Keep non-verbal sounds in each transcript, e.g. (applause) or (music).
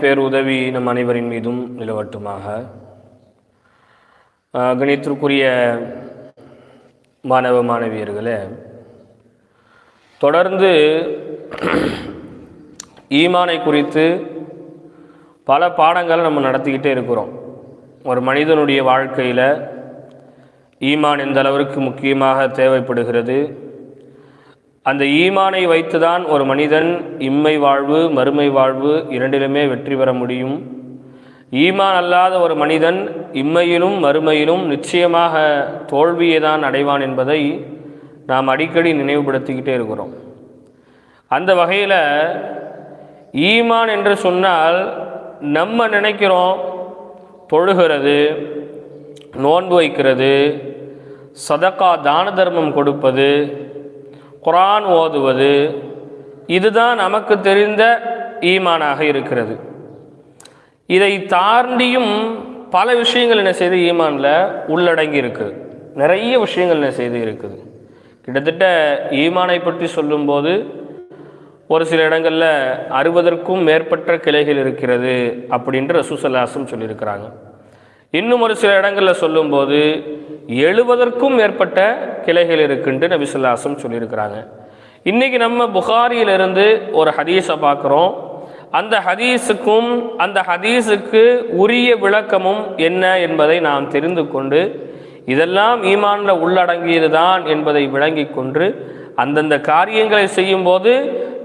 பேருதவி நம் அனைவரின் மீதும் நிலவட்டுமாக. கணித்திற்குரிய மாணவ மாணவியர்களே தொடர்ந்து ஈமானை குறித்து பல பாடங்களை நம்ம நடத்திக்கிட்டே இருக்கிறோம். ஒரு மனிதனுடைய வாழ்க்கையில் ஈமான் எந்த அளவிற்கு முக்கியமாக தேவைப்படுகிறது அந்த ஈமானை வைத்துதான் ஒரு மனிதன் இம்மை வாழ்வு மறுமை வாழ்வு இரண்டிலுமே வெற்றி பெற முடியும். ஈமான் அல்லாத ஒரு மனிதன் இம்மையிலும் மறுமையிலும் நிச்சயமாக தோல்வியை தான் அடைவான் என்பதை நாம் அடிக்கடி நினைவுபடுத்திக்கிட்டே இருக்கிறோம். அந்த வகையில் ஈமான் என்று சொன்னால் நம்ம நினைக்கிறோம் தொழுகிறது நோன்பு வைக்கிறது சதக்கா தான தர்மம் கொடுப்பது குரான் ஓதுவது இதுதான் நமக்கு தெரிந்த ஈமானாக இருக்கிறது. இதை தாண்டியும் பல விஷயங்கள் என்ன செய்து ஈமானில் உள்ளடங்கி இருக்குது நிறைய விஷயங்கள் என்ன செய்து இருக்குது. கிட்டத்தட்ட ஈமானை பற்றி சொல்லும்போது ஒரு சில இடங்களில் அறுபதற்கும் மேற்பட்ட கிளைகள் இருக்கிறது அப்படின்ற ரசூசல்லாசம் சொல்லியிருக்கிறாங்க. இன்னும் ஒரு சில இடங்களில் சொல்லும்போது எழுபதற்கும் மேற்பட்ட கிளைகள் இருக்குன்ட்டு நபிசுல்லாசம் சொல்லியிருக்கிறாங்க. இன்றைக்கி நம்ம புகாரியிலிருந்து ஒரு ஹதீஸை பார்க்குறோம். அந்த ஹதீஸுக்கும் அந்த ஹதீஸுக்கு உரிய விளக்கமும் என்ன என்பதை நாம் தெரிந்து கொண்டு இதெல்லாம் ஈமானில் உள்ளடங்கியது தான் என்பதை விளங்கி கொண்டு அந்தந்த காரியங்களை செய்யும்போது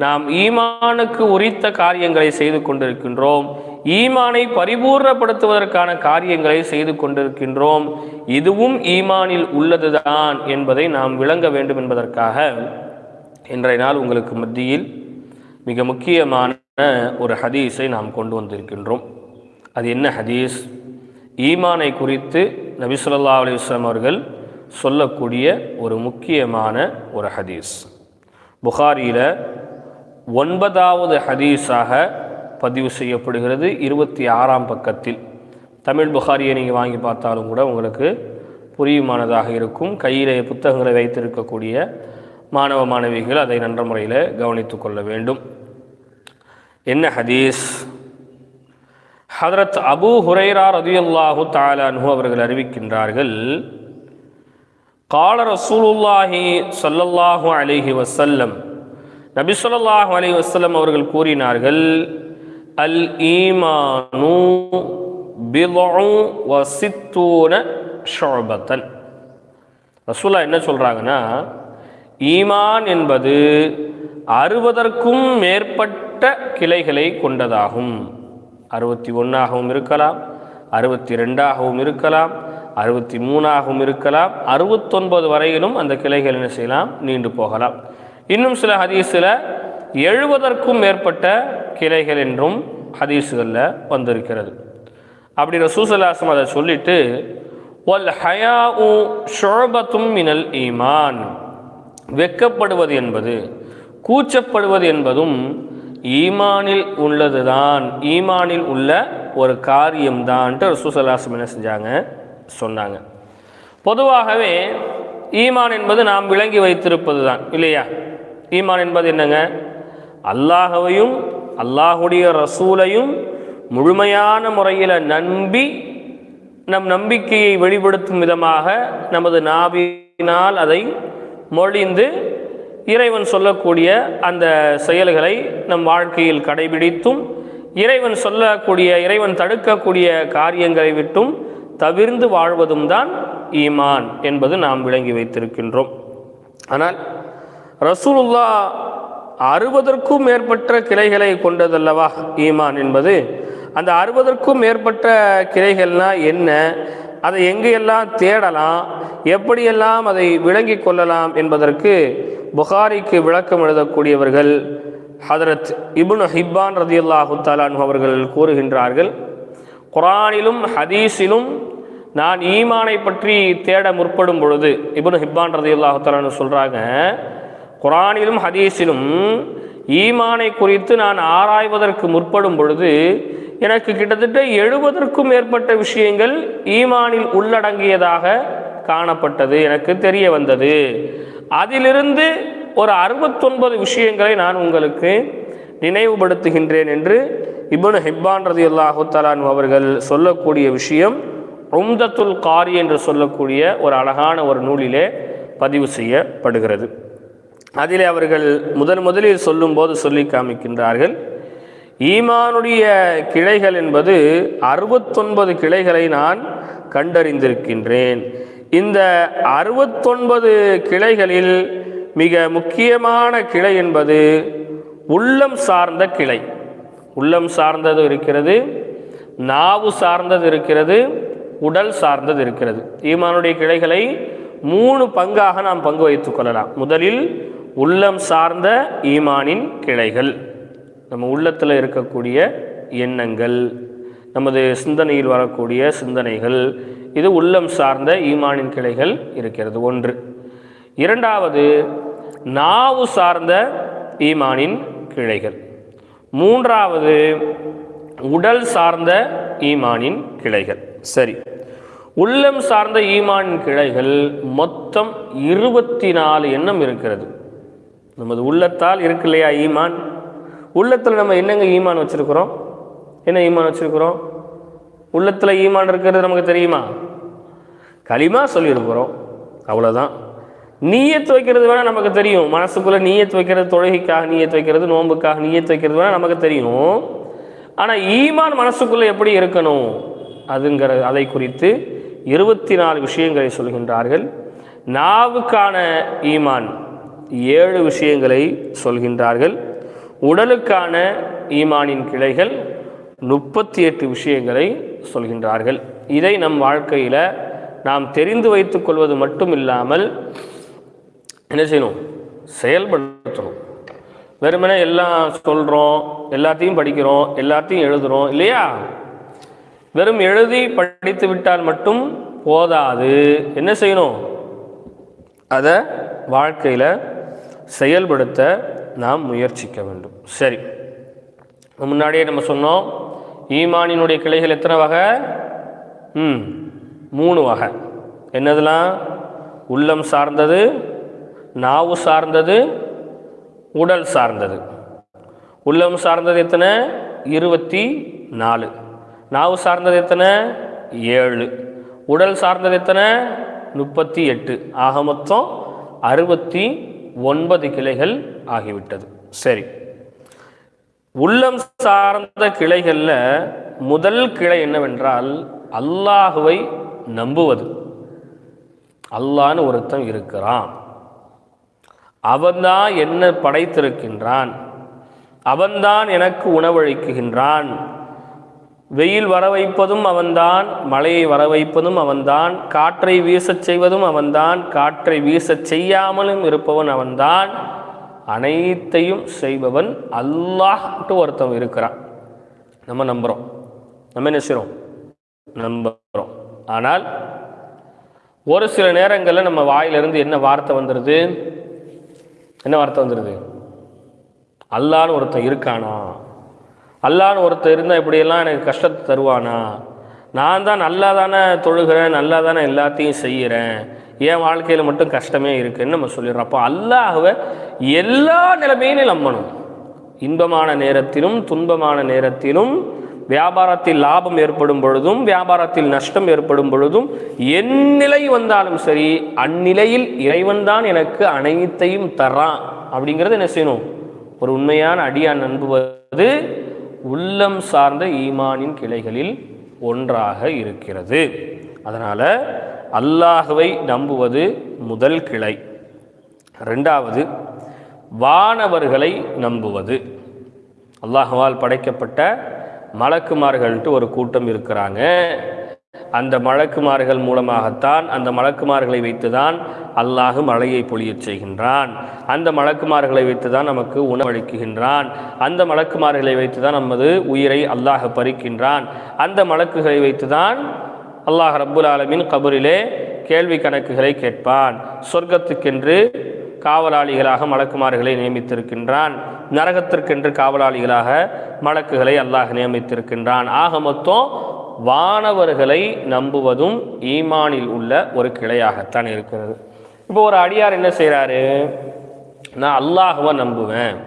நாம் ஈமானுக்கு உரித்த காரியங்களை செய்து கொண்டிருக்கின்றோம். ஈமானை பரிபூர்ணப்படுத்துவதற்கான காரியங்களை செய்து கொண்டிருக்கின்றோம். இதுவும் ஈமானில் உள்ளதுதான் என்பதை நாம் விளங்க வேண்டும் என்பதற்காக இன்றைய நாள் உங்களுக்கு மத்தியில் மிக முக்கியமான ஒரு ஹதீஸை நாம் கொண்டு வந்திருக்கின்றோம். அது என்ன ஹதீஸ்? ஈமானை குறித்து நபி ஸல்லல்லாஹு அவர்கள் சொல்லக்கூடிய ஒரு முக்கியமான ஒரு ஹதீஸ். புகாரியில் ஒன்பதாவது ஹதீஸாக பதிவு செய்யப்படுகிறது. இருபத்தி ஆறாம் பக்கத்தில். தமிழ் புகாரியை நீங்கள் வாங்கி பார்த்தாலும் கூட உங்களுக்கு புரியுமானதாக இருக்கும். கையில் புத்தகங்களை வைத்திருக்கக்கூடிய மாணவ மாணவிகள் அதை நன்ற முறையில் கவனித்து கொள்ள வேண்டும். என்ன ஹதீஸ்? ஹதரத் அபூ ஹுரைரா ரதியுல்லாஹு தாலானு அவர்கள் அறிவிக்கின்றார்கள் கால ரசூலுல்லாஹி சொல்லல்லாஹு அலிஹி வசல்லம் நபி சொல்லாஹு அலி வசல்லம் அவர்கள் கூறினார்கள் அல் ஈமானு பிதுஉ வ ரசூலா என்ன சொல்றாங்கன்னா ஈமான் என்பது அறுபதற்கும் மேற்பட்ட கிளைகளை கொண்டதாகும். அறுபத்தி ஒன்றாகவும் இருக்கலாம் அறுபத்தி ரெண்டாகவும் இருக்கலாம் அறுபத்தி மூணாகவும் இருக்கலாம் அறுபத்தொன்பது வரையிலும் அந்த கிளைகள் என்ன செய்யலாம் நீண்டு போகலாம். இன்னும் சில ஹதீஸில் எழுபதற்கும் மேற்பட்ட கிளைகள் என்றும் ஹதீஸுகளில் வந்திருக்கிறது. அப்படி ரசூசலாசம் அதை சொல்லிட்டு ஒல் ஹயா உ ஷோபத்தும் மினல் ஈமான். வெக்கப்படுவது என்பது கூச்சப்படுவது என்பதும் ஈமானில் உள்ளதுதான். ஈமானில் உள்ள ஒரு காரியம்தான்ட்டு ரசூசலாசம் என்ன செஞ்சாங்க? சொன்னாங்க. பொதுவாகவே ஈமான் என்பது நாம் விளங்கி வைத்திருப்பது தான் இல்லையா? ஈமான் என்பது என்னங்க? அல்லாஹவையும் அல்லாஹுடைய ரசூலையும் முழுமையான முறையில் நம்பி நம் நம்பிக்கையை வெளிப்படுத்தும் விதமாக நமது நாவினால் அதை மொழிந்து இறைவன் சொல்லக்கூடிய அந்த செயல்களை நம் வாழ்க்கையில் கடைபிடித்தும் இறைவன் சொல்லக்கூடிய இறைவன் தடுக்கக்கூடிய காரியங்களை விட்டும் தவிர்ந்து வாழ்வதும் தான் ஈமான் என்பது நாம் விளங்கி வைத்திருக்கின்றோம். ஆனால் ரசூலுல்லா அறுபதற்கும் மேற்பட்ட கிளைகளை கொண்டதல்லவா ஈமான் என்பது? அந்த அறுபதற்கும் மேற்பட்ட கிளைகள்னா என்ன? அதை எங்கெல்லாம் தேடலாம்? எப்படியெல்லாம் அதை விளங்கி கொள்ளலாம் என்பதற்கு புகாரிக்கு விளக்கம் எழுதக்கூடியவர்கள் ஹதரத் இபுன் ஹிப்பான் ரதியுல்லாஹு தாலான் அவர்கள் கூறுகின்றார்கள் குரானிலும் ஹதீஸிலும் நான் ஈமானை பற்றி தேட முற்படும் பொழுது இபுன் ஹிப்பான் ரதியுல்லாஹு தாலான்னு சொல்கிறாங்க குரானிலும் ஹதீஸிலும் ஈமானை குறித்து நான் ஆராய்வதற்கு முற்படும் பொழுது எனக்கு கிட்டத்தட்ட எழுபதற்கும் மேற்பட்ட விஷயங்கள் ஈமானில் உள்ளடங்கியதாக காணப்பட்டது எனக்கு தெரிய வந்தது. அதிலிருந்து ஒரு அறுபத்தொன்பது விஷயங்களை நான் உங்களுக்கு நினைவுபடுத்துகின்றேன் என்று இபுனு ஹிப்பான் ரதி அல்லாஹு தலான் அவர்கள் சொல்லக்கூடிய விஷயம் உம்தத்துல் காரி என்று சொல்லக்கூடிய ஒரு அழகான ஒரு நூலிலே பதிவு செய்யப்படுகிறது. அதிலே அவர்கள் முதன் முதலில் சொல்லும்போது சொல்லி காமிக்கின்றார்கள். ஈமானுடைய கிளைகள் என்பது அறுபத்தொன்பது கிளைகளை நான் கண்டறிந்திருக்கின்றேன். இந்த அறுபத்தொன்பது கிளைகளில் மிக முக்கியமான கிளை என்பது உள்ளம் சார்ந்த கிளை. உள்ளம் சார்ந்தது இருக்கிறது நாவு சார்ந்தது இருக்கிறது உடல் சார்ந்தது இருக்கிறது. ஈமானுடைய கிளைகளை மூணு பங்காக நாம் பங்கு வைத்துக் கொள்ளலாம். முதலில் உள்ளம் சார்ந்த ஈமானின் கிளைகள். நம்ம உள்ளத்தில் இருக்கக்கூடிய எண்ணங்கள் நமது சிந்தனையில் வரக்கூடிய சிந்தனைகள் இது உள்ளம் சார்ந்த ஈமானின் கிளைகள் இருக்கிறது. ஒன்று. இரண்டாவது நாவு சார்ந்த ஈமானின் கிளைகள். மூன்றாவது உடல் சார்ந்த ஈமானின் கிளைகள். சரி. உள்ளம் சார்ந்த ஈமானின் கிளைகள் மொத்தம் இருபத்தி நாலு எண்ணம் இருக்கிறது. நமது உள்ளத்தால் இருக்கு இல்லையா ஈமான்? உள்ளத்தில் நம்ம என்னங்க ஈமான் வச்சுருக்குறோம்? என்ன ஈமான் வச்சுருக்குறோம்? உள்ளத்தில் ஈமான் இருக்கிறது நமக்கு தெரியுமா? களிமா சொல்லியிருக்கிறோம் அவ்வளோதான் நீயத்து வைக்கிறது வேணால் நமக்கு தெரியும். மனசுக்குள்ளே நீயத்து வைக்கிறது தொழுகைக்காக நீயத்து வைக்கிறது நோன்புக்காக நீயத்து வைக்கிறது வேணால் நமக்கு தெரியும். ஆனால் ஈமான் மனசுக்குள்ளே எப்படி இருக்கணும்? அதுங்கிற அதை குறித்து இருபத்தி நாலு விஷயங்களை சொல்கின்றார்கள். நாவுக்கான ஈமான். ஏழு விஷயங்களை சொல்கின்றார்கள். உடலுக்கான ஈமானின் கிளைகள் முப்பத்தி எட்டு விஷயங்களை சொல்கின்றார்கள். இதை நம் வாழ்க்கையில் நாம் தெரிந்து வைத்துக் கொள்வது மட்டும் இல்லாமல் என்ன செய்யணும்? செயல்படுத்தணும் வெறுமனே எல்லாம் சொல்கிறோம் எல்லாத்தையும் படிக்கிறோம் எல்லாத்தையும் எழுதுகிறோம் இல்லையா? வெறும் எழுதி படித்து விட்டால் மட்டும் போதாது. என்ன செய்யணும்? அதை வாழ்க்கையில் செயல்படுத்த நாம் முயற்சிக்க வேண்டும். சரி. முன்னாடியே நம்ம சொன்னோம் ஈமானினுடைய கிளைகள் எத்தனை வகை? ம் மூணு வகை. என்னதெல்லாம்? உள்ளம் சார்ந்தது நாவு சார்ந்தது உடல் சார்ந்தது. உள்ளம் சார்ந்தது எத்தனை? இருபத்தி நாலு. நாவு சார்ந்தது எத்தனை? ஏழு. உடல் சார்ந்தது எத்தனை? முப்பத்தி எட்டு. ஆக மொத்தம் அறுபத்தி ஒன்பது கிளைகள் ஆகிவிட்டது. சரி. உள்ளம் சார்ந்த கிளைகளில் முதல் கிளை என்னவென்றால் அல்லாஹுவை நம்புவது. அல்லான்னு ஒருத்தன் இருக்கிறான். அவன்தான் என்ன படைத்திருக்கின்றான். அவன்தான் எனக்கு உணவளிக்குகின்றான் வெயில் வர வைப்பதும் அவன்தான் மழையை வர வைப்பதும் அவன்தான் காற்றை வீசச் செய்வதும் அவன்தான் காற்றை வீசச் செய்யாமலும் இருப்பவன் அவன்தான் அனைத்தையும் செய்பவன் அல்லாஹ்ட்டு ஒருத்தன் இருக்கிறான். நம்ம நம்புகிறோம் நம்ம என்ன செய்கிறோம் நம்புகிறோம் ஆனால் ஒரு சில நேரங்களில் நம்ம வாயிலிருந்து என்ன வார்த்தை வந்துடுது என்ன வார்த்தை வந்துடுது அல்லான்னு ஒருத்தன் இருக்கானா? அல்லான்னு ஒருத்தர் இருந்தால் இப்படியெல்லாம் எனக்கு கஷ்டத்தை தருவானா? நான் தான் நல்லா தானே தொழுகிறேன் நல்லா தானே எல்லாத்தையும் செய்கிறேன். என் வாழ்க்கையில் மட்டும் கஷ்டமே இருக்குன்னு நம்ம சொல்லிடுறோம்? அப்போ அல்லாஹ்வை எல்லா நிலைமையிலும் நம்பணும். இன்பமான நேரத்திலும் துன்பமான நேரத்திலும் வியாபாரத்தில் லாபம் ஏற்படும் பொழுதும் வியாபாரத்தில் நஷ்டம் ஏற்படும் பொழுதும் என் நிலை வந்தாலும் சரி அந்நிலையில் இறைவன் தான் எனக்கு அனைத்தையும் தரான் அப்படிங்கிறது என்ன செய்யணும்? ஒரு உண்மையான அடியான் நம்புவது உள்ளம் சார்ந்த ஈமானின் கிளைகளில் ஒன்றாக இருக்கிறது. அதனால் அல்லாஹுவை நம்புவது முதல் கிளை. ரெண்டாவது வானவர்களை நம்புவது. அல்லாஹுவால் படைக்கப்பட்ட மலக்குமார்கள்ட்டு ஒரு கூட்டம் இருக்கிறாங்க. அந்த மழக்குமார்கள் மூலமாகத்தான் அந்த மலக்குமார்களை வைத்துதான் அல்லாஹ் மழையை பொழியச் செய்கின்றான். அந்த மலக்குமார்களை வைத்துதான் நமக்கு உணவளிக்குகின்றான் அந்த மலக்குமார்களை வைத்துதான் நமது உயிரை அல்லாஹ் பறிக்கின்றான். அந்த மலக்குகளை வைத்துதான் அல்லாஹ் ரப்புல் ஆலமின் கபரிலே கேள்வி கணக்குகளை கேட்பான். சொர்க்கத்துக்கென்று காவலாளிகளாக மலக்குமார்களை நியமித்திருக்கின்றான். நரகத்திற்கென்று காவலாளிகளாக மலக்குகளை அல்லாஹ் நியமித்திருக்கின்றான். ஆக மொத்தம் வானவர்களை நம்புவதும் ஈமானில் உள்ள ஒரு கிளையாகத்தான் இருக்கிறது. இப்போ ஒரு அடியார் என்ன செய்கிறாரு நான் அல்லாஹுவை நம்புவேன்.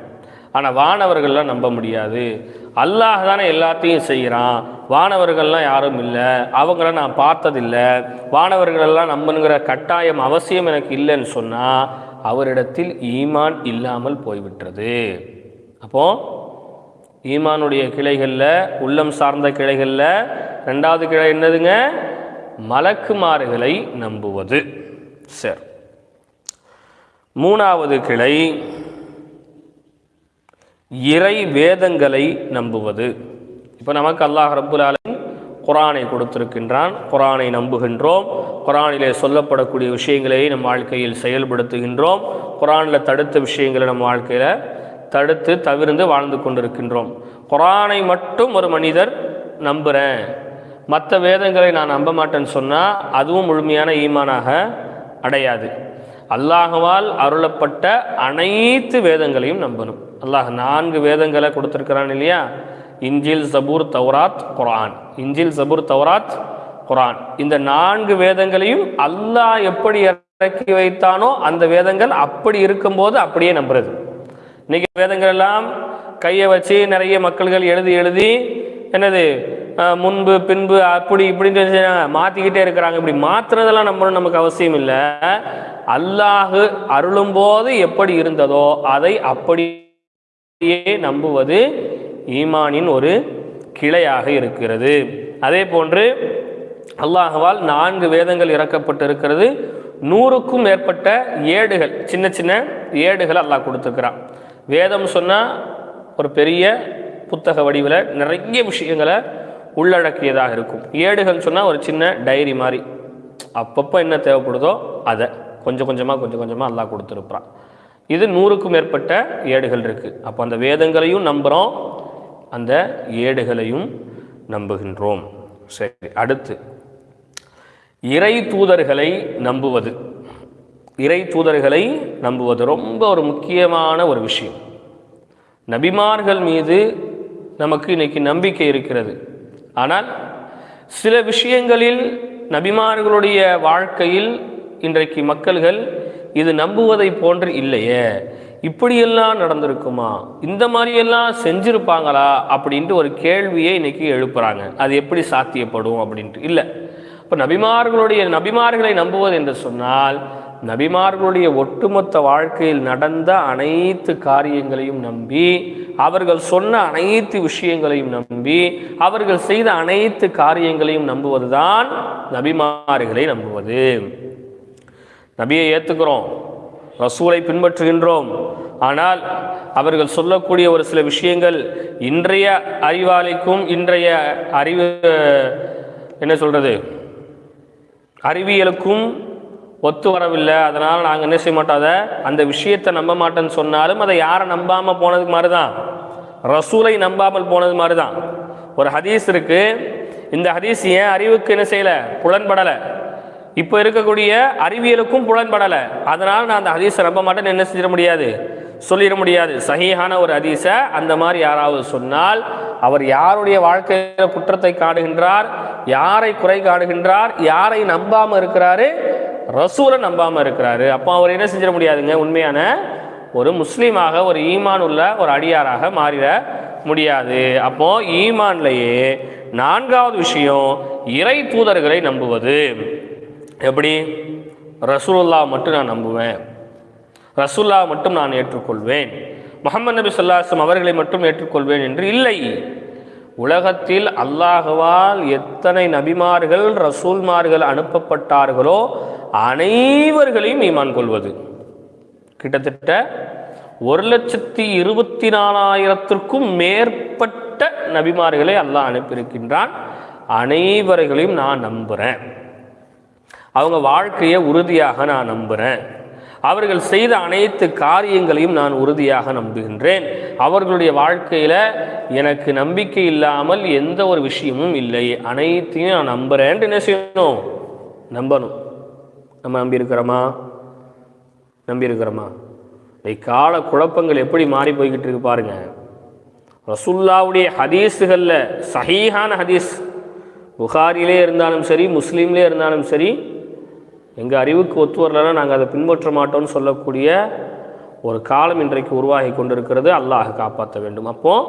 ஆனால் வானவர்கள்லாம் நம்ப முடியாது. அல்லாஹ் தானே எல்லாத்தையும் செய்கிறான் வானவர்கள்லாம் யாரும் இல்லை. அவங்கள நான் பார்த்ததில்லை. வானவர்களெல்லாம் நம்பணுங்கிற கட்டாயம் அவசியம் எனக்கு இல்லைன்னு சொன்னால் அவரிடத்தில் ஈமான் இல்லாமல் போய்விட்டது. அப்போ ஈமானுடைய கிளைகளில் உள்ளம் சார்ந்த கிளைகளில் ரெண்டாவது கிளை என்னதுங்க? மலக்குமாறுகளை நம்புவது. சரி. மூணாவது கிளை இறை வேதங்களை நம்புவது. இப்போ நமக்கு அல்லாஹ் ரபுல்லாலின் குரானை கொடுத்திருக்கின்றான். குரானை நம்புகின்றோம். குரானிலே சொல்லப்படக்கூடிய விஷயங்களை நம் வாழ்க்கையில் செயல்படுத்துகின்றோம். குரானில் தடுத்த விஷயங்களை நம் வாழ்க்கையில் தடுத்து தவிர்ந்து வாழ்ந்து கொண்டிருக்கின்றோம். குரானை மட்டும் ஒரு மனிதர் நம்புகிறேன் மற்ற வேதங்களை நான் நம்ப மாட்டேன்னு சொன்னால் அதுவும் முழுமையான ஈமானாக அடையாது. அல்லாஹுவால் அருளப்பட்ட அனைத்து வேதங்களையும் நம்பணும். அல்லாஹ் நான்கு வேதங்களை கொடுத்துருக்கிறான் இல்லையா? இஞ்சில் சபூர் தௌராத் குரான் இஞ்சில் சபூர் தௌராத் குரான் இந்த நான்கு வேதங்களையும் அல்லாஹ் எப்படி இறக்கி வைத்தானோ அந்த வேதங்கள் அப்படி இருக்கும்போது அப்படியே நம்புறது. இன்னைக்கு வேதங்கள் எல்லாம் கையை வச்சு நிறைய மக்கள்கள் எழுதி எழுதி என்னது முன்பு பின்பு அப்படி இப்படின்னு சொல்லி மாற்றிக்கிட்டே இருக்கிறாங்க. இப்படி மாற்றுறதெல்லாம் நம்மளும் நமக்கு அவசியம் இல்லை. அல்லாஹு அருளும்போது எப்படி இருந்ததோ அதை அப்படியே நம்புவது ஈமானின் ஒரு கிளையாக இருக்கிறது. அதே போன்று அல்லாஹுவால் நான்கு வேதங்கள் இறக்கப்பட்டிருக்கிறது. நூறுக்கும் மேற்பட்ட ஏடுகள் சின்ன சின்ன ஏடுகள் அல்லாஹ் கொடுத்துருக்கிறான். வேதம் சொன்னால் ஒரு பெரிய புத்தக வடிவில் நிறைய விஷயங்களை உள்ளடக்கியதாக இருக்கும். ஏடுகள் சொன்னால் ஒரு சின்ன டைரி மாதிரி. அப்பப்போ என்ன தேவைப்படுதோ அதை கொஞ்சம் கொஞ்சமாக கொஞ்சம் கொஞ்சமாக எல்லாம் கொடுத்துருப்பான் இது நூறுக்கும் மேற்பட்ட ஏடுகள் இருக்குது அப்போ அந்த வேதங்களையும் நம்புகிறோம் அந்த ஏடுகளையும் நம்புகின்றோம். சரி அடுத்து. இறை தூதர்களை நம்புவது. இறை தூதர்களை நம்புவது ரொம்ப ஒரு முக்கியமான ஒரு விஷயம். நபிமார்கள் மீது நமக்கு இன்னைக்கு நம்பிக்கை இருக்கிறது. ஆனால் சில விஷயங்களில் நபிமார்களுடைய வாழ்க்கையில் இன்றைக்கு மக்கள்கள் இது நம்புவதை போன்று இல்லையே. இப்படியெல்லாம் நடந்திருக்குமா? இந்த மாதிரியெல்லாம் செஞ்சுருப்பாங்களா? அப்படின்ட்டு ஒரு கேள்வியை இன்றைக்கி எழுப்புகிறாங்க அது எப்படி சாத்தியப்படும் அப்படின்ட்டு. இல்லை. இப்போ நபிமார்களுடைய நபிமார்களை நம்புவது என்று சொன்னால் நபிமார்களுடைய ஒட்டுமொத்த வாழ்க்கையில் நடந்த அனைத்து காரியங்களையும் நம்பி அவர்கள் சொன்ன அனைத்து விஷயங்களையும் நம்பி அவர்கள் செய்த அனைத்து காரியங்களையும் நம்புவதுதான் நபிமார்களை நம்புவது. நபியை ஏற்றுக்கிறோம் ரசூலை பின்பற்றுகின்றோம். ஆனால் அவர்கள் சொல்லக்கூடிய ஒரு சில விஷயங்கள் இன்றைய அறிவாளிக்கும் இன்றைய அறிவு என்ன சொல்கிறது அறிவியலுக்கும் ஒத்து வரவில்லை. அதனால் நாங்கள் என்ன செய்ய மாட்டோம்? அதை அந்த விஷயத்தை நம்ப மாட்டேன்னு சொன்னாலும் அதை யாரை நம்பாமல் போனதுக்கு மாதிரி தான் ரசூலை நம்பாமல் போனது மாதிரி தான் ஒரு ஹதீஸ் இருக்கு. இந்த ஹதீஸ் ஏன் அறிவுக்கு என்ன செய்யலை? புலன்படலை. இப்போ இருக்கக்கூடிய அறிவியலுக்கும் புலன்படலை. அதனால் நான் அந்த ஹதீஸை நம்ப மாட்டேன்னு என்ன செஞ்சிட முடியாது? சொல்லிட முடியாது. சகியான ஒரு ஹதீஸை அந்த மாதிரி யாராவது சொன்னால் அவர் யாருடைய வாழ்க்கையில் குற்றத்தை காடுகின்றார் யாரை குறை காடுகின்றார் யாரை நம்பாமல் இருக்கிறாரு ரசூலை நம்பாமல் இருக்கிறாரு. அப்போ அவர் என்ன செஞ்சிட முடியாதுங்க? உண்மையான ஒரு முஸ்லீமாக ஒரு ஈமான் உள்ள ஒரு அடியாராக மாறிட முடியாது. அப்போ ஈமான்லேயே நான்காவது விஷயம் இறை தூதர்களை நம்புவது. எப்படி? ரசூலுல்லா மட்டும் நான் நம்புவேன். ரசூல்லா மட்டும் நான் ஏற்றுக்கொள்வேன். முகமது நபி சொல்லாஸ்லம் அவர்களை மட்டும் ஏற்றுக்கொள்வேன் என்று இல்லை. உலகத்தில் அல்லாஹுவால் எத்தனை நபிமார்கள் ரசூல்மார்கள் அனுப்பப்பட்டார்களோ அனைவர்களையும் ஈமான் கொள்வது. கிட்டத்தட்ட ஒரு லட்சத்தி இருபத்தி நாலாயிரத்திற்கும் மேற்பட்ட நபிமார்களை அல்லாஹ் அனுப்பியிருக்கின்றான். அனைவர்களையும் நான் நம்புகிறேன் அவங்க வாழ்க்கையை உறுதியாக நான் நம்புகிறேன் அவர்கள் செய்த அனைத்து காரியங்களையும் நான் உறுதியாக நம்புகின்றேன். அவர்களுடைய வாழ்க்கையில் எனக்கு நம்பிக்கை இல்லாமல் எந்த ஒரு விஷயமும் இல்லை. அனைத்தையும் நான் நம்புகிறேன்ட்டு என்ன செய்யணும்? நம்பணும். நம்ம நம்பியிருக்கிறோமா? நம்பியிருக்கிறோமா? இந்த கால குழப்பங்கள் எப்படி மாறி போய்கிட்டு இருக்கு பாருங்க. ரசுல்லாவுடைய ஹதீஸுகளில் சஹீஹான ஹதீஸ் புகாரிலே இருந்தாலும் சரி முஸ்லீம்லே இருந்தாலும் சரி எங்கள் அறிவுக்கு ஒத்து வரலன்னா நாங்கள் அதை பின்பற்ற மாட்டோம்னு சொல்லக்கூடிய ஒரு காலம் இன்றைக்கு உருவாகி கொண்டிருக்கிறது. அல்லாஹ் காப்பாற்ற வேண்டும். அப்போது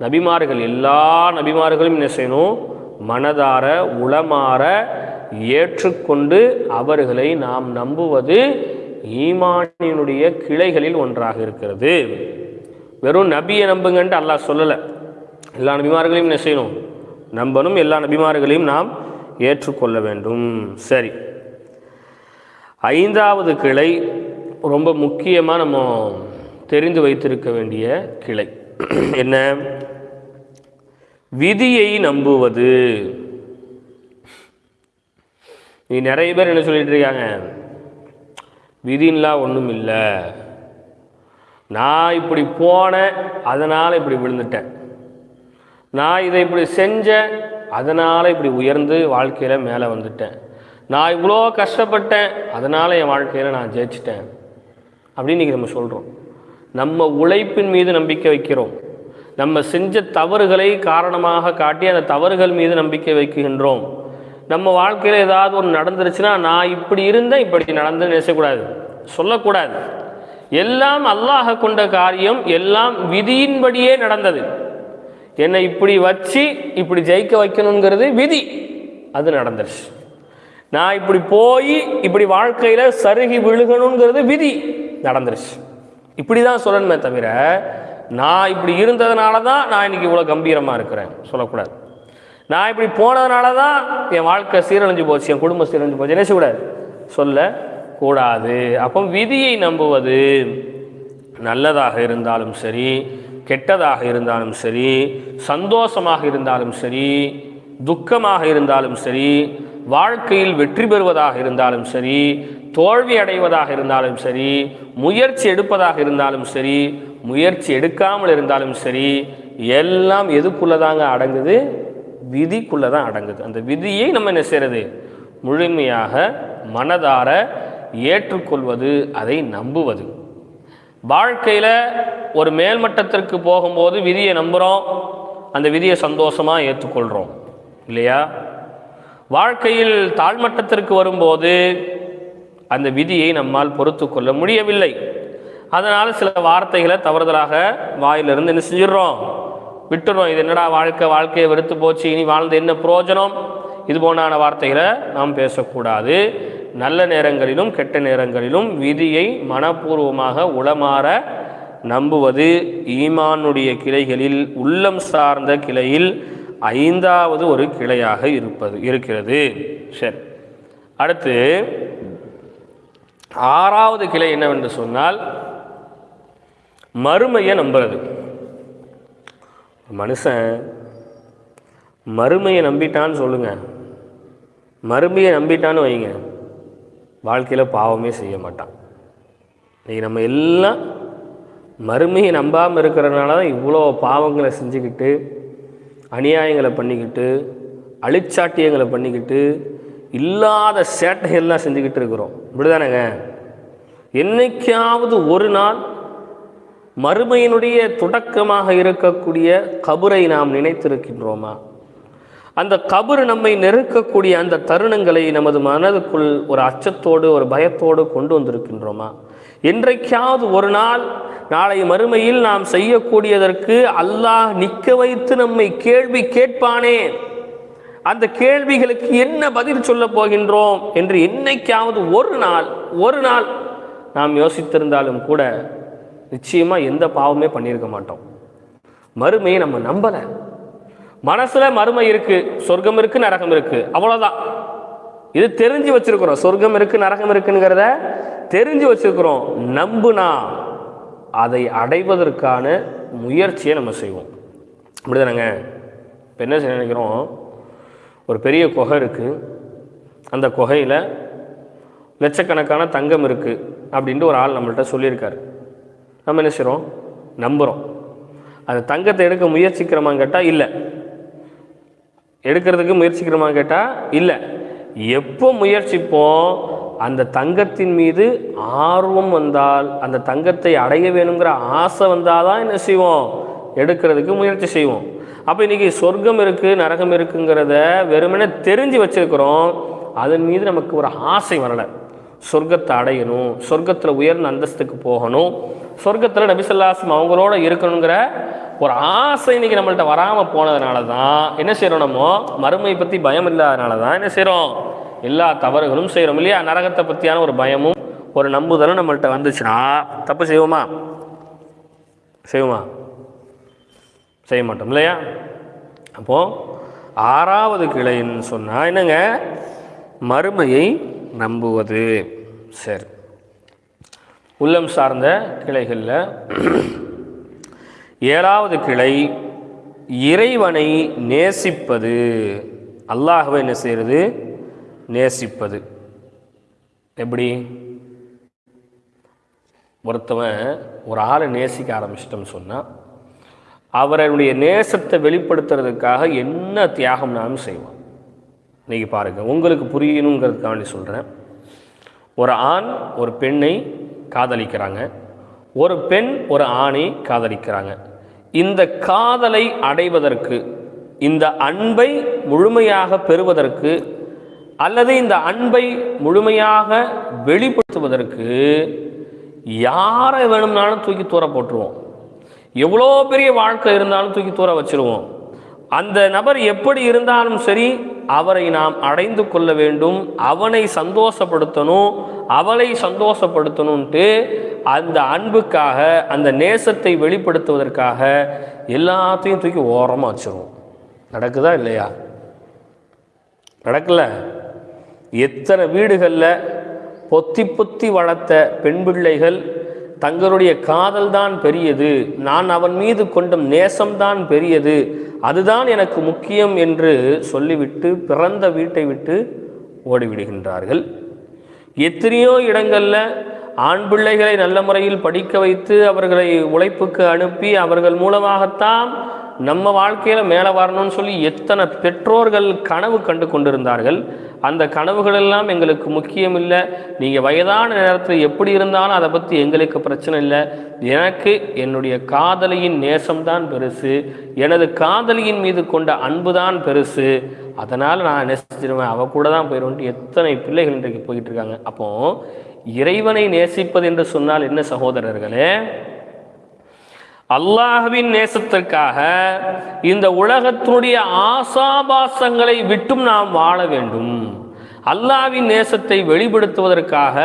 நபிமார்கள் எல்லா நபிமார்களும் என்ன செய்யணும்? மனதார உளமாற ஏற்றுக்கொண்டு அவர்களை நாம் நம்புவது ஈமானினுடைய கிளைகளில் ஒன்றாக இருக்கிறது. வெறும் நபியை நம்புங்கன்ட்டு அல்லாஹ் சொல்லலை. எல்லா நபிமார்களையும் என்ன செய்யணும்? நம்பணும். எல்லா நபிமார்களையும் நாம் ஏற்றுக்கொள்ள வேண்டும். சரி. ஐந்தாவது கிளை ரொம்ப முக்கியமாக நம்ம தெரிந்து வைத்திருக்க வேண்டிய கிளை. (clears throat) என்ன? விதியை நம்புவது. நீ நிறைய பேர் என்ன சொல்லிட்டு இருக்காங்க? விதின்லாம் ஒன்றும் இல்லை. நான் இப்படி போனேன் அதனால் இப்படி விழுந்துட்டேன். நான் இதை இப்படி செஞ்சேன் அதனால் இப்படி உயர்ந்து வாழ்க்கையில் மேலே வந்துட்டேன். நான் இவ்வளோ கஷ்டப்பட்டேன் அதனால் என் வாழ்க்கையில் நான் ஜெயிச்சிட்டேன். அப்படின்னு இன்றைக்கி நம்ம சொல்கிறோம் நம்ம உழைப்பின் மீது நம்பிக்கை வைக்கிறோம். நம்ம செஞ்ச தவறுகளை காரணமாக காட்டி அந்த தவறுகள் மீது நம்பிக்கை வைக்கின்றோம். நம்ம வாழ்க்கையில் ஏதாவது ஒன்று நடந்துருச்சுன்னா நான் இப்படி இருந்தேன் இப்படி நடந்து நினைச்சக்கூடாது. சொல்லக்கூடாது. எல்லாம் அல்லாஹ கொண்ட காரியம் எல்லாம் விதியின்படியே நடந்தது. என்னை இப்படி வச்சு இப்படி ஜெயிக்க வைக்கணுங்கிறது விதி. அது நடந்துருச்சு. நான் இப்படி போய் இப்படி வாழ்க்கையில் சருகி விழுகணுங்கிறது விதி. நடந்துருச்சு. இப்படி தான் சொல்லணுமே தவிர நான் இப்படி இருந்ததுனால தான் நான் இன்னைக்கு இவ்வளோ கம்பீரமாக இருக்கிறேன். சொல்லக்கூடாது. நான் இப்படி போனதுனால தான் என் வாழ்க்கை சீரழிஞ்சு போச்சு என் குடும்பம் சீரழிஞ்சு போச்சு. என்ன செய்யக்கூடாது? சொல்ல கூடாது. அப்போ விதியை நம்புவது நல்லதாக இருந்தாலும் சரி கெட்டதாக இருந்தாலும் சரி சந்தோஷமாக இருந்தாலும் சரி துக்கமாக இருந்தாலும் சரி வாழ்க்கையில் வெற்றி பெறுவதாக இருந்தாலும் சரி தோல்வி அடைவதாக இருந்தாலும் சரி முயற்சி எடுப்பதாக இருந்தாலும் சரி முயற்சி எடுக்காமல் இருந்தாலும் சரி எல்லாம் எதுக்குள்ளதாங்க அடங்குது? விதிக்குள்ளே தான் அடங்குது. அந்த விதியை நம்ம என்ன செய்கிறது முழுமையாக மனதார ஏற்றுக்கொள்வது அதை நம்புவது. வாழ்க்கையில் ஒரு மேல்மட்டத்திற்கு போகும்போது விதியை நம்புகிறோம் அந்த விதியை சந்தோஷமாக ஏற்றுக்கொள்கிறோம் இல்லையா? வாழ்க்கையில் தாழ்மட்டத்திற்கு வரும்போது அந்த விதியை நம்மால் பொறுத்து கொள்ள முடியவில்லை. அதனால் சில வார்த்தைகளை தவறுதலாக வாயிலிருந்து என்ன செஞ்சிடுறோம்? விட்டுறோம். இது என்னடா வாழ்க்கை? வாழ்க்கையை வெறுத்து போச்சு. இனி வாழ்ந்த என்ன பிரயோஜனம் இது போனான வார்த்தைகளை நாம் பேசக்கூடாது. நல்ல நேரங்களிலும் கெட்ட நேரங்களிலும் விதியை மனப்பூர்வமாக உளமாற நம்புவது ஈமானுடைய கிளைகளில் உள்ளம் சார்ந்த கிளையில் ஐந்தாவது ஒரு கிளையாக இருப்பது இருக்கிறது. சரி. அடுத்து ஆறாவது கிளை என்னவென்று சொன்னால் மறுமையை நம்புறது. மனுஷன் மறுமையை நம்பிட்டான்னு சொல்லுங்கள் மறுமையை நம்பிட்டான்னு வைங்க. வாழ்க்கையில் பாவமே செய்ய மாட்டான். இன்னைக்கு நம்ம எல்லாம் மறுமையை நம்பாமல் இருக்கிறதுனால தான் இவ்வளோ பாவங்களை செஞ்சுக்கிட்டு அநியாயங்களை பண்ணிக்கிட்டு அழிச்சாட்டியங்களை பண்ணிக்கிட்டு இல்லாத சேட்டைகள்லாம் செஞ்சுக்கிட்டு இருக்கிறோம். இப்படிதானேங்க? என்னைக்காவது ஒரு நாள் மறுமையினுடைய தொடக்கமாக இருக்கக்கூடிய கபரை நாம் நினைத்திருக்கின்றோமா? அந்த கபர் நம்மை நெருக்கக்கூடிய அந்த தருணங்களை நமது மனதுக்குள் ஒரு அச்சத்தோடு ஒரு பயத்தோடு கொண்டு வந்திருக்கின்றோமா? என்றைக்காவது ஒரு நாள் நாளை மறுமையில் நாம் செய்யக்கூடியதற்கு அல்லாஹ் நிற்க வைத்து நம்மை கேள்வி கேட்பானே? அந்த கேள்விகளுக்கு என்ன பதில் சொல்ல போகின்றோம்? என்று என்னைக்காவது ஒரு நாள் ஒரு நாள் நாம் யோசித்திருந்தாலும் கூட நிச்சயமாக எந்த பாவமே பண்ணியிருக்க மாட்டோம். மறுமையை நம்ம நம்பலை. மனசில் மறுமை இருக்குது சொர்க்கம் இருக்குது நரகம் இருக்குது அவ்வளோதான் இது தெரிஞ்சு வச்சுருக்குறோம். சொர்க்கம் இருக்குது நரகம் இருக்குங்கிறத தெரிஞ்சு வச்சுருக்குறோம். நம்புனா அதை அடைவதற்கான முயற்சியை நம்ம செய்வோம். அப்படிதானங்க? இப்போ என்ன செய்ய நினைக்கிறோம்? ஒரு பெரிய குகை இருக்குது அந்த குகையில் லட்சக்கணக்கான தங்கம் இருக்குது அப்படின்ட்டு ஒரு ஆள் நம்மள்கிட்ட சொல்லியிருக்காரு. நம்ம என்ன செய்கிறோம் நம்புகிறோம் அந்த தங்கத்தை எடுக்க முயற்சிக்கிறோமான்னு கேட்டால் இல்லை. எடுக்கிறதுக்கு முயற்சிக்கிறோமான்னு கேட்டால் இல்லை. எப்போ முயற்சிப்போம் அந்த தங்கத்தின் மீது ஆர்வம் வந்தால் அந்த தங்கத்தை அடைய வேணுங்கிற ஆசை வந்தால் தான் என்ன செய்வோம்? எடுக்கிறதுக்கு முயற்சி செய்வோம். அப்போ இன்றைக்கி சொர்க்கம் இருக்குது நரகம் இருக்குங்கிறத வெறுமனே தெரிஞ்சு வச்சிருக்கிறோம். அதன் மீது நமக்கு ஒரு ஆசை வரலை. சொர்க்கத்தை அடையணும் சொர்க்கத்தில் உயர்ந்த அந்தஸ்துக்கு போகணும். சொர்க்கத்தில் நபிசல்லாசம் அவங்களோட இருக்கணுங்கிற ஒரு ஆசை இன்னைக்கு நம்மள்ட்ட வராமல் போனதுனால தான் என்ன செய்கிறோம் நம்ம? மறுமை பற்றி பயம் இல்லாதனால தான் என்ன செய்கிறோம் எல்லா தவறுகளும் செய்கிறோம் இல்லையா? நரகத்தை பற்றியான ஒரு பயமும் ஒரு நம்புதலும் நம்மள்ட்ட வந்துச்சுன்னா தப்பு செய்வோமா? செய்வோமா? செய்ய மாட்டோம் இல்லையா? அப்போது ஆறாவது கிளைன்னு சொன்னால் என்னங்க? மறுமையை நம்புவது. சரி. உள்ளம் சார்ந்த கிளைகளில் ஏழாவது கிளை இறைவனை நேசிப்பது. அல்லாஹ்வை என்ன செய்கிறது? நேசிப்பது. எப்படி? ஒருத்தவன் ஒரு ஆளை நேசிக்க ஆரம்பிச்சிட்டோம்னு சொன்னால் அவருடைய நேசத்தை வெளிப்படுத்துறதுக்காக என்ன தியாகம்னாலும் செய்வான். இன்னைக்கு பாருங்கள் உங்களுக்கு புரியணுங்கிறதுக்காண்டி சொல்கிறேன் ஒரு ஆண் ஒரு பெண்ணை காதலிக்கிறாங்க. ஒரு பெண் ஒரு ஆணை காதலிக்கிறாங்க. இந்த காதலை அடைவதற்கு இந்த அன்பை முழுமையாக பெறுவதற்கு அல்லது இந்த அன்பை முழுமையாக வெளிப்படுத்துவதற்கு யாரை வேணும்னாலும் தூக்கி தூர போட்டுருவோம். எவ்வளோ பெரிய வாழ்க்கை இருந்தாலும் தூக்கி தூர வச்சுருவோம். அந்த நபர் எப்படி இருந்தாலும் சரி அவரை நாம் அடைந்து கொள்ள வேண்டும் அவனை சந்தோஷப்படுத்தணும் அவளை சந்தோஷப்படுத்தணும்ன்ட்டு அந்த அன்புக்காக அந்த நேசத்தை வெளிப்படுத்துவதற்காக எல்லாத்தையும் தூக்கி ஓரமாக வச்சிருவோம். நடக்குதா இல்லையா? நடக்கல. எத்தனை வீடுகளில் பொத்தி பொத்தி வளர்த்த பெண் பிள்ளைகள் தங்களுடைய காதல் தான் பெரியது. நான் அவன் மீது கொண்ட நேசம்தான் பெரியது. அதுதான் எனக்கு முக்கியம் என்று சொல்லிவிட்டு பிறந்த வீட்டை விட்டு ஓடிவிடுகின்றார்கள். எத்தனையோ இடங்களில் ஆண் பிள்ளைகளை நல்ல முறையில் படிக்க வைத்து அவர்களை உழைப்புக்கு அனுப்பி அவர்கள் மூலமாகத்தான் நம்ம வாழ்க்கையில் மேலே வரணும்னு சொல்லி எத்தனை பெற்றோர்கள் கனவு கண்டு கொண்டிருந்தார்கள் அந்த கனவுகளெல்லாம் எங்களுக்கு முக்கியம் இல்லை. நீங்கள் வயதான நேரத்தில் எப்படி இருந்தாலும் அதை பற்றி எங்களுக்கு பிரச்சனை இல்லை. எனக்கு என்னுடைய காதலியின் நேசம்தான் பெருசு. எனது காதலியின் மீது கொண்ட அன்பு தான் பெருசு. அதனால் நான் நேசிச்சிருவேன். அவ கூட தான் போயிடுவேன்ட்டு எத்தனை பிள்ளைகள் இன்றைக்கு போயிட்டு இருக்காங்க. அப்போ இறைவனை நேசிப்பது என்று சொன்னால் என்ன சகோதரர்களே அல்லாஹ்வின் நேசத்திற்காக இந்த உலகத்தினுடைய ஆசாபாசங்களை விட்டும் நாம் வாழ வேண்டும். அல்லாஹ்வின் நேசத்தை வெளிப்படுத்துவதற்காக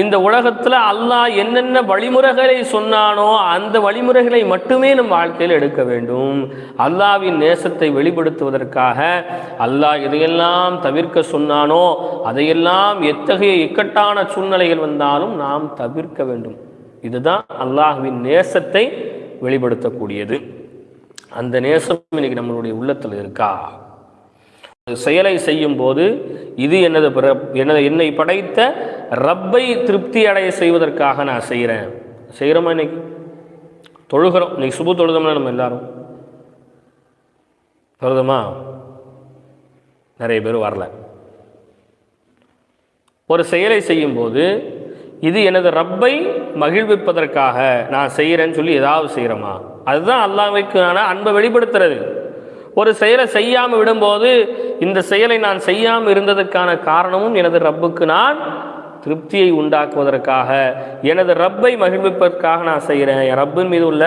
இந்த உலகத்தில் அல்லாஹ் என்னென்ன வழிமுறைகளை சொன்னானோ அந்த வழிமுறைகளை மட்டுமே நம் வாழ்க்கையில் எடுக்க வேண்டும். அல்லாஹ்வின் நேசத்தை வெளிப்படுத்துவதற்காக அல்லாஹ் எதையெல்லாம் தவிர்க்க சொன்னானோ அதையெல்லாம் எத்தகைய இக்கட்டான சூழ்நிலைகள் வந்தாலும் நாம் தவிர்க்க வேண்டும். இதுதான் அல்லாஹ்வின் நேசத்தை வெளிப்படுத்தக்கூடியது. அந்த நேசம் இன்னைக்கு நம்மளுடைய உள்ளத்தில் இருக்கா? செயலை செய்யும் போது இது எனது பிற- எனது என்னை படைத்த ரப்பை திருப்தி அடைய செய்வதற்காக நான் செய்கிறேன் செய்கிறோமா இன்னைக்கு? தொழுகிறோம். இன்னைக்கு சுபு தொழுதோம்னா நம்ம எல்லாரும். தொழுதோமா? நிறைய பேர் வரல. ஒரு செயலை செய்யும்போது இது எனது ரப்பை மகிழ்விப்பதற்காக நான் செய்கிறேன்னு சொல்லி ஏதாவது செய்கிறோமா? அதுதான் அல்லாஹ்விற்கான அன்பை வெளிப்படுத்துறது. ஒரு செயலை செய்யாமல் விடும்போது இந்த செயலை நான் செய்யாமல் இருந்ததற்கான காரணமும் எனது ரப்புக்கு நான் திருப்தியை உண்டாக்குவதற்காக எனது ரப்பை மகிழ்விப்பதற்காக நான் செய்கிறேன். என் ரப்பின் மீது உள்ள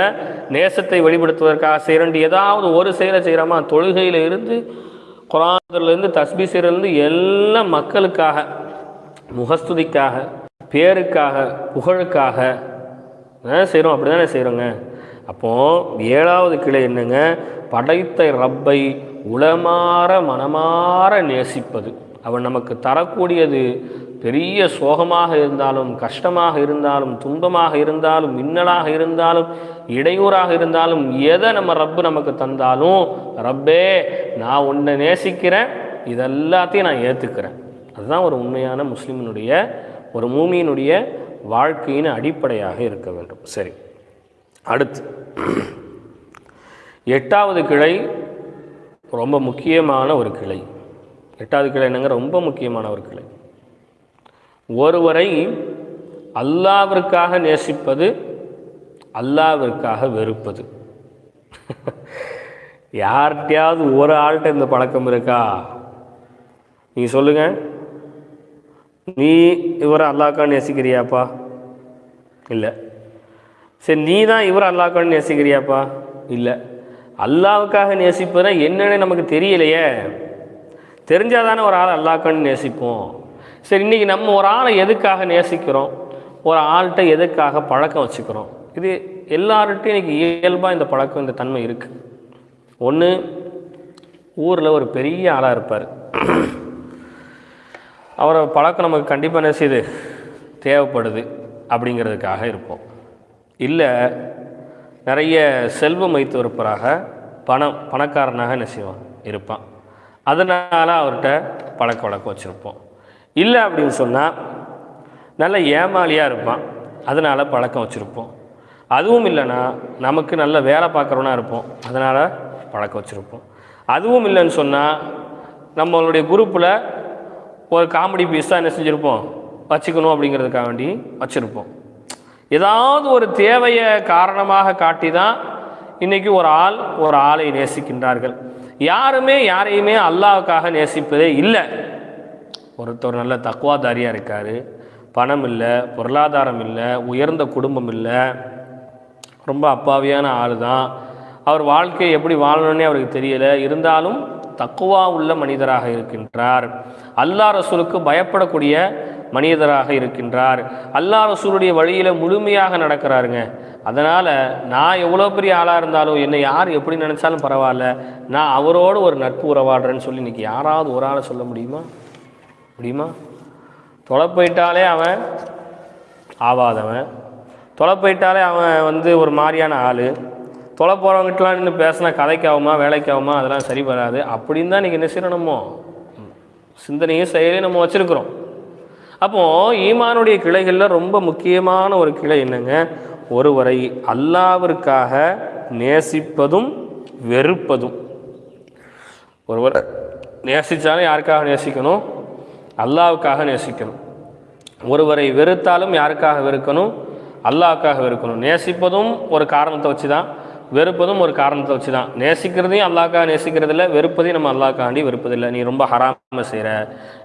நேசத்தை வெளிப்படுத்துவதற்காக செய்கிறேன். ஏதாவது ஒரு செயலை செய்கிறோமா? தொழுகையில் இருந்து குரான்லேருந்து தஸ்பி செய்கிறதுலேருந்து எல்லாம் மக்களுக்காக முகஸ்துதிக்காக பேருக்காக புகழுக்காக செய்கிறோம் அப்படி தானே செய்கிறோங்க அப்போது ஏழாவது கிளை என்னங்க? படைத்த ரப்பை உளமாற மனமாற நேசிப்பது. அவன் நமக்கு தரக்கூடியது பெரிய சோகமாக இருந்தாலும் கஷ்டமாக இருந்தாலும் துன்பமாக இருந்தாலும் மின்னலாக இருந்தாலும் இடையூறாக இருந்தாலும் எதை நம்ம ரப்பு நமக்கு தந்தாலும் ரப்பே நான் உன்னை நேசிக்கிறேன் இதெல்லாத்தையும் நான் ஏற்றுக்கிறேன் அதுதான் ஒரு உண்மையான முஸ்லீமினுடைய ஒரு மூமியினுடைய வாழ்க்கையின் அடிப்படையாக இருக்க வேண்டும். சரி. அடுத்து எட்டாவது கிளை ரொம்ப முக்கியமான ஒரு கிளை. எட்டாவது கிளை என்னங்க? ரொம்ப முக்கியமான ஒரு கிளை. ஒருவரை அல்லாவிற்காக நேசிப்பது அல்லாவிற்காக வெறுப்பது. யார்கிட்டையாவது ஒரு ஆள்கிட்ட இந்த பழக்கம் இருக்கா? நீங்கள் சொல்லுங்கள் நீ இவரை அல்லாக்கான்னு நேசிக்கிறியாப்பா? இல்லை. சரி நீ தான் இவரை அல்லாக்கான்னு நேசிக்கிறியாப்பா? இல்லை. அல்லாவுக்காக நேசிப்பதுனா என்னென்னு நமக்கு தெரியலையே. தெரிஞ்சால் தானே ஒரு ஆளை அல்லாக்கான்னு நேசிப்போம். சரி இன்றைக்கி நம்ம ஒரு ஆளை எதுக்காக நேசிக்கிறோம்? ஒரு ஆள்கிட்ட எதுக்காக பழக்கம் வச்சுக்கிறோம்? இது எல்லார்கிட்டையும் இன்றைக்கி இயல்பாக இந்த பழக்கம் இந்த தன்மை இருக்குது ஒன்று ஊரில் ஒரு பெரிய ஆளாக இருப்பார். அவரை பழக்கம் நமக்கு கண்டிப்பாக என்ன செய்யுது? தேவைப்படுது அப்படிங்கிறதுக்காக இருப்போம். இல்லை நிறைய செல்வம் வைத்து இருப்பராக பணம் பணக்காரனாக என்ன செய்வான்? இருப்பான். அதனால் அவர்கிட்ட பழக்க வழக்கம் வச்சுருப்போம். இல்லை அப்படின்னு சொன்னால் நல்ல ஏமாளியாக இருப்பான். அதனால் பழக்கம் வச்சுருப்போம். அதுவும் இல்லைன்னா நமக்கு நல்ல வேலை பார்க்குறோன்னா இருப்போம். அதனால் பழக்கம் வச்சுருப்போம். அதுவும் இல்லைன்னு சொன்னால் நம்மளுடைய குரூப்பில் ஒரு காமெடி பீஸ் தான் என்ன செஞ்சுருப்போம்? வச்சுக்கணும் அப்படிங்கிறதுக்காக வேண்டி வச்சுருப்போம். ஏதாவது ஒரு தேவையை காரணமாக காட்டி தான் இன்றைக்கி ஒரு ஆள் ஒரு ஆளை நேசிக்கின்றார்கள். யாருமே யாரையுமே அல்லாவுக்காக நேசிப்பதே இல்லை. ஒருத்தர் நல்ல தக்குவாதாரியாக இருக்கார். பணம் இல்லை பொருளாதாரம் இல்லை உயர்ந்த குடும்பம் இல்லை. ரொம்ப அப்பாவியான ஆள் தான் அவர் வாழ்க்கையை எப்படி வாழணும்னே அவருக்கு தெரியலை. இருந்தாலும் தக்குவா உள்ள மனிதராக இருக்கின்றார். அல்லா ரசூலுக்கு பயப்படக்கூடிய மனிதராக இருக்கின்றார். அல்லா ரசூலுடைய வழியில் முழுமையாக நடக்கிறாருங்க. அதனால் நான் எவ்வளோ பெரிய ஆளாக இருந்தாலும் என்னை யார் எப்படி நினச்சாலும் பரவாயில்ல. நான் அவரோடு ஒரு நட்பு உறவாடுறேன்னு சொல்லி இன்றைக்கி யாராவது ஒரு ஆளை சொல்ல முடியுமா? முடியுமா? தொலை போயிட்டாலே அவன் ஆவாதவன். தொலை போயிட்டாலே அவன் வந்து ஒரு மாதிரியான ஆள். தொலை போகிறவங்ககிட்டலாம் நின்று பேசினா கதைக்காகுமா வேலைக்காகுமா? அதெல்லாம் சரி வராது. அப்படின்னு தான் நீங்கள் என்ன சிந்தனையும் செயலையும் நம்ம வச்சுருக்குறோம். அப்போது ஈமானுடைய கிளைகளில் ரொம்ப முக்கியமான ஒரு கிளை என்னங்க? ஒருவரை அல்லாவிற்காக நேசிப்பதும் வெறுப்பதும். ஒருவர் நேசித்தாலும் யாருக்காக நேசிக்கணும்? அல்லாவுக்காக நேசிக்கணும். ஒருவரை வெறுத்தாலும் யாருக்காக வெறுக்கணும்? அல்லாவுக்காக வெறுக்கணும். நேசிப்பதும் ஒரு காரணத்தை வச்சு தான் வெறுப்பதும் ஒரு காரணத்தை வச்சு தான் நேசிக்கிறதையும் அல்லாக்காக நேசிக்கிறதில்ல வெறுப்பதையும் நம்ம அல்லாக்காண்டி வெறுப்பதில்லை. நீ ரொம்ப ஹராம செய்கிற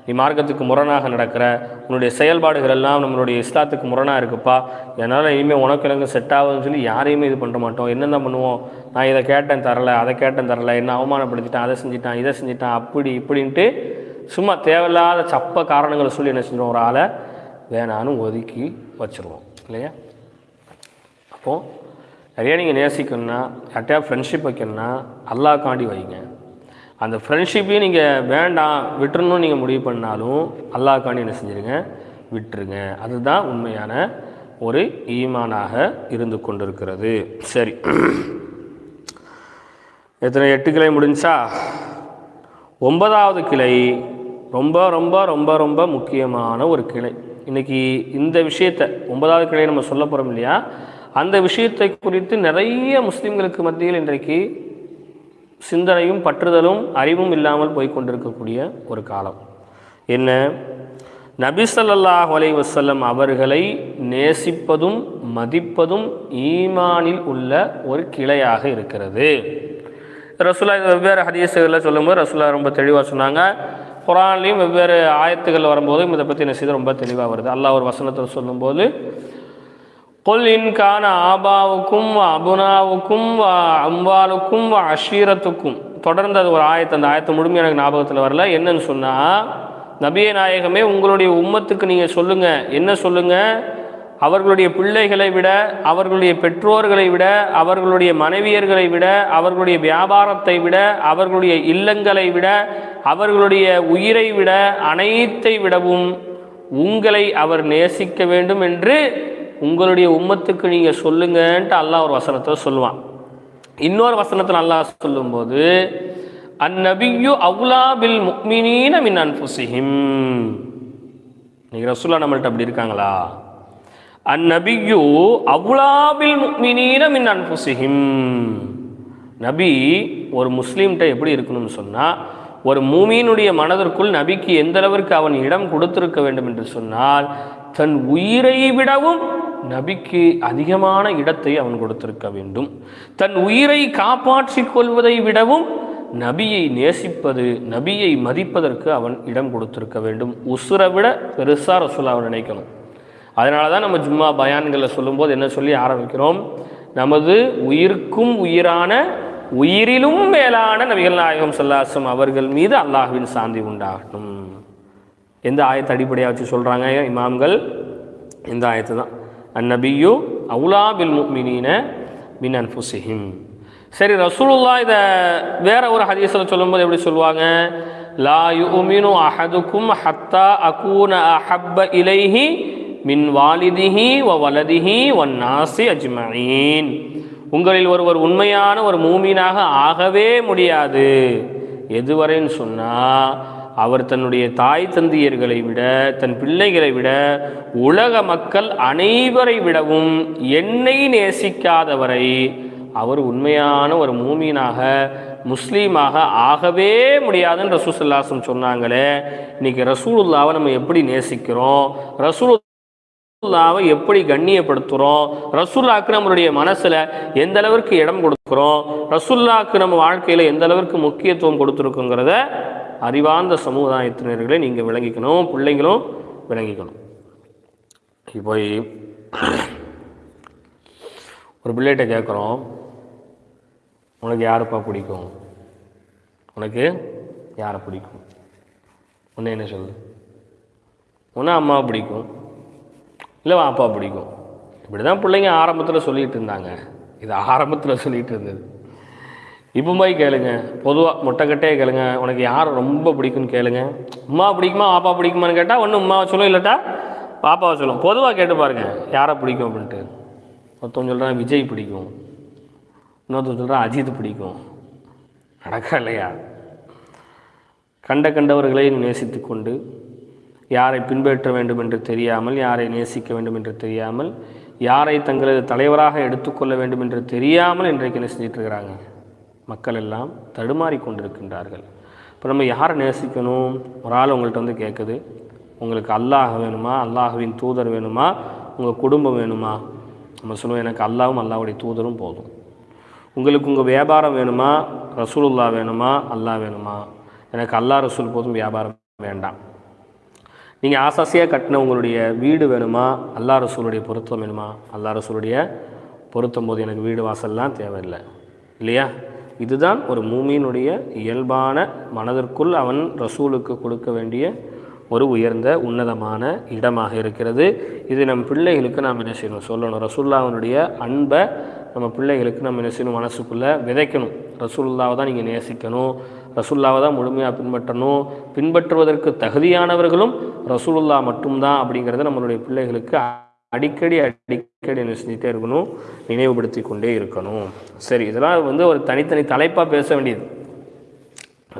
நீ மார்க்கத்துக்கு முரணாக நடக்கிற உன்னுடைய செயல்பாடுகள் எல்லாம் நம்மளுடைய இஸ்லாத்துக்கு முரணாக இருக்குப்பா. என்னால் இனிமேல் உனக்கு எனக்கு செட் ஆகுதுன்னு சொல்லி யாரையுமே இது பண்ண மாட்டோம். என்னென்ன பண்ணுவோம்? நான் இதை கேட்டேன் தரலை அதை கேட்டேன் தரலை என்ன அவமானப்படுத்திட்டேன் அதை செஞ்சிட்டான் இதை செஞ்சிட்டான் அப்படி இப்படின்ட்டு சும்மா தேவையில்லாத சப்ப காரணங்களை சொல்லி என்ன செஞ்சிடும் ஒரு ஆளை வேணான்னு ஒதுக்கி வச்சுருவோம். இல்லையா? அப்போது நிறையா நீங்கள் நேசிக்கணும்னா யார்கிட்டயா ஃப்ரெண்ட்ஷிப் வைக்கணும்னா அல்லாக்காண்டி வைங்க. அந்த ஃப்ரெண்ட்ஷிப்பையும் நீங்கள் வேண்டாம் விட்டுறணும்னு நீங்கள் முடிவு பண்ணாலும் அல்லாக்காண்டி என்ன செஞ்சுருங்க? விட்டுருங்க. அதுதான் உண்மையான ஒரு ஈமானாக இருந்து கொண்டிருக்கிறது. சரி. எத்தனை எட்டு கிளை முடிஞ்சா? ஒன்பதாவது கிளை ரொம்ப ரொம்ப ரொம்ப ரொம்ப முக்கியமான ஒரு கிளை. இன்றைக்கி இந்த விஷயத்தை ஒன்பதாவது கிளை நம்ம சொல்ல போகிறோம் இல்லையா? அந்த விஷயத்தை குறித்து நிறைய முஸ்லீம்களுக்கு மத்தியில் இன்றைக்கு சிந்தனையும் பற்றுதலும் அறிவும் இல்லாமல் போய்கொண்டிருக்கக்கூடிய ஒரு காலம். என்ன? நபிசல்லாஹ் ஸல்லல்லாஹு அலைஹி அவர்களை நேசிப்பதும் மதிப்பதும் ஈமானில் உள்ள ஒரு கிளையாக இருக்கிறது. ரசுல்லா வெவ்வேறு ஹதீசுகளில் சொல்லும்போது ரசுல்லா ரொம்ப தெளிவாக சொன்னாங்க. குரான்லேயும் வெவ்வேறு ஆயத்துகள் வரும்போதும் இதை பற்றி என்ன செய்து ரொம்ப தெளிவாக வருது. அல்லாஹ் ஒரு வசனத்தில் சொல்லும்போது கொல் இன்கான ஆபாவுக்கும் அபுனாவுக்கும் அம்பாலுக்கும் அஷீரத்துக்கும் தொடர்ந்து அது ஒரு ஆயத்தை. அந்த ஆயத்தை முழுமையாக எனக்கு ஞாபகத்தில் வரல. என்னன்னு சொன்னால் நபிய நாயகமே உங்களுடைய உம்மத்துக்கு நீங்கள் சொல்லுங்கள் என்ன சொல்லுங்கள் அவர்களுடைய பிள்ளைகளை விட அவர்களுடைய பெற்றோர்களை விட அவர்களுடைய மனைவியர்களை விட அவர்களுடைய வியாபாரத்தை விட அவர்களுடைய இல்லங்களை விட அவர்களுடைய உயிரை விட அனைத்தை விடவும் உங்களை அவர் நேசிக்க வேண்டும் என்று உங்களுடைய உம்மத்துக்கு நீங்கள் சொல்லுங்கன்ட்டு அல்லாஹ் ஒரு வசனத்தை சொல்லுவான். இன்னொரு வசனத்தில் அல்லாஹ் சொல்லும்போது அந்நபியு அவுலா பில் முக்மினீன மின் அன்புசிஹிம் நீங்கள் ரசூல்லா நம்மள்ட்ட அப்படி இருக்காங்களா? அந்நபியு அவுலா பில் முக்மினீன மின் அன்புசிஹிம் நபி ஒரு முஸ்லீம்கிட்ட எப்படி இருக்கணும்னு சொன்னால் ஒரு மூமியினுடைய மனதிற்குள் நபிக்கு எந்த அளவிற்கு அவன் இடம் கொடுத்திருக்க வேண்டும் என்று சொன்னால் தன் உயிரை விடவும் நபிக்கு அதிகமான இடத்தை அவன் கொடுத்திருக்க வேண்டும். தன் உயிரை காப்பாற்றிக் கொள்வதை விடவும் நபியை நேசிப்பது நபியை மதிப்பதற்கு அவன் இடம் கொடுத்திருக்க வேண்டும். உசுரை விட பெருசாக அவன் நினைக்கணும். அதனால தான் நம்ம ஜும்மா பயான்களில் சொல்லும்போது என்ன சொல்லி ஆரம்பிக்கிறோம்? நமது உயிருக்கும் உயிரான உயிரிலும் மேலான நபிகள் நாயகம் சல்லாசம் அவர்கள் மீது அல்லாஹுவின் சாந்தி உண்டாகட்டும். எந்த ஆயத்தை அடிப்படையாக வச்சு சொல்கிறாங்க இமாம்கள்? இந்த ஆயத்து தான் அந்நபியு அவுலா பில் முக்மினீன மின் அன்புசிஹிம் சரி ரசூலுல்லா இதை வேற ஒரு ஹதீஸில் சொல்லும்போது எப்படி சொல்லுவாங்க? லா யுமினு அஹதுக்கும் ஹத்தா அகூன அஹப்ப இலைஹி மின் வாலிதிஹி வ வலதிஹி ஒன் நாசி அஜ்மீன். உங்களில் ஒருவர் உண்மையான ஒரு மூமீனாக ஆகவே முடியாது. எதுவரைன்னு சொன்னால் அவர் தன்னுடைய தாய் தந்தையர்களை விட தன் பிள்ளைகளை விட உலக மக்கள் அனைவரை விடவும் என்னை நேசிக்காதவரை அவர் உண்மையான ஒரு மூமீனாக முஸ்லீமாக ஆகவே முடியாதுன்னு ரசூசல்லாசம் சொன்னாங்களே. இன்னைக்கு ரசூலுல்லாவை நம்ம எப்படி நேசிக்கிறோம்? ரசூல் ரசூல்லாவை எப்படி கண்ணியப்படுத்துகிறோம் ரசூல்லாக்கு நம்மளுடைய மனசில் எந்த அளவிற்கு இடம் கொடுக்குறோம்? ரசூல்லாக்கு நம்ம வாழ்க்கையில் எந்த அளவிற்கு முக்கியத்துவம் கொடுத்துருக்குங்கிறத அறிவார்ந்த சமுதாயத்தினர்களை நீங்கள் விளங்கிக்கணும் பிள்ளைங்களும் விளங்கிக்கணும். இப்போ ஒரு பிள்ளைகிட்ட கேட்குறோம் உனக்கு யாருப்பா பிடிக்கும்? உனக்கு யாரை பிடிக்கும்? உன்னை என்ன சொல்லு உன்னை அம்மா பிடிக்கும் இல்லை அப்பா பிடிக்கும். இப்படி தான் பிள்ளைங்க ஆரம்பத்தில் சொல்லிகிட்டு இருந்தாங்க. இது ஆரம்பத்தில் சொல்லிகிட்டு இருந்தது. இப்போ போய் கேளுங்க. பொதுவாக மொட்டைக்கட்டையே கேளுங்க. உனக்கு யார் ரொம்ப பிடிக்கும்னு கேளுங்க. அம்மா பிடிக்குமா பாப்பா பிடிக்குமான்னு கேட்டால் ஒன்று அம்மாவை சொல்லும் இல்லாட்டா பாப்பாவை சொல்லும் பொதுவாக கேட்டு பாருங்க யாரை பிடிக்கும் அப்படின்ட்டு. ஒருத்தவங்க சொல்கிறான் விஜய் பிடிக்கும். இன்னொருத்தன் சொல்கிறான் அஜித் பிடிக்கும். நடக்கா இல்லையா? கண்ட கண்டவர்களை நேசித்து கொண்டு யாரை பின்பற்ற வேண்டும் என்று தெரியாமல் யாரை நேசிக்க வேண்டும் என்று தெரியாமல் யாரை தங்களது தலைவராக எடுத்துக்கொள்ள வேண்டும் என்று தெரியாமல் இன்றைக்கு என்ன செஞ்சிட்ருக்கிறாங்க மக்கள் எல்லாம் தடுமாறி கொண்டிருக்கின்றார்கள். இப்போ நம்ம யாரை நேசிக்கணும்? ஒரு ஆள் உங்கள்கிட்ட வந்து கேட்குது உங்களுக்கு அல்லாஹ் வேணுமா? அல்லாஹுவின் தூதர் வேணுமா? உங்கள் குடும்பம் வேணுமா? நம்ம சொல்லுவோம் எனக்கு அல்லாவும் அல்லாவுடைய தூதரும் போதும். உங்களுக்கு உங்கள் வியாபாரம் வேணுமா? ரசூலுல்லா வேணுமா? அல்லாஹ் வேணுமா? எனக்கு அல்லாஹ் ரசூல் போதும் வியாபாரம் வேண்டாம். நீங்கள் ஆசாசியாக கட்டின உங்களுடைய வீடு வேணுமா? அல்லா ரசூலுடைய பொருத்தம் வேணுமா? அல்லா ரசூலுடைய பொருத்தம் போது எனக்கு வீடு வாசல்லாம் தேவையில்லை. இல்லையா? இதுதான் ஒரு மூமியினுடைய இயல்பான மனதிற்குள் அவன் ரசூலுக்கு கொடுக்க வேண்டிய ஒரு உயர்ந்த உன்னதமான இடமாக இருக்கிறது. இது நம் பிள்ளைகளுக்கு நாம் என்ன செய்யணும்? சொல்லணும். ரசூல்லாவினுடைய அன்பை நம்ம பிள்ளைகளுக்கு நம்ம என்ன செய்யணும்? மனசுக்குள்ளே விதைக்கணும். ரசூல்லாவை தான் நீங்கள் நேசிக்கணும். ரசூல்லாவை தான் முழுமையாக பின்பற்றணும். பின்பற்றுவதற்கு தகுதியானவர்களும் ரசூலுல்லா மட்டும்தான் அப்படிங்கிறத நம்மளுடைய பிள்ளைகளுக்கு அடிக்கடி அடிக்கடி என்ன செஞ்சுட்டே இருக்கணும் நினைவுபடுத்தி கொண்டே இருக்கணும். சரி இதெல்லாம் வந்து ஒரு தனித்தனி தலைப்பாக பேச வேண்டியது.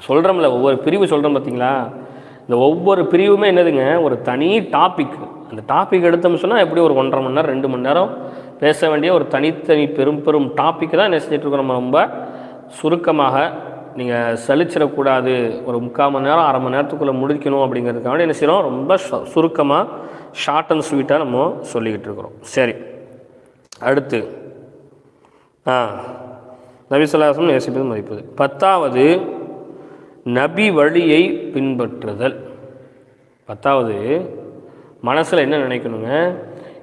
சொல்கிறோம்ல ஒவ்வொரு பிரிவு சொல்கிறோம் பார்த்தீங்களா இந்த ஒவ்வொரு பிரிவுமே என்னதுங்க? ஒரு தனி டாபிக் அந்த டாபிக் எடுத்தோம்னு சொன்னால் எப்படி ஒரு ஒன்றரை மணி நேரம் ரெண்டு மணி நேரம் பேச வேண்டிய ஒரு தனித்தனி பெரும் பெரும் டாப்பிக்கு தான் என்ன செஞ்சிட்ருக்கோம் நம்ம? ரொம்ப சுருக்கமாக நீங்கள் சலிச்சிடக்கூடாது. ஒரு முக்கால் மணி நேரம் அரை மணி நேரத்துக்குள்ளே முடிக்கணும் அப்படிங்கிறதுக்காக என்ன செய்கிறோம் ரொம்ப சு- சுருக்கமாக ஷார்ட் அண்ட் ஸ்வீட்டாக நம்ம சொல்லிக்கிட்டு இருக்கிறோம். சரி. அடுத்து ஆ நபிசுல்லாசம் நேசிப்பது மதிப்பது. பத்தாவது நபி வழியை பின்பற்றுதல். பத்தாவது மனசில் என்ன நினைக்கணுங்க?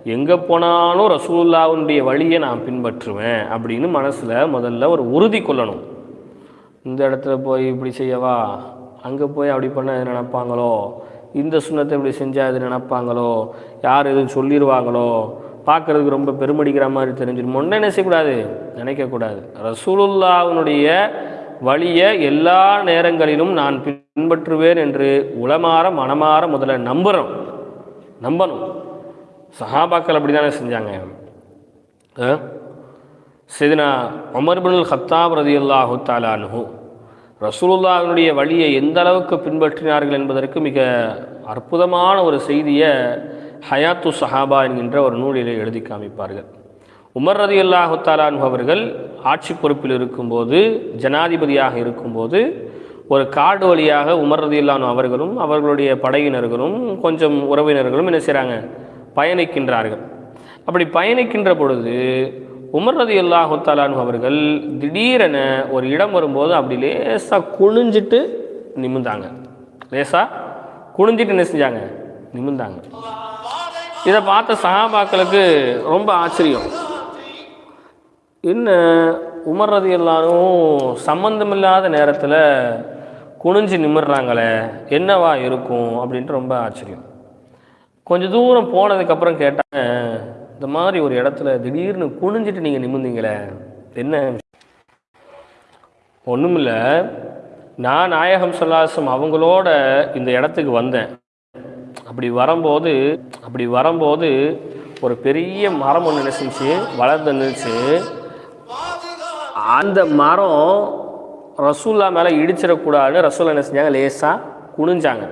எங்கே போனாலும் ரசூல்லாவுடைய வழியை நான் பின்பற்றுவேன் அப்படின்னு மனசில் முதல்ல ஒரு உறுதி கொள்ளணும். இந்த இடத்துல போய் இப்படி செய்யவா? அங்கே போய் அப்படி பண்ண எது நினைப்பாங்களோ? இந்த சுண்ணத்தை இப்படி செஞ்சால் எது நினப்பாங்களோ? யார் எதுவும் சொல்லிடுவாங்களோ பார்க்கறதுக்கு ரொம்ப பெருமடிக்கிற மாதிரி தெரிஞ்சிடும் ஒன்றும் என்ன செய்யக்கூடாது? நினைக்கக்கூடாது. ரசூலுல்லாவுனுடைய வழியை எல்லா நேரங்களிலும் நான் பின்பற்றுவேன் என்று உளமாற மனமாற முதல்ல நம்புகிறோம் நம்பணும். சஹாபாக்கள் அப்படி தானே செஞ்சாங்க? ஆ? சிதனா உமர் பின் ஹத்தாப் தாலானு ரசூலுல்லாவினுடைய வழியை எந்த அளவுக்கு பின்பற்றினார்கள் என்பதற்கு மிக அற்புதமான ஒரு செய்தியை ஹயாத்து சஹாபா என்கின்ற ஒரு நூலிலே எழுதி காமிப்பார்கள். உமர் ரதி அல்லாஹுத்தாலான் அவர்கள் ஆட்சி பொறுப்பில் இருக்கும்போது ஜனாதிபதியாக இருக்கும்போது ஒரு காடு வழியாக உமர் ரதி அவர்களும் அவர்களுடைய படையினர்களும் கொஞ்சம் உறவினர்களும் என்ன செய்கிறாங்க பயணிக்கின்றார்கள். அப்படி பயணிக்கின்ற பொழுது உமர் ரதி அல்லாஹுத்தாலானு அவர்கள் திடீரென ஒரு இடம் வரும்போது அப்படி லேசாக குனிஞ்சிட்டு நிமிந்தாங்க லேசாக குனிஞ்சிட்டு என்ன செஞ்சாங்க? நிமிந்தாங்க இதை பார்த்த சகாபாக்களுக்கு ரொம்ப ஆச்சரியம். என்ன உமர் ரதி எல்லாரும் சம்மந்தமில்லாத நேரத்தில் குனிஞ்சு நிமிடுறாங்களே என்னவா இருக்கும் அப்படின்ட்டு ரொம்ப ஆச்சரியம். கொஞ்சம் தூரம் போனதுக்கப்புறம் கேட்டாங்க இந்த மாதிரி ஒரு இடத்துல திடீர்னு குனிஞ்சிட்டு நீங்கள் நிமிர்ந்தீங்களே என்ன? ஒன்றுமில்ல நான் நாயகம் சொல்லாசம் அவங்களோட இந்த இடத்துக்கு வந்தேன். அப்படி வரும்போது அப்படி வரும்போது ஒரு பெரிய மரம் ஒன்று நினைச்சிச்சு வளர்ந்து நின்றுச்சு அந்த மரம் ரசூல்லா மேலே இடிச்சிடக்கூடாதுன்னு ரசூல்லா என்ன செஞ்சாங்க? லேசாக குனிஞ்சாங்க.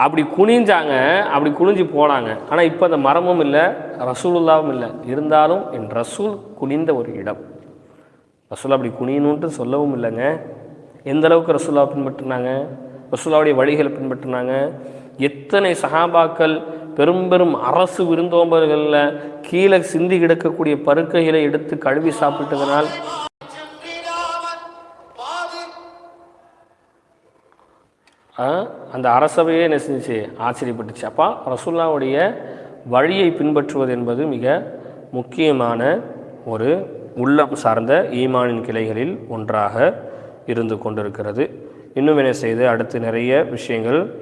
அப்படி குனிஞ்சாங்க அப்படி குனிஞ்சு போனாங்க. ஆனால் இப்போ அந்த மரமும் இல்லை ரசூலுல்லாவும் இல்லை. இருந்தாலும் என் ரசூல் குனிந்த ஒரு இடம். ரசூலா அப்படி குனியணுன்ட்டு சொல்லவும் இல்லைங்க. எந்த அளவுக்கு ரசூலா பின்பற்றினாங்க? ரசூலாவுடைய வழிகளை பின்பற்றினாங்க. எத்தனை சகாபாக்கள் பெரும் பெரும் அரசு விருந்தோம்பர்களில் கீழே சிந்தி கிடக்கக்கூடிய பருக்கைகளை எடுத்து கழுவி சாப்பிட்டதனால் ஆ, அந்த அரசவையே என்ன செஞ்சுச்சு? ஆச்சரியப்பட்டுச்சு. அப்போ ரசுல்லாவுடைய வழியை பின்பற்றுவது என்பது மிக முக்கியமான ஒரு உள்ளம் சார்ந்த ஈமானின் கிளைகளில் ஒன்றாக இருந்து கொண்டிருக்கிறது. இன்னும் என்ன செய்து? அடுத்து நிறைய விஷயங்கள்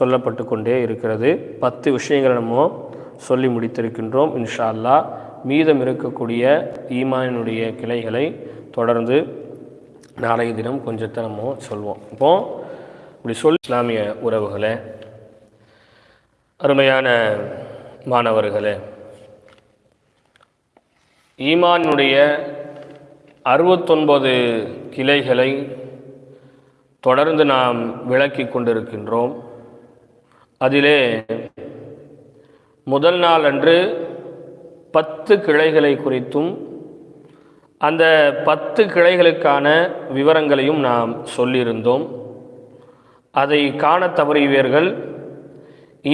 சொல்லப்பட்டு கொண்டே இருக்கிறது. பத்து விஷயங்கள் நம்ம சொல்லி முடித்திருக்கின்றோம். இன்ஷா அல்லாஹ் மீதம் இருக்கக்கூடிய ஈமானினுடைய கிளைகளை தொடர்ந்து நாளைய தினம் கொஞ்சத்தை நம்ம சொல்வோம். இப்போது இப்படி சொல் இஸ்லாமிய உறவுகளே அருமையான மாணவர்களே ஈமானுடைய அறுபத்தொன்பது கிளைகளை தொடர்ந்து நாம் விளக்கி கொண்டிருக்கின்றோம். அதிலே முதல் நாள் அன்று பத்து கிளைகளை குறித்தும் அந்த பத்து கிளைகளுக்கான விவரங்களையும் நாம் சொல்லியிருந்தோம். அதை காண தவறியவர்கள்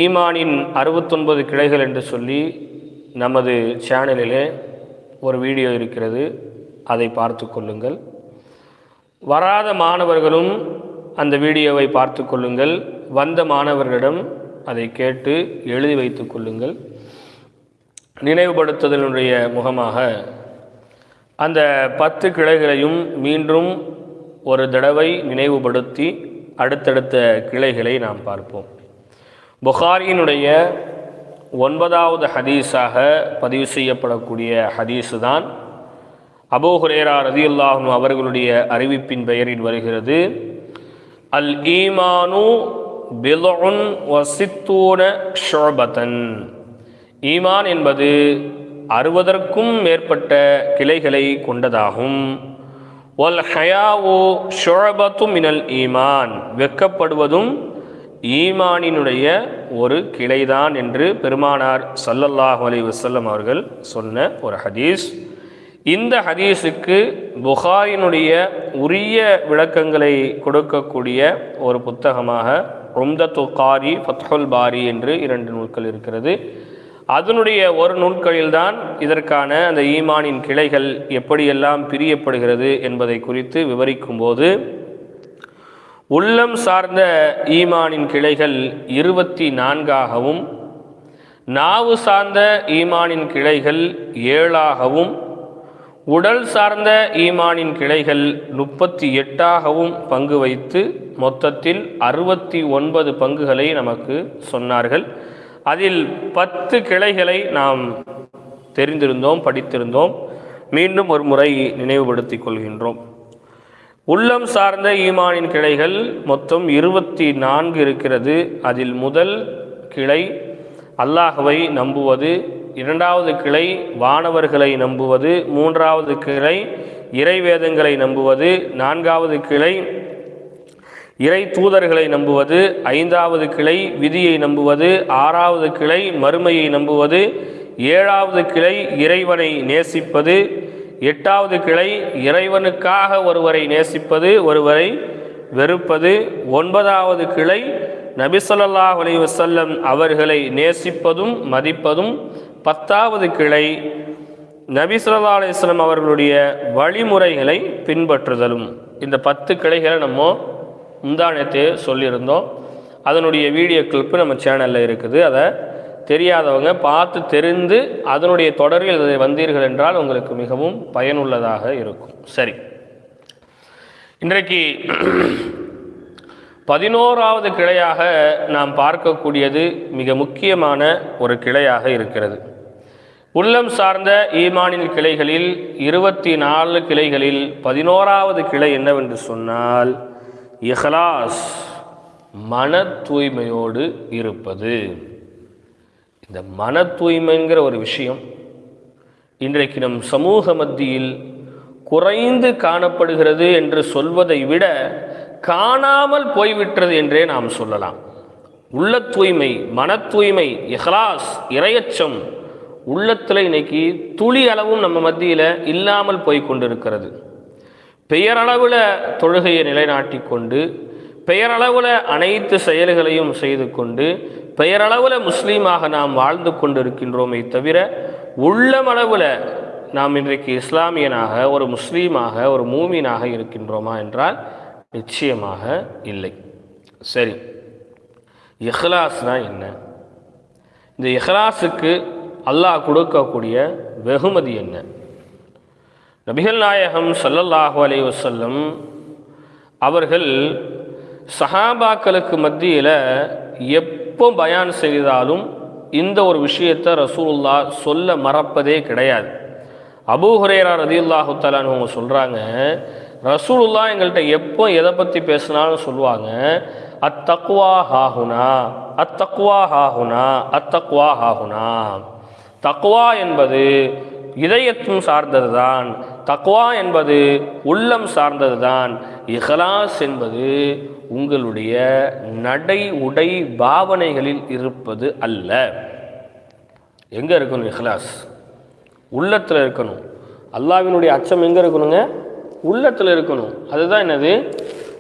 ஈமானின் அறுபத்தொன்பது கிளைகள் என்று சொல்லி நமது சேனலிலே ஒரு வீடியோ இருக்கிறது. அதை பார்த்து கொள்ளுங்கள். வராத மாணவர்களும் அந்த வீடியோவை பார்த்து கொள்ளுங்கள். வந்த மாணவர்களிடம் அதை கேட்டு எழுதி வைத்து கொள்ளுங்கள். நினைவுபடுத்துதலினுடைய முகமாக அந்த பத்து கிளைகளையும் மீண்டும் ஒரு தடவை நினைவுபடுத்தி அடுத்தடுத்த கிளைகளை நாம் பார்ப்போம். புகாரியினுடைய ஒன்பதாவது ஹதீஸாக பதிவு செய்யப்படக்கூடிய ஹதீஸு தான் அபோஹுரேரா ரதியுல்லாஹு அவர்களுடைய அறிவிப்பின் பெயரில் வருகிறது. அல் ஈமானு பிலோன் வசித்தூன ஷோபத்தன் ஈமான் என்பது அறுபதற்கும் மேற்பட்ட கிளைகளை கொண்டதாகும். ஒல் ஹயாவோ ஷொழபத்து மினல் ஈமான். வெக்கப்படுவதும் ஈமானினுடைய ஒரு கிளைதான் என்று பெருமானார் சல்லல்லாஹு அலி வசல்லம் அவர்கள் சொன்ன ஒரு ஹதீஸ். இந்த ஹதீஸுக்கு புகாரினுடைய உரிய விளக்கங்களை கொடுக்கக்கூடிய ஒரு புத்தகமாக உம்தத்து காரி ஃபத்ஹுல் பாரி என்று இரண்டு நூல்கள் இருக்கிறது. அதனுடைய ஒரு நூல்களில்தான் இதற்கான அந்த ஈமானின் கிளைகள் எப்படியெல்லாம் பிரியப்படுகிறது என்பதை குறித்து விவரிக்கும்போது உள்ளம் சார்ந்த ஈமானின் கிளைகள் இருபத்தி நான்காகவும் நாவு சார்ந்த ஈமானின் கிளைகள் ஏழாகவும் உடல் சார்ந்த ஈமானின் கிளைகள் முப்பத்தி எட்டாகவும் பங்கு வைத்து மொத்தத்தில் அறுபத்தி ஒன்பது பங்குகளை நமக்கு சொன்னார்கள். அதில் பத்து கிளைகளை நாம் தெரிந்திருந்தோம் படித்திருந்தோம். மீண்டும் ஒரு முறை நினைவுபடுத்திக் கொள்கின்றோம். உள்ளம் சார்ந்த ஈமானின் கிளைகள் மொத்தம் இருபத்தி நான்கு இருக்கிறது. அதில் முதல் கிளை அல்லாஹவை நம்புவது இரண்டாவது கிளை வானவர்களை நம்புவது மூன்றாவது கிளை இறைவேதங்களை நம்புவது நான்காவது கிளை இறை தூதர்களை நம்புவது ஐந்தாவது கிளை விதியை நம்புவது ஆறாவது கிளை மறுமையை நம்புவது ஏழாவது கிளை இறைவனை நேசிப்பது எட்டாவது கிளை இறைவனுக்காக ஒருவரை நேசிப்பது ஒருவரை வெறுப்பது ஒன்பதாவது கிளை நபிசல்லாஹ் அலி வசல்லம் அவர்களை நேசிப்பதும் மதிப்பதும் பத்தாவது கிளை நபி ஸல்லல்லாஹு அவர்களுடைய வழிமுறைகளை பின்பற்றுதலும். இந்த பத்து கிளைகளை நம்ம முந்தானத்தே சொல்லியிருந்தோம். அதனுடைய வீடியோ கிளிப்பு நம்ம சேனலில் இருக்குது. அதை தெரியாதவங்க பார்த்து தெரிந்து அதனுடைய தொடரில் அதை வந்தீர்கள் என்றால் உங்களுக்கு மிகவும் பயனுள்ளதாக இருக்கும். சரி. இன்றைக்கு பதினோராவது கிளையாக நாம் பார்க்கக்கூடியது மிக முக்கியமான ஒரு கிளையாக இருக்கிறது. உள்ளம் சார்ந்த ஈமானின் கிளைகளில் இருபத்தி நாலு கிளைகளில் பதினோராவது கிளை என்னவென்று சொன்னால் இஹ்லாஸ் மன தூய்மையோடு இருப்பது. இந்த மன தூய்மைங்கிற ஒரு விஷயம் இன்றைக்கு நம் சமூக மத்தியில் குறைந்து காணப்படுகிறது என்று சொல்வதை விட காணாமல் போய்விட்டது என்றே நாம் சொல்லலாம். உள்ள தூய்மை மன தூய்மை இஹ்லாஸ் இரையச்சம் உள்ளத்தில் இன்னைக்கு துளி அளவும் நம்ம மத்தியில் இல்லாமல் போய் கொண்டிருக்கிறது. பெயரளவில் தொழுகையை நிலைநாட்டி கொண்டு பெயரளவில் அனைத்து செயல்களையும் செய்து கொண்டு பெயரளவில் முஸ்லீமாக நாம் வாழ்ந்து கொண்டிருக்கின்றோமே தவிர உள்ளமளவில் நாம் இன்றைக்கு இஸ்லாமியனாக ஒரு முஸ்லீமாக ஒரு மூமீனாக இருக்கின்றோமா என்றால் நிச்சயமாக இல்லை. சரி. இஹ்லாஸ்னா என்ன? இந்த இஹ்லாஸுக்கு அல்லாஹ் கொடுக்கக்கூடிய வெகுமதி என்ன? நபிகள் நாயகம் சல்லல்லாஹு அலி வசல்லம் அவர்கள் சஹாபாக்களுக்கு மத்தியில் எப்போ பயான் செய்தாலும் இந்த ஒரு விஷயத்தை ரசூலுல்லா சொல்ல மறப்பதே கிடையாது. அபூ ஹுரேரா ரதியுல்லாஹு தலான்னு அவங்க சொல்கிறாங்க ரசூலுல்லா எங்கள்கிட்ட எப்போ எதை பற்றி பேசினாலும் சொல்லுவாங்க அத்தக்வா ஹாஹுனா அத்தக்குவா ஹாஹுனா அத்தக்குவா ஹாஹுனா. தக்குவா என்பது இதயத்தும் சார்ந்தது தான் தக்வா என்பது உள்ளம் சார்ந்தது தான் இஹலாஸ் என்பது உங்களுடைய நடை உடை பாவனைகளில் இருப்பது அல்ல. எங்கே இருக்கணும் இஹ்லாஸ்? உள்ளத்தில் இருக்கணும். அல்லாவினுடைய அச்சம் எங்கே இருக்கணுங்க? உள்ளத்தில் இருக்கணும். அதுதான் என்னது?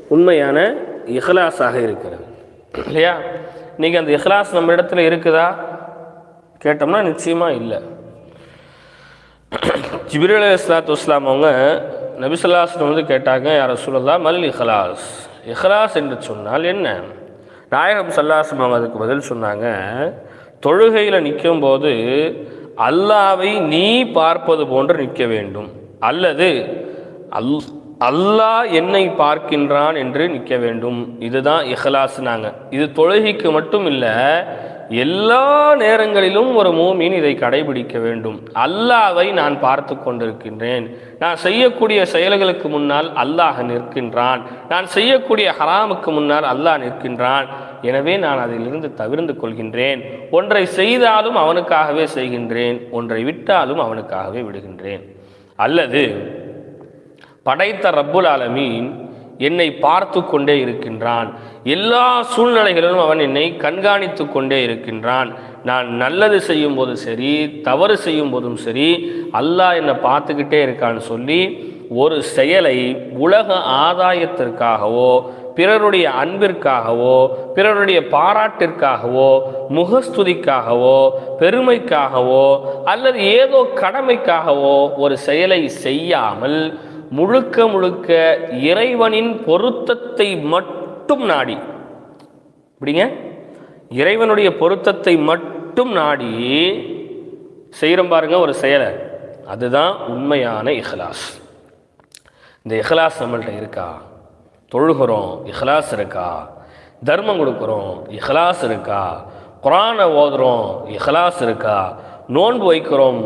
உண்மையான இஹ்லாஸாக இருக்கிறது. இல்லையா? இன்றைக்கி அந்த இஹ்லாஸ் நம்ம இடத்துல இருக்குதா? கேட்டோம்னா நிச்சயமாக இல்லை. ஜிபிரல் இஸ்லாத்து இஸ்லாம் அவங்க நபிசுல்லாஸ்லம் வந்து கேட்டாங்க யார் சொல்லலா மல் இஹ்லாஸ். இஹ்லாஸ் என்று சொன்னால் என்ன? நாயகம் சல்லாஸ்லம் அவங்க அதுக்கு பதில் சொன்னாங்க தொழுகையில் நிற்கும் போது அல்லாவை நீ பார்ப்பது போன்று நிற்க வேண்டும். அல்லது அல் அல்லாஹ் என்னை பார்க்கின்றான் என்று நிற்க வேண்டும். இதுதான் இஹ்லாஸ்னாங்க. இது தொழுகைக்கு மட்டும் இல்லை எல்லா நேரங்களிலும் ஒரு மூமின் இதை கடைபிடிக்க வேண்டும். அல்லாவை நான் பார்த்து கொண்டிருக்கின்றேன். நான் செய்யக்கூடிய செயல்களுக்கு முன்னால் அல்லாஹ் நிற்கின்றான். நான் செய்யக்கூடிய ஹராமுக்கு முன்னால் அல்லாஹ் நிற்கின்றான். எனவே நான் அதிலிருந்து தவிர்ந்து கொள்கின்றேன். ஒன்றை செய்தாலும் அவனுக்காகவே செய்கின்றேன். ஒன்றை விட்டாலும் அவனுக்காகவே விடுகின்றேன். அல்லது படைத்த ரப்புல் ஆலமீன் என்னை பார்த்து கொண்டே இருக்கின்றான். எல்லா சூழ்நிலைகளிலும் அவன் என்னை கண்காணித்து கொண்டே இருக்கின்றான். நான் நல்லது செய்யும் போதும் சரி தவறு செய்யும் போதும் சரி அல்லாஹ் என்னை பார்த்துக்கிட்டே இருக்கான்னு சொல்லி ஒரு செயலை உலக ஆதாயத்திற்காகவோ பிறருடைய அன்பிற்காகவோ பிறருடைய பாராட்டிற்காகவோ முகஸ்துதிக்காகவோ பெருமைக்காகவோ அல்லது ஏதோ கடமைக்காகவோ ஒரு செயலை செய்யாமல் முழுக்க முழுக்க இறைவனின் பொருத்தத்தை மட்டும் நாடி. இப்படிங்க இறைவனுடைய பொருத்தத்தை மட்டும் நாடி செய்கிறோம் பாருங்க ஒரு செயலை. அதுதான் உண்மையான இஹ்லாஸ். இந்த இஹ்லாஸ் நம்மள்கிட்ட இருக்கா? தொழுகிறோம் இஹ்லாஸ் இருக்கா? தர்மம் கொடுக்குறோம் இஹ்லாஸ் இருக்கா? குரானை ஓதுறோம் இஹ்லாஸ் இருக்கா? நோன்பு வைக்கிறோம்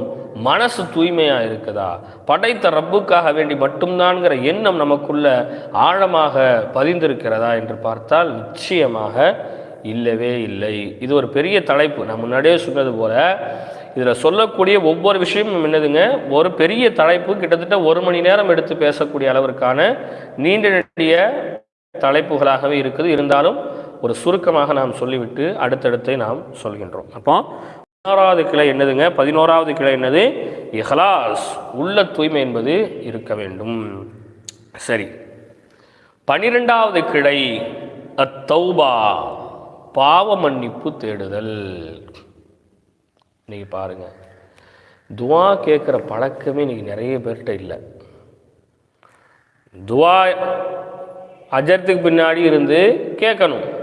மனசு தூய்மையாக இருக்குதா? படைத்த ரப்புக்காக வேண்டி மட்டும்தான்ங்கிற எண்ணம் நமக்குள்ள ஆழமாக பதிந்திருக்கிறதா என்று பார்த்தால் நிச்சயமாக இல்லவே இல்லை. இது ஒரு பெரிய தலைப்பு. நான் முன்னாடியே சொன்னது போல இதில் சொல்லக்கூடிய ஒவ்வொரு விஷயமும் என்னதுங்க? ஒரு பெரிய தலைப்பு கிட்டத்தட்ட ஒரு மணி நேரம் எடுத்து பேசக்கூடிய அளவிற்கான நீண்ட நெடிய தலைப்புகளாகவே இருக்குது. இருந்தாலும் ஒரு சுருக்கமாக நாம் சொல்லிவிட்டு அடுத்தடுத்தை நாம் சொல்கின்றோம். அப்போ பதினோராவது கிளை என்னதுங்க? பதினோராவது கிளை என்னது? இஹ்லாஸ். உள்ள தூய்மை என்பது இருக்க வேண்டும். சரி. பனிரெண்டாவது கிளை அத்தௌபா. பாவ மன்னிப்பு தேடுதல். இன்னைக்கு பாருங்க. துவா கேட்குற பழக்கமே இன்னைக்கு நிறைய பேர்கிட்ட இல்லை. துவா அஜரத்துக்கு பின்னாடி இருந்து கேட்கணும்.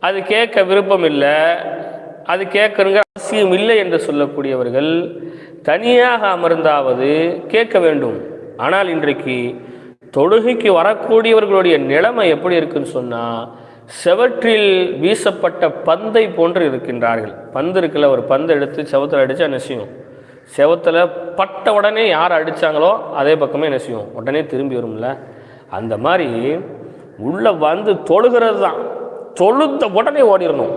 அது கேட்க விருப்பம் இல்லை. அது கேட்கணுங்க அவசியம் இல்லை என்று சொல்லக்கூடியவர்கள் தனியாக அமர்ந்தாவது கேட்க வேண்டும். ஆனால் இன்றைக்கு தொழுகைக்கு வரக்கூடியவர்களுடைய நிலைமை எப்படி இருக்குன்னு சொன்னால் செவற்றில் வீசப்பட்ட பந்தை போன்று இருக்கின்றார்கள். பந்து இருக்குல்ல ஒரு பந்து எடுத்து செவத்தில் அடித்தா நெசியும் செவத்தில் பட்ட உடனே யார் அடித்தாங்களோ அதே பக்கமே நெசியும் உடனே திரும்பி வரும்ல. அந்த மாதிரி உள்ளே வந்து தொழுகிறது தான். தொழுத்த உடனே ஓடிடணும்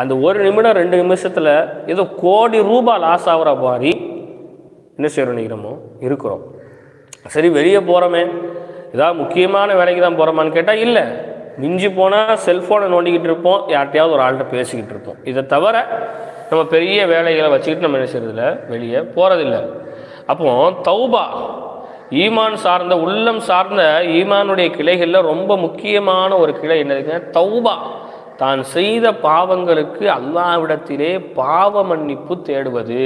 அந்த ஒரு நிமிடம் ரெண்டு நிமிஷத்தில் ஏதோ கோடி ரூபாய் லாஸ் ஆகிற மாதிரி என்ன செய்கிறோம் நினைக்கிறோமோ? இருக்கிறோம். சரி வெளியே போகிறோமே ஏதாவது முக்கியமான வேலைக்கு தான் போகிறோமான்னு கேட்டால் இல்லை. மிஞ்சி போனால் செல்ஃபோனை நோண்டிக்கிட்டு இருப்போம். யார்கிட்டையாவது ஒரு ஆள்கிட்ட பேசிக்கிட்டு இருப்போம். இதை தவிர நம்ம பெரிய வேலைகளை வச்சுக்கிட்டு நம்ம என்ன செய்யறதில்ல? வெளியே போகிறதில்ல அப்போ தௌபா ஈமான் சார்ந்த உள்ளம் சார்ந்த ஈமானுடைய கிளைகளில் ரொம்ப முக்கியமான ஒரு கிளை என்னதுங்க தௌபா. தான் செய்த பாவங்களுக்கு அல்லாவிடத்திலே பாவ மன்னிப்பு தேடுவது.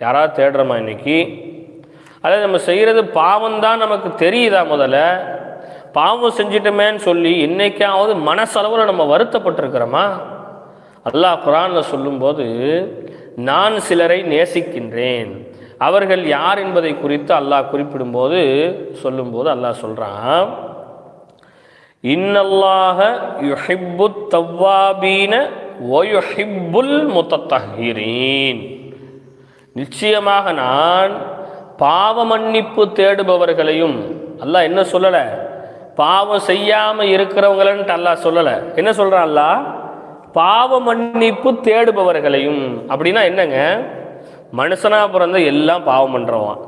யாராவது தேடுறோமா இன்னைக்கு? அதாவது நம்ம செய்கிறது பாவம்தான் நமக்கு தெரியுதா முதல்ல? பாவம் செஞ்சிட்டோமேன்னு சொல்லி என்னைக்காவது மனசளவில் நம்ம வருத்தப்பட்டிருக்கிறோமா? அல்லாஹ் குரானில் சொல்லும்போது நான் சிலரை நேசிக்கின்றேன். அவர்கள் யார் என்பதை குறித்து அல்லாஹ் குறிப்பிடும்போது சொல்லும்போது அல்லாஹ் சொல்கிறான் இன்னல்லாக யுஹிப்பு தவ்வாபீன ஒயுஹிப்புல் முத்தத்தஹீரீன். நிச்சயமாக நான் பாவ மன்னிப்பு தேடுபவர்களையும் அல்லாஹ் என்ன சொல்லலை? பாவம் செய்யாமல் இருக்கிறவங்களன்ட்டு அல்லாஹ் சொல்லலை. என்ன சொல்கிறான் அல்லா பாவ மன்னிப்பு தேடுபவர்களையும். அப்படின்னா என்னங்க? மனுஷனாக பிறந்த எல்லாம் பாவம் பண்ணுறவன்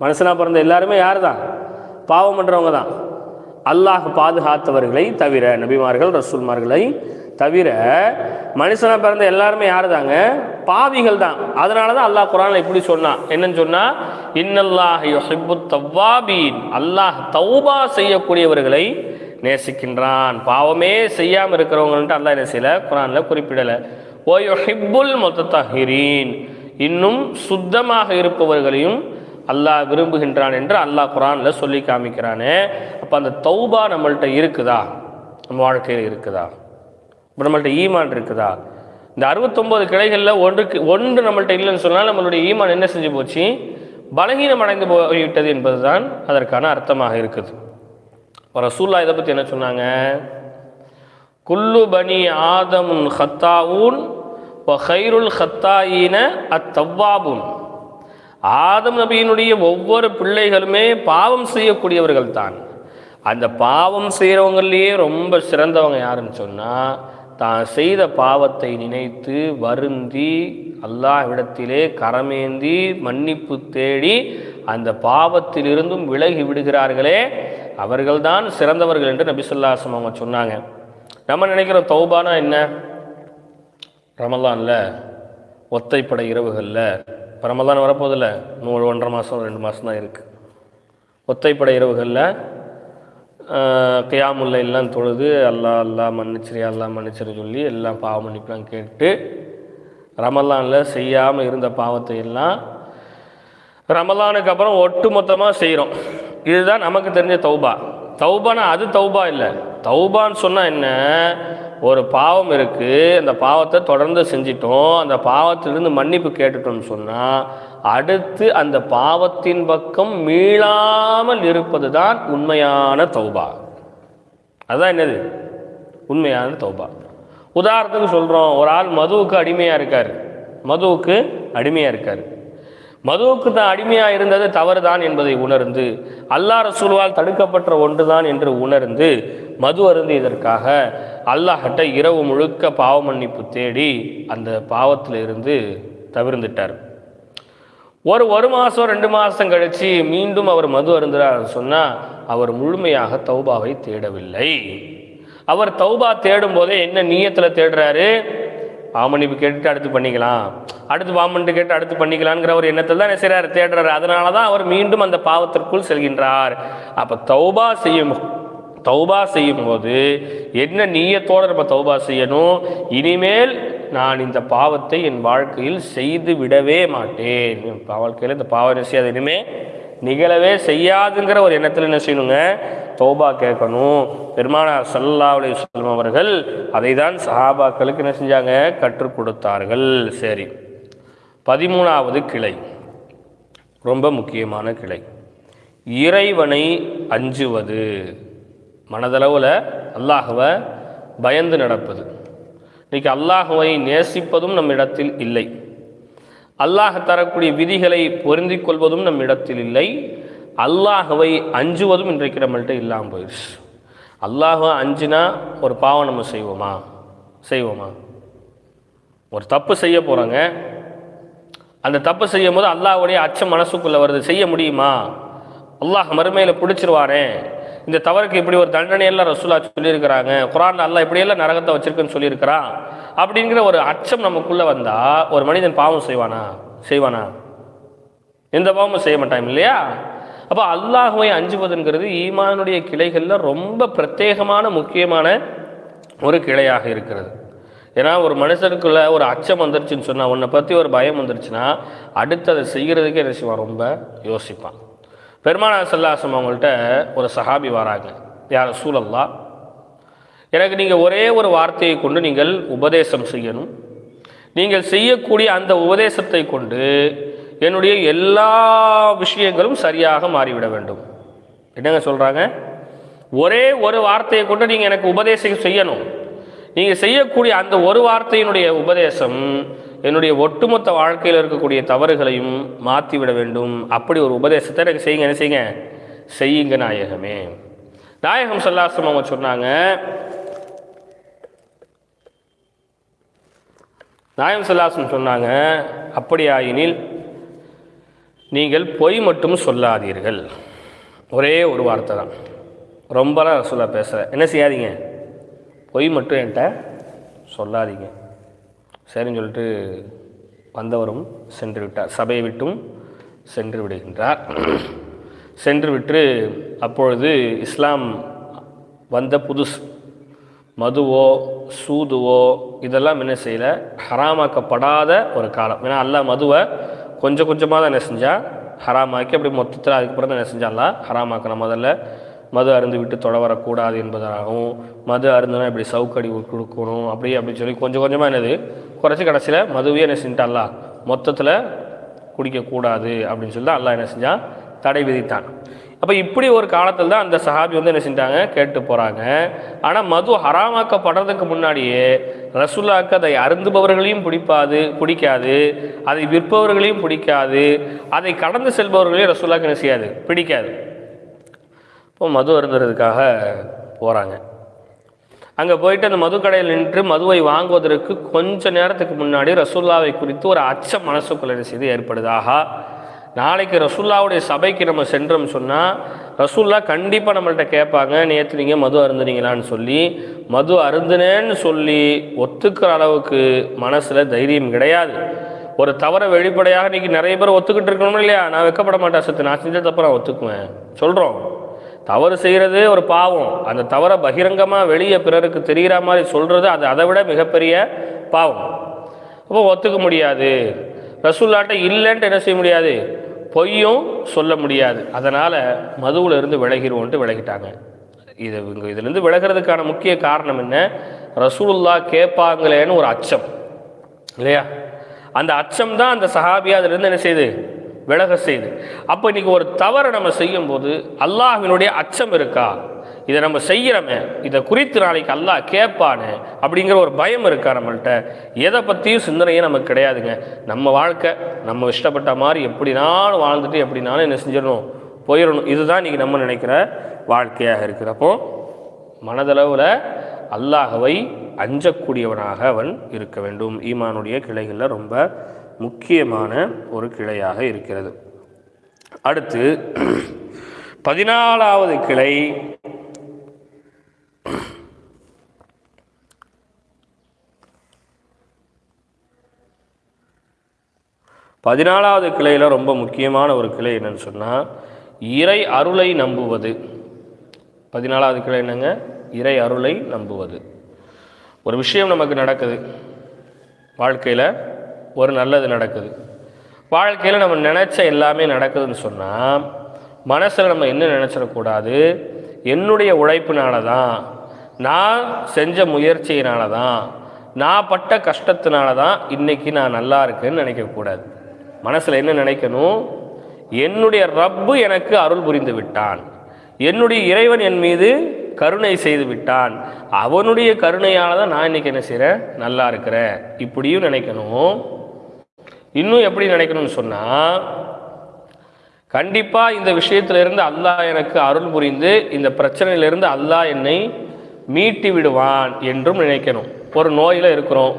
மனுஷனாக பிறந்த எல்லாருமே யார் தான் பாவம் பண்ணுறவங்க தான் அல்லாஹ் பாதுகாத்தவர்களை தவிர நபிமார்கள் ரசூல்மார்களை தவிர மனுஷனாக பிறந்த எல்லாருமே யார் தாங்க பாவிகள் தான். அதனால தான் அல்லாஹ் குரானில் இப்படி சொன்னான் என்னன்னு சொன்னால் இன்னல்லாஹ் தவ்வாபீன். அல்லாஹ் தௌபா செய்யக்கூடியவர்களை நேசிக்கின்றான். பாவமே செய்யாமல் இருக்கிறவங்கள்ட்ட அல்லாஹ் என்ன செய்யலை? குரானில் குறிப்பிடலை. ஓ யுஹிப்புல் மொத்தத்தஹிரீன் இன்னும் சுத்தமாக இருப்பவர்களையும் அல்லாஹ் விரும்புகின்றான் என்று அல்லாஹ் குரானில் சொல்லி காமிக்கிறானே. அப்போ அந்த தௌபா நம்மள்கிட்ட இருக்குதா? நம்ம வாழ்க்கையில் இருக்குதா? இப்போ நம்மள்ட்ட ஈமான் இருக்குதா? இந்த அறுபத்தொம்போது கிளைகளில் ஒன்றுக்கு ஒன்று நம்மள்ட்ட இல்லைன்னு சொன்னால் நம்மளுடைய ஈமான் என்ன செஞ்சு போச்சு? பலகீனம் அடைந்து போய்விட்டது என்பதுதான் அதற்கான அர்த்தமாக இருக்குது. இப்போ ரசூல்லா இதை பற்றி என்ன சொன்னாங்க? குல்லு பனி ஆதமுன் ஹத்தாவூன் ஹைருல் ஹத்தாயின அத்தவ்வாபுன். ஆதம் நபியினுடைய ஒவ்வொரு பிள்ளைகளுமே பாவம் செய்யக்கூடியவர்கள் தான். அந்த பாவம் செய்கிறவங்களையே ரொம்ப சிறந்தவங்க யாருன்னு சொன்னால் தான் செய்த பாவத்தை நினைத்து வருந்தி அல்லாஹ்விடத்திலே கரமேந்தி மன்னிப்பு தேடி அந்த பாவத்திலிருந்தும் விலகி விடுகிறார்களே அவர்கள்தான் சிறந்தவர்கள் என்று நபிசுல்லாசம் அவங்க சொன்னாங்க. நம்ம நினைக்கிறோம் தௌபானா என்ன? ரமலான்ல ஒத்தைப்படை இரவுகளில் இப்போ ரமலான் வரப்போதில்ல. நூறு ஒன்றரை மாதம் ரெண்டு மாதம் தான் இருக்குது ஒத்தைப்படை இரவுகளில் கியாமுல்ல எல்லாம் தொழுது அல்லா அல்லா மன்னிச்சிரி அல்லா மன்னிச்சிரு சொல்லி எல்லாம் பாவ மன்னிப்புலாம் கேட்டு ரமலானில் செய்யாமல் இருந்த பாவத்தை எல்லாம் ரமலானுக்கு அப்புறம் ஒட்டு மொத்தமாக செய்கிறோம் இதுதான் நமக்கு தெரிஞ்ச தௌபா. தௌபானா அது தௌபா இல்லை. தௌபான்னு சொன்னால் என்ன? ஒரு பாவம் இருக்குது அந்த பாவத்தை தொடர்ந்து செஞ்சிட்டோம். அந்த பாவத்திலிருந்து மன்னிப்பு கேட்டுட்டோம்னு சொன்னால் அடுத்து அந்த பாவத்தின் பக்கம் மீளாமல் இருப்பது தான் உண்மையான தௌபா. அதுதான் என்னது? உண்மையான தௌபா. உதாரணத்துக்கு சொல்கிறோம் ஒரு ஆள் மதுவுக்கு அடிமையாக இருக்கார். மதுவுக்கு அடிமையாக இருக்கார். மதுவுக்கு தான் அடிமையாக இருந்தது தவறு தான் என்பதை உணர்ந்து அல்லாற சூழ்வால் தடுக்கப்பட்ட ஒன்று தான் என்று உணர்ந்து மது அருந்தியதற்காக அல்லாஹ்கிட்ட இரவு முழுக்க பாவ மன்னிப்பு தேடி அந்த பாவத்தில் இருந்து தவிர்ந்துட்டார். ஒரு ஒரு மாதம் ரெண்டு மாதம் கழித்து மீண்டும் அவர் மது அருந்துறார் சொன்னால் அவர் முழுமையாக தௌபாவை தேடவில்லை. அவர் தௌபா தேடும் போதே என்ன நீயத்தில் தேடுறாரு? பாமன்னிப்பு கேட்டுட்டு அடுத்து பண்ணிக்கலாம். அடுத்து பாவமன்னிப்பு கேட்டு அடுத்து பண்ணிக்கலாங்கிற ஒரு எண்ணத்தில் தான் என்ன செய்கிறார் தேடுறாரு. அதனால தான் அவர் மீண்டும் அந்த பாவத்திற்குள் செல்கின்றார். அப்போ தௌபா செய்யும் தௌபா செய்யும் போது என்ன நீயத்தோடு நம்ம தௌபா செய்யணும்? இனிமேல் நான் இந்த பாவத்தை என் வாழ்க்கையில் செய்து விடவே மாட்டேன். என் வாழ்க்கையில் இந்த பாவம் செய்யாது? இனிமே நிகழவே செய்யாதுங்கிற ஒரு எண்ணத்தில் என்ன செய்யணுங்க? தௌபா கேட்கணும். பெருமானார் சல்லா அலி சொல்லம் அவர்கள் அதை தான் சஹாபாக்களுக்கு என்ன செஞ்சாங்க? கற்றுக் கொடுத்தார்கள். சரி. பதிமூணாவது கிளை. ரொம்ப முக்கியமான கிளை. இறைவனை அஞ்சுவது. மனதளவில் அல்லாஹுவை பயந்து நடப்பது. இன்றைக்கி அல்லாஹுவை நேசிப்பதும் நம் இடத்தில் இல்லை. அல்லாஹ் தரக்கூடிய விதிகளை பொருந்திக் கொள்வதும் நம் இடத்தில் இல்லை. அல்லாஹுவை அஞ்சுவதும் இன்றைக்கு நம்மள்கிட்ட இல்லாமல் போயிடுச்சு அல்லாஹுவை அஞ்சுனா ஒரு பாவம் நம்ம செய்வோமா? செய்வோமா? ஒரு தப்பு செய்ய போகிறோங்க அந்த தப்பு செய்யும் போது அல்லாஹுடைய அச்சம் மனசுக்குள்ளே வருது. செய்ய முடியுமா? அல்லாஹ் மறுமையில் பிடிச்சிருவானே. இந்த தவறுக்கு இப்படி ஒரு தண்டனையெல்லாம் ரசூலா சொல்லியிருக்கிறாங்க. குரான் நல்லா இப்படியெல்லாம் நரகத்தை வச்சிருக்குன்னு சொல்லியிருக்கிறான் அப்படிங்கிற ஒரு அச்சம் நமக்குள்ளே வந்தால் ஒரு மனிதன் பாவம் செய்வானா? செய்வானா? எந்த பாவமும் செய்ய மாட்டான் இல்லையா? அப்போ அல்லாஹுவை அஞ்சுவதுங்கிறது ஈமானுடைய கிளைகளில் ரொம்ப பிரத்யேகமான முக்கியமான ஒரு கிளையாக இருக்கிறது. ஏன்னா ஒரு மனுஷனுக்குள்ள ஒரு அச்சம் வந்துருச்சுன்னு சொன்னால் உன்னை பற்றி ஒரு பயம் வந்துருச்சுன்னா அடுத்து அதை செய்கிறதுக்கே என்ன செய்வான்? ரொம்ப யோசிப்பான். பெருமானா சல்லாசம் அவங்கள்ட்ட ஒரு சஹாபி வராங்க. யார் சூழல்லா எனக்கு நீங்கள் ஒரே ஒரு வார்த்தையை கொண்டு நீங்கள் உபதேசம் செய்யணும். நீங்கள் செய்யக்கூடிய அந்த உபதேசத்தை கொண்டு என்னுடைய எல்லா விஷயங்களும் சரியாக மாறிவிட வேண்டும். என்னங்க சொல்கிறாங்க ஒரே ஒரு வார்த்தையை கொண்டு நீங்கள் எனக்கு உபதேசம் செய்யணும். நீங்கள் செய்யக்கூடிய அந்த ஒரு வார்த்தையினுடைய உபதேசம் என்னுடைய ஒட்டுமொத்த வாழ்க்கையில் இருக்கக்கூடிய தவறுகளையும் மாற்றிவிட வேண்டும். அப்படி ஒரு உபதேசத்தை எனக்கு செய்யுங்க. என்ன செய்யுங்க? செய்யுங்க நாயகமே. நாயகம் சொல்லாசம் அவங்க சொன்னாங்க நாயம் சல்லாசம் சொன்னாங்க அப்படியாயினில் நீங்கள் பொய் மட்டும் சொல்லாதீர்கள். ஒரே ஒரு வார்த்தை தான். ரொம்பலாம் சொல்ல பேசுகிறேன் என்ன செய்யாதீங்க? பொய் மட்டும் என்கிட்ட சொல்லாதீங்க. சரின்னு சொல்லிட்டு வந்தவரும் சென்று விட்டார் சபையை விட்டும் சென்று விடுகின்றார். சென்று விட்டு அப்பொழுது இஸ்லாம் வந்த புதுசு. மதுவோ சூதுவோ இதெல்லாம் என்ன செய்யலை? ஹராமாக்கப்படாத ஒரு காலம். ஏன்னா அல்லாஹ் மதுவை கொஞ்சம் கொஞ்சமாக தான் என்ன செஞ்சால் ஹராமாக்கி அப்படி மொத்தத்தில் அதுக்கப்புறம் தான் என்ன செஞ்சாலாம் ஹராமாக்கணும் முதல்ல மது அருந்து விட்டு தொட வரக்கூடாது என்பதாகவும் மது அருந்துனா இப்படி சவுக்கடி கொடுக்கணும் அப்படி அப்படின்னு சொல்லி கொஞ்சம் கொஞ்சமாக என்னது? குறைச்சி கடைசியில் மதுவே என்ன செஞ்சிட்டா மொத்தத்தில் குடிக்கக்கூடாது அப்படின்னு சொல்லி தான் அல்லா என்ன செஞ்சான் தடை விதித்தான். அப்போ இப்படி ஒரு காலத்தில் தான் அந்த சஹாபி வந்து என்ன செஞ்சாங்க கேட்டு போகிறாங்க ஆனால் மது ஹராமாக்கப்படுறதுக்கு முன்னாடியே ரசுல்லாக்கு அதை அருந்துபவர்களையும் பிடிப்பாது பிடிக்காது. அதை விற்பவர்களையும் பிடிக்காது. அதை கடந்து செல்பவர்களையும் ரசுல்லாக்கு என்ன செய்யாது? பிடிக்காது. இப்போ மது அருந்துறதுக்காக போகிறாங்க அங்கே போயிட்டு அந்த மது கடையில் நின்று மதுவை வாங்குவதற்கு கொஞ்ச நேரத்துக்கு முன்னாடி ரசுல்லாவை குறித்து ஒரு அச்சம் மனசுக்குள்ள செய்து ஏற்படுது? நாளைக்கு ரசுல்லாவுடைய சபைக்கு நம்ம சென்றோம் சொன்னால் ரசுல்லா கண்டிப்பாக நம்மள்கிட்ட கேட்பாங்க நேற்று நீங்கள் மது அருந்துனீங்களான்னு சொல்லி. மது அருந்துனேன்னு சொல்லி ஒத்துக்கிற அளவுக்கு மனசில் தைரியம் கிடையாது. ஒரு தவறை வெளிப்படையாக இன்றைக்கி நிறைய பேர் ஒத்துக்கிட்டு இருக்கணும் இல்லையா? நான் வைக்கப்பட மாட்டேன் சத்து நான் செஞ்ச தப்பு நான் ஒத்துக்குவேன். சொல்கிறோம் தவறு செய்கிறது ஒரு பாவம். அந்த தவறை பகிரங்கமாக வெளியே பிறருக்கு தெரிகிற மாதிரி சொல்கிறது அது அதை விட மிகப்பெரிய பாவம். அப்போ ஒத்துக்க முடியாது. ரசூல்லாட்ட இல்லைன்ட்டு என்ன செய்ய முடியாது? பொய்யும் சொல்ல முடியாது. அதனால் மதுவில் இருந்து விலகிடுவோன்ட்டு விலகிட்டாங்க. இது இவங்க இதுலேருந்து விலகிறதுக்கான முக்கிய காரணம் என்ன? ரசூலுல்லா கேட்பாங்களேன்னு ஒரு அச்சம். இல்லையா? அந்த அச்சம் தான் அந்த சஹாபியா அதுலேருந்து என்ன செய்யுது விலக செய்து. அப்போ இன்னைக்கு ஒரு தவறை நம்ம செய்யும்போது அல்லாஹினுடைய அச்சம் இருக்கா? இதை நம்ம செய்கிறோமே இதை குறித்து நாளைக்கு அல்லாஹ் கேட்பானே அப்படிங்கிற ஒரு பயம் இருக்கா நம்மள்கிட்ட எதை பற்றியும் சிந்தனையே நமக்கு கிடையாதுங்க. நம்ம வாழ்க்கை நம்ம இஷ்டப்பட்ட மாதிரி எப்படினாலும் வாழ்ந்துட்டு எப்படினாலும் என்ன செஞ்சிடணும் போயிடணும். இதுதான் இன்றைக்கி நம்ம நினைக்கிற வாழ்க்கையாக இருக்கிறப்போ மனதளவில் அல்லாஹவை அஞ்சக்கூடியவனாக அவன் இருக்க வேண்டும். ஈமானுடைய கிளைகளில் ரொம்ப முக்கியமான ஒரு கிளையாக இருக்கிறது. அடுத்து பதினாலாவது கிளை பதினாலாவது கிளையில் ரொம்ப முக்கியமான ஒரு கிளை என்னன்னு சொன்னால் இறை அருளை நம்புவது. பதினாலாவது கிளை என்னங்க? இறை அருளை நம்புவது. ஒரு விஷயம் நமக்கு நடக்குது. வாழ்க்கையில் ஒரு நல்லது நடக்குது. வாழ்க்கையில் நம்ம நினச்ச எல்லாமே நடக்குதுன்னு சொன்னால் மனசில் நம்ம என்ன நினச்சிடக்கூடாது என்னுடைய உழைப்பினால தான் நான் செஞ்ச முயற்சியினால தான் நான் பட்ட கஷ்டத்தினால தான் இன்றைக்கி நான் நல்லா இருக்கேன்னு நினைக்கக்கூடாது மனசில் என்ன நினைக்கணும்? என்னுடைய ரப்பு எனக்கு அருள் புரிந்து விட்டான். என்னுடைய இறைவன் என் மீது கருணை செய்து விட்டான். அவனுடைய கருணையால் தான் நான் இன்றைக்கி என்ன செய்கிறேன் நல்லா இருக்கிறேன். இப்படியும் நினைக்கணும். இன்னும் எப்படி நினைக்கணும்னு சொன்னால் கண்டிப்பாக இந்த விஷயத்திலிருந்து அல்லாஹ் எனக்கு அருள் புரிந்து இந்த பிரச்சனையிலிருந்து அல்லாஹ் என்னை மீட்டி விடுவான் என்றும் நினைக்கணும். ஒரு நோயில் இருக்கிறோம்.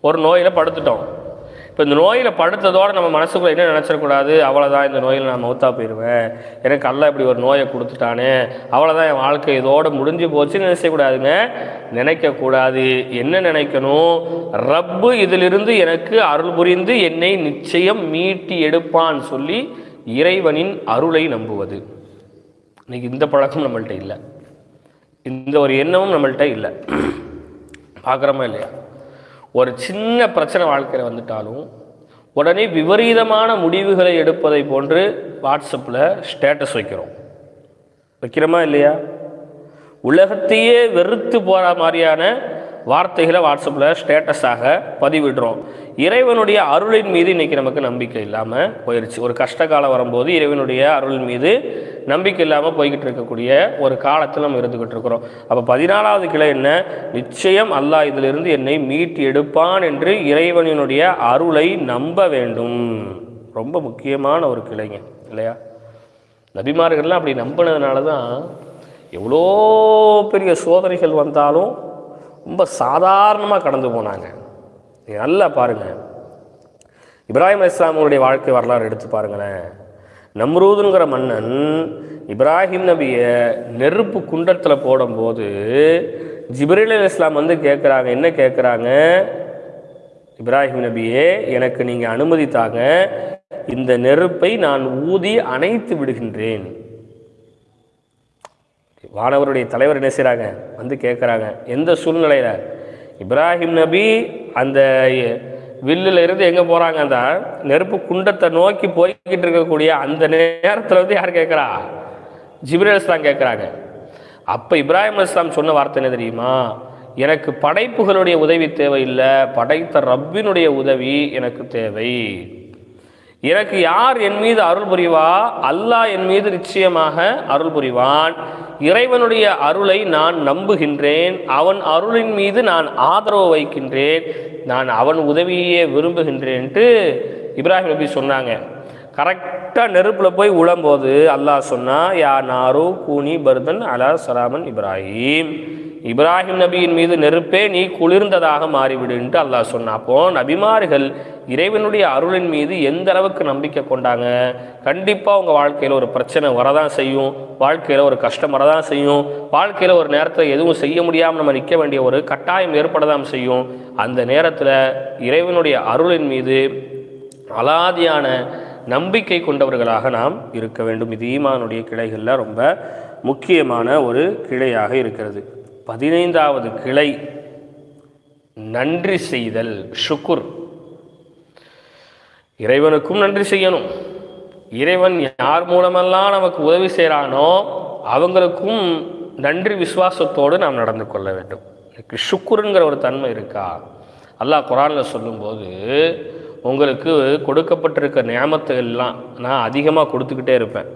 ஒரு நோயில் படுத்துட்டோம். இப்போ இந்த நோயில் படுத்ததோடு நம்ம மனசுக்குள்ள என்ன நினச்சிடக்கூடாது? அவ்வளோதான் இந்த நோயில் நான் மௌத்தா போயிடுவேன் எனக்கு அல்ல இப்படி ஒரு நோயை கொடுத்துட்டானே. அவ்வளோதான் என் வாழ்க்கை இதோடு முடிஞ்சு போச்சுன்னு நினைச்சக்கூடாதுங்க நினைக்கக்கூடாது. என்ன நினைக்கணும்? ரப்பு இதிலிருந்து எனக்கு அருள் புரிந்து என்னை நிச்சயம் மீட்டி எடுப்பான்னு சொல்லி இறைவனின் அருளை நம்புவது. இன்னைக்கு இந்த பழக்கம் நம்மள்கிட்ட இல்லை. இந்த ஒரு எண்ணமும் நம்மள்கிட்ட இல்லை. பார்க்குறோமா இல்லையா? ஒரு சின்ன பிரச்சனை வாழ்க்கையில் வந்துட்டாலும் உடனே விபரீதமான முடிவுகளை எடுப்பதை போன்று வாட்ஸ்அப்பில் ஸ்டேட்டஸ் வைக்கிறோம். வைக்கிறோமா இல்லையா? உலகத்தையே வெறுத்து போகிற மாதிரியான வார்த்தைகளை வாட்ஸ்அப்பில் ஸ்டேட்டஸாக பதிவிடுறோம். இறைவனுடைய அருளின் மீது இன்றைக்கி நமக்கு நம்பிக்கை இல்லாமல் போயிடுச்சு ஒரு கஷ்ட காலம் வரும்போது இறைவனுடைய அருளின் மீது நம்பிக்கை இல்லாமல் போய்கிட்டு இருக்கக்கூடிய ஒரு காலத்தில் நம்ம இருந்துக்கிட்டு இருக்கிறோம். அப்போ பதினாலாவது கிளை என்ன? நிச்சயம் அல்லாஹ் இதிலிருந்து என்னை மீட்டு எடுப்பான் என்று இறைவனினுடைய அருளை நம்ப வேண்டும். ரொம்ப முக்கியமான ஒரு கிளைங்க இல்லையா? நபிமார்கள்லாம் அப்படி நம்பினதுனால தான் எவ்வளோ பெரிய சோதனைகள் வந்தாலும் ரொம்ப சாதாரணமாக கடந்து போனாங்க. நீங்கள் நல்லா பாருங்கள் இப்ராஹிம் இஸ்லாமுடைய வாழ்க்கை வரலாறு எடுத்து பாருங்களேன். நம்ரூதுங்கிற மன்னன் இப்ராஹிம் நபியை நெருப்பு குண்டத்தில் போடும்போது ஜிப்ரீல் அலி இஸ்லாம் வந்து கேட்குறாங்க என்ன கேட்குறாங்க இப்ராஹிம் நபியே எனக்கு நீங்கள் அனுமதி தாங்க இந்த நெருப்பை நான் ஊதி அணைத்து விடுகின்றேன். வானவருடைய தலைவர் என்ன செய்கிறாங்க வந்து கேட்குறாங்க. எந்த சூழ்நிலையில்? இப்ராஹிம் நபி அந்த வில்லில் இருந்து எங்கே போகிறாங்க அந்த நெருப்பு குண்டத்தை நோக்கி போய்கிட்டு இருக்கக்கூடிய அந்த நேரத்தில் வந்து யார் கேட்குறா? ஜிப்ரேல் இஸ்லாம் கேட்குறாங்க. அப்போ இப்ராஹிம் இஸ்லாம் சொன்ன வார்த்தை என்ன தெரியுமா? எனக்கு படைப்புகளுடைய உதவி தேவையில்லை. படைத்த ரப்பினுடைய உதவி எனக்கு தேவை. எனக்கு யார் என் மீது அருள் புரிவா? அல்லாஹ் என் மீது நிச்சயமாக அருள் புரிவான். இறைவனுடைய அருளை நான் நம்புகின்றேன். அவன் அருளின் மீது நான் ஆதரவு வைக்கின்றேன். நான் அவன் உதவியே விரும்புகின்றேன்ட்டு இப்ராஹிம் நபி சொன்னாங்க. கரெக்டாக நெருப்பில் போய் உழம்போது அல்லாஹ் சொன்னா யா நாரு கூனி பர்தன் அலா சலாமன் இப்ராஹிம். இப்ராஹிம் நபியின் மீது நெருப்பே நீ குளிர்ந்ததாக மாறிவிடுன்ட்டு அல்லாஹ் சொன்னாப்போ நபிமார்கள் இறைவனுடைய அருளின் மீது எந்த அளவுக்கு நம்பிக்கை கொண்டாங்க? கண்டிப்பாக உங்கள் வாழ்க்கையில் ஒரு பிரச்சனை வரதான் செய்யும். வாழ்க்கையில் ஒரு கஷ்டம் வரதான் செய்யும். வாழ்க்கையில் ஒரு நேரத்தில் எதுவும் செய்ய முடியாமல் நம்ம நிற்க வேண்டிய ஒரு கட்டாயம் ஏற்படதான் செய்யும். அந்த நேரத்தில் இறைவனுடைய அருளின் மீது அலாதியான நம்பிக்கை கொண்டவர்களாக நாம் இருக்க வேண்டும். இது ஈமானுடைய கிளைகளில் ரொம்ப முக்கியமான ஒரு கிளையாக இருக்கிறது. பதினைந்தாவது கிளை நன்றி செய்தல் ஷுக்குர். இறைவனுக்கும் நன்றி செய்யணும். இறைவன் யார் மூலமெல்லாம் நமக்கு உதவி செய்கிறானோ அவங்களுக்கும் நன்றி விசுவாசத்தோடு நாம் நடந்து கொள்ள வேண்டும். எனக்கு ஷுக்குருங்கிற ஒரு தன்மை இருக்கா? அல்லாஹ் குரானில் சொல்லும்போது உங்களுக்கு கொடுக்கப்பட்டிருக்க நியாமத்தை எல்லாம் நான் அதிகமாக கொடுத்துக்கிட்டே இருப்பேன்.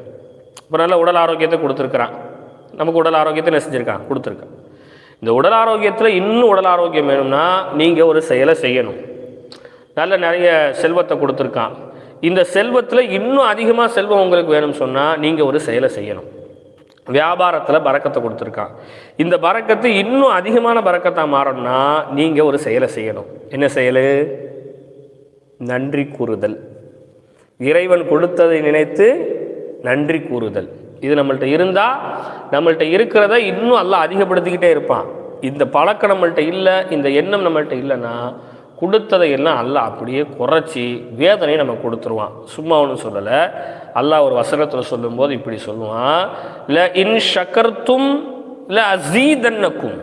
இப்போ நல்ல உடல் ஆரோக்கியத்தை கொடுத்துருக்குறான். நமக்கு உடல் ஆரோக்கியத்தை என்ன செஞ்சுருக்கான்? கொடுத்துருக்கான். இந்த உடல் ஆரோக்கியத்தில் இன்னும் உடல் ஆரோக்கியம் வேணும்னா நீங்கள் ஒரு செயலை செய்யணும். நல்ல நிறைய செல்வத்தை கொடுத்துருக்கான். இந்த செல்வத்தில் இன்னும் அதிகமாக செல்வம் உங்களுக்கு வேணும்னு சொன்னால் நீங்கள் ஒரு செயலை செய்யணும். வியாபாரத்தில் பறக்கத்தை கொடுத்துருக்கான். இந்த பறக்கத்து இன்னும் அதிகமான பறக்கத்தாக மாறணும்னா நீங்கள் ஒரு செயலை செய்யணும். என்ன செயல்? நன்றி கூறுதல். இறைவன் கொடுத்ததை நினைத்து நன்றி கூறுதல். இது நம்மள்ட்ட இருந்தால் நம்மள்ட்ட இருக்கிறத இன்னும் எல்லாம் அதிகப்படுத்திக்கிட்டே இருப்பான். இந்த பழக்கம் நம்மள்ட்ட இல்லை இந்த எண்ணம் நம்மள்ட்ட இல்லைன்னா கொடுத்ததை எல்லாம் அல்லாஹ் அப்படியே குறைச்சி வேதனையை நம்ம கொடுத்துருவான். சும்மா ஒன்றும் சொல்லலை. அல்லாஹ் ஒரு வசனத்தில் சொல்லும்போது இப்படி சொல்லுவான். ல இன் ஷக்கர்த்தும் ல அசீதன்னக்கும்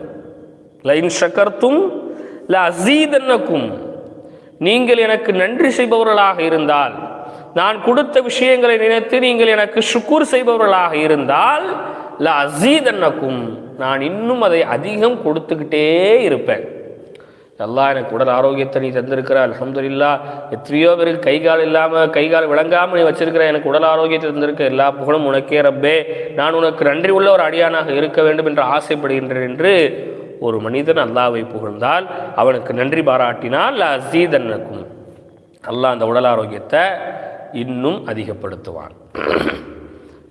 ல இன் ஷக்கர்த்தும் ல அசீதன்னக்கும் நீங்கள் எனக்கு நன்றி செய்பவர்களாக இருந்தால் நான் கொடுத்த விஷயங்களை நினைத்து நீங்கள் எனக்கு சுக்கூர் செய்பவர்களாக இருந்தால் ல அசீதன்னக்கும் நான் இன்னும் அதை அதிகம் கொடுத்துக்கிட்டே இருப்பேன். நல்லா எனக்கு உடல் ஆரோக்கியத்தை நீ தந்திருக்கிற அலமதுல்லா எத்தனையோ பேருக்கு கை கால் இல்லாமல் கை கால் விளங்காமல் நீ வச்சிருக்கிற எனக்கு உடல் ஆரோக்கியத்தை தந்திருக்க எல்லா புகழும் உனக்கே ரப்பே. நான் உனக்கு நன்றி உள்ள ஒரு அடியானாக இருக்க வேண்டும் என்று ஆசைப்படுகின்றேன் என்று ஒரு மனிதன் அல்லாவை புகழ்ந்தால் அவனுக்கு நன்றி பாராட்டினால் அசீதன்னக்கும் அல்லாஹ் அந்த உடல் ஆரோக்கியத்தை இன்னும் அதிகப்படுத்துவான். (clears throat)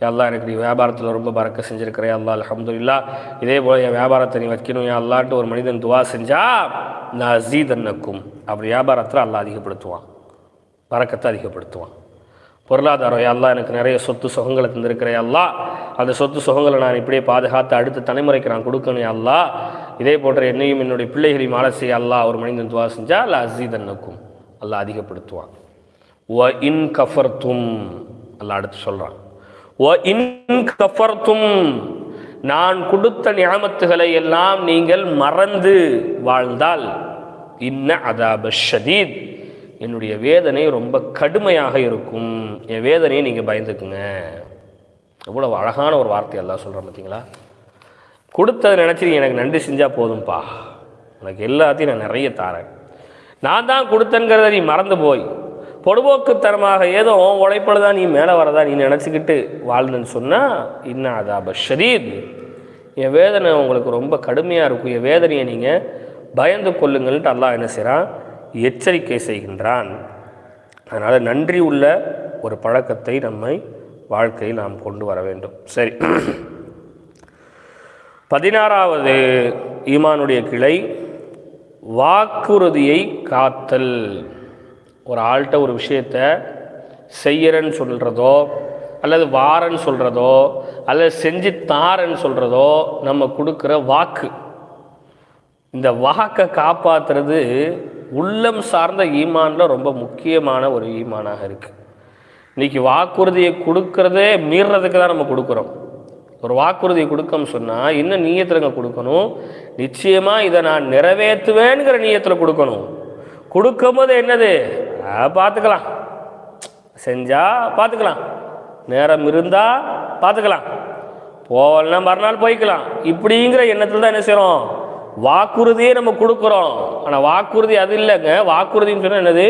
எல்லாம் எனக்கு நீ வியாபாரத்தில் ரொம்ப பறக்க செஞ்சுருக்கிற அல்லா அலமதுல்லா இதே போல் என் வியாபாரத்தை நீ வைக்கணும் என் அல்லான்ட்டு ஒரு மனிதன் துவா செஞ்சா நான் அசீதன்னக்கும் அப்படி வியாபாரத்தில் அல்லாஹ் அதிகப்படுத்துவான். பறக்கத்தை அதிகப்படுத்துவான். பொருளாதாரம் எல்லாம் அல்லாஹ் எனக்கு நிறைய சொத்து சுகங்களை தந்திருக்கிற எல்லாம் அல்லாஹ். அந்த சொத்து சுகங்களை நான் இப்படியே பாதுகாத்து அடுத்த தலைமுறைக்கு நான் கொடுக்கணும் எல்லாம் அல்லாஹ். இதே போன்ற என்னையும் என்னுடைய பிள்ளைகளையும் ஆலசிய செய்ய அல்லாஹ் ஒரு மனிதன் துவா செஞ்சா அல்ல அசீதன்னுக்கும் அல்லாஹ் அதிகப்படுத்துவான். வ இன் கஃபர்த்தும் அல்லாஹ் அடுத்து சொல்கிறான் வ இன் கஃபர்த்தும் நான் கொடுத்த நியாமத்துகளை எல்லாம் நீங்கள் மறந்து வாழ்ந்தால் இன்ன அதாப ஷதீத் என்னுடைய வேதனை ரொம்ப கடுமையாக இருக்கும். என் வேதனையை நீங்கள் பயந்துக்குங்க. எவ்வளோ அழகான ஒரு வார்த்தை எல்லாம் சொல்கிறேன் பார்த்தீங்களா கொடுத்ததை நினச்சி எனக்கு நன்றி செஞ்சால் போதும்பா. உனக்கு எல்லாத்தையும் நான் நிறைய தாரேன். நான் தான் கொடுத்தேங்கிறத நீ மறந்து போய். பொடுபோக்குத்தனமாக ஏதோ உன் உழைப்பில் தான் நீ மேலே வரதா நீ நினச்சிக்கிட்டு வாழ்ந்தேன்னு சொன்னால் இன்னும் அதாப ஷரீத் என் வேதனை உங்களுக்கு ரொம்ப கடுமையாக இருக்கும். என் வேதனையை நீங்கள் பயந்து கொள்ளுங்கள்ட்டு அல்லாஹ் என்ன செய்கிறான் எச்சரிக்கை செய்கின்றான். அதனால் நன்றி உள்ள ஒரு பழக்கத்தை நம்மை வாழ்க்கையில் நாம் கொண்டு வர வேண்டும். சரி. பதினாறாவது ஈமானுடைய கிளை வாக்குறுதியை காத்தல். ஒரு ஆள்கிட்ட ஒரு விஷயத்த செய்யறன்னு சொல்கிறதோ அல்லது வாரன்னு சொல்கிறதோ அல்லது செஞ்சு தாரன்னு சொல்கிறதோ நம்ம கொடுக்குற வாக்கு. இந்த வாக்கை காப்பாற்றுறது உள்ளம் சார்ந்த ஈமானில் ரொம்ப முக்கியமான ஒரு ஈமானாக இருக்குது இன்றைக்கி வாக்குறுதியை கொடுக்கறதே மீறுறதுக்கு தான் நம்ம கொடுக்குறோம். ஒரு வாக்குறுதியை கொடுக்கன்னு சொன்னால் இன்னும் நீயத்திலங்க கொடுக்கணும். நிச்சயமாக இதை நான் நிறைவேற்றுவேங்கிற நீயத்தில் கொடுக்கணும். கொடுக்கும்போது என்னது? பார்த்துக்கலாம். செஞ்சால் பார்த்துக்கலாம். நேரம் இருந்தால் பார்த்துக்கலாம். போகலன்னா மறுநாள் போய்க்கலாம். இப்படிங்கிற எண்ணத்தில் தான் என்ன செய்கிறோம் வாக்குறுதியே நம்ம கொடுக்குறோம். ஆனால் வாக்குறுதி அது இல்லைங்க. வாக்குறுதின்னு சொன்னால் என்னது?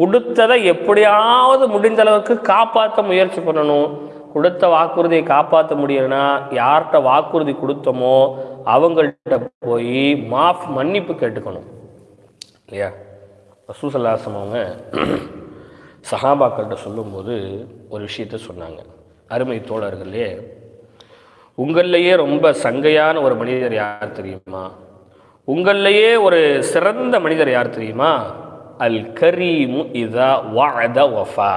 கொடுத்ததை எப்படியாவது முடிந்த அளவுக்கு காப்பாற்ற முயற்சி பண்ணணும். கொடுத்த வாக்குறுதியை காப்பாற்ற முடியலைன்னா யார்கிட்ட வாக்குறுதி கொடுத்தோமோ அவங்கள்ட்ட போய் மாஃப் மன்னிப்பு கேட்டுக்கணும். இல்லையா? ரசூசல்லாசம் அவங்க சஹாபாக்கள்கிட்ட சொல்லும்போது ஒரு விஷயத்த சொன்னாங்க. அருமை தோழர்களே உங்கள்லையே ரொம்ப சங்கையான ஒரு மனிதர் யார் தெரியுமா? உங்கள்லையே ஒரு சிறந்த மனிதர் யார் தெரியுமா? அல் கரீமு இதா வாத வஃபா.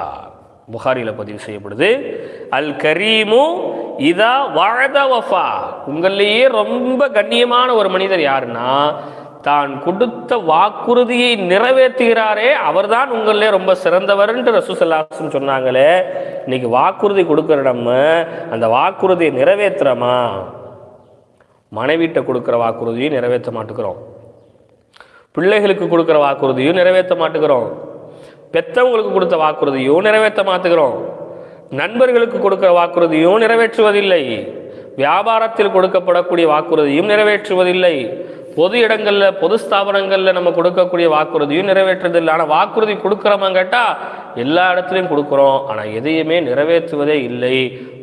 புகாரியில் பதிவு செய்யப்படுது. அல் கரீமு இதா வாழத வஃபா. உங்கள்லேயே ரொம்ப கண்ணியமான ஒரு மனிதர் யாருன்னா தான் கொடுத்த வாக்குறுதியை நிறைவேற்றுகிறாரே அவர்தான் உங்களே ரொம்ப சிறந்தவர்ன்ட்டு ரசூசல்லாசன் சொன்னாங்களே இன்னைக்கு வாக்குறுதி கொடுக்குற நம்ம அந்த வாக்குறுதியை நிறைவேற்றுறோமா? மனைவிட்ட கொடுக்குற வாக்குறுதியும் நிறைவேற்ற மாட்டுக்கிறோம். பிள்ளைகளுக்கு கொடுக்குற வாக்குறுதியும் நிறைவேற்ற மாட்டுக்கிறோம். பெற்றவங்களுக்கு கொடுத்த வாக்குறுதியும் நிறைவேற்ற மாற்றுகிறோம் நண்பர்களுக்கு கொடுக்கிற வாக்குறுதியும் நிறைவேற்றுவதில்லை. வியாபாரத்தில் கொடுக்கப்படக்கூடிய வாக்குறுதியும் நிறைவேற்றுவதில்லை. பொது இடங்களில் பொது ஸ்தாபனங்களில் நம்ம கொடுக்கக்கூடிய வாக்குறுதியும் நிறைவேற்றுறதில்லை ஆனால் வாக்குறுதி கொடுக்குறோமா கேட்டால் எல்லா இடத்துலையும் கொடுக்குறோம். ஆனால் எதையுமே நிறைவேற்றுவதே இல்லை.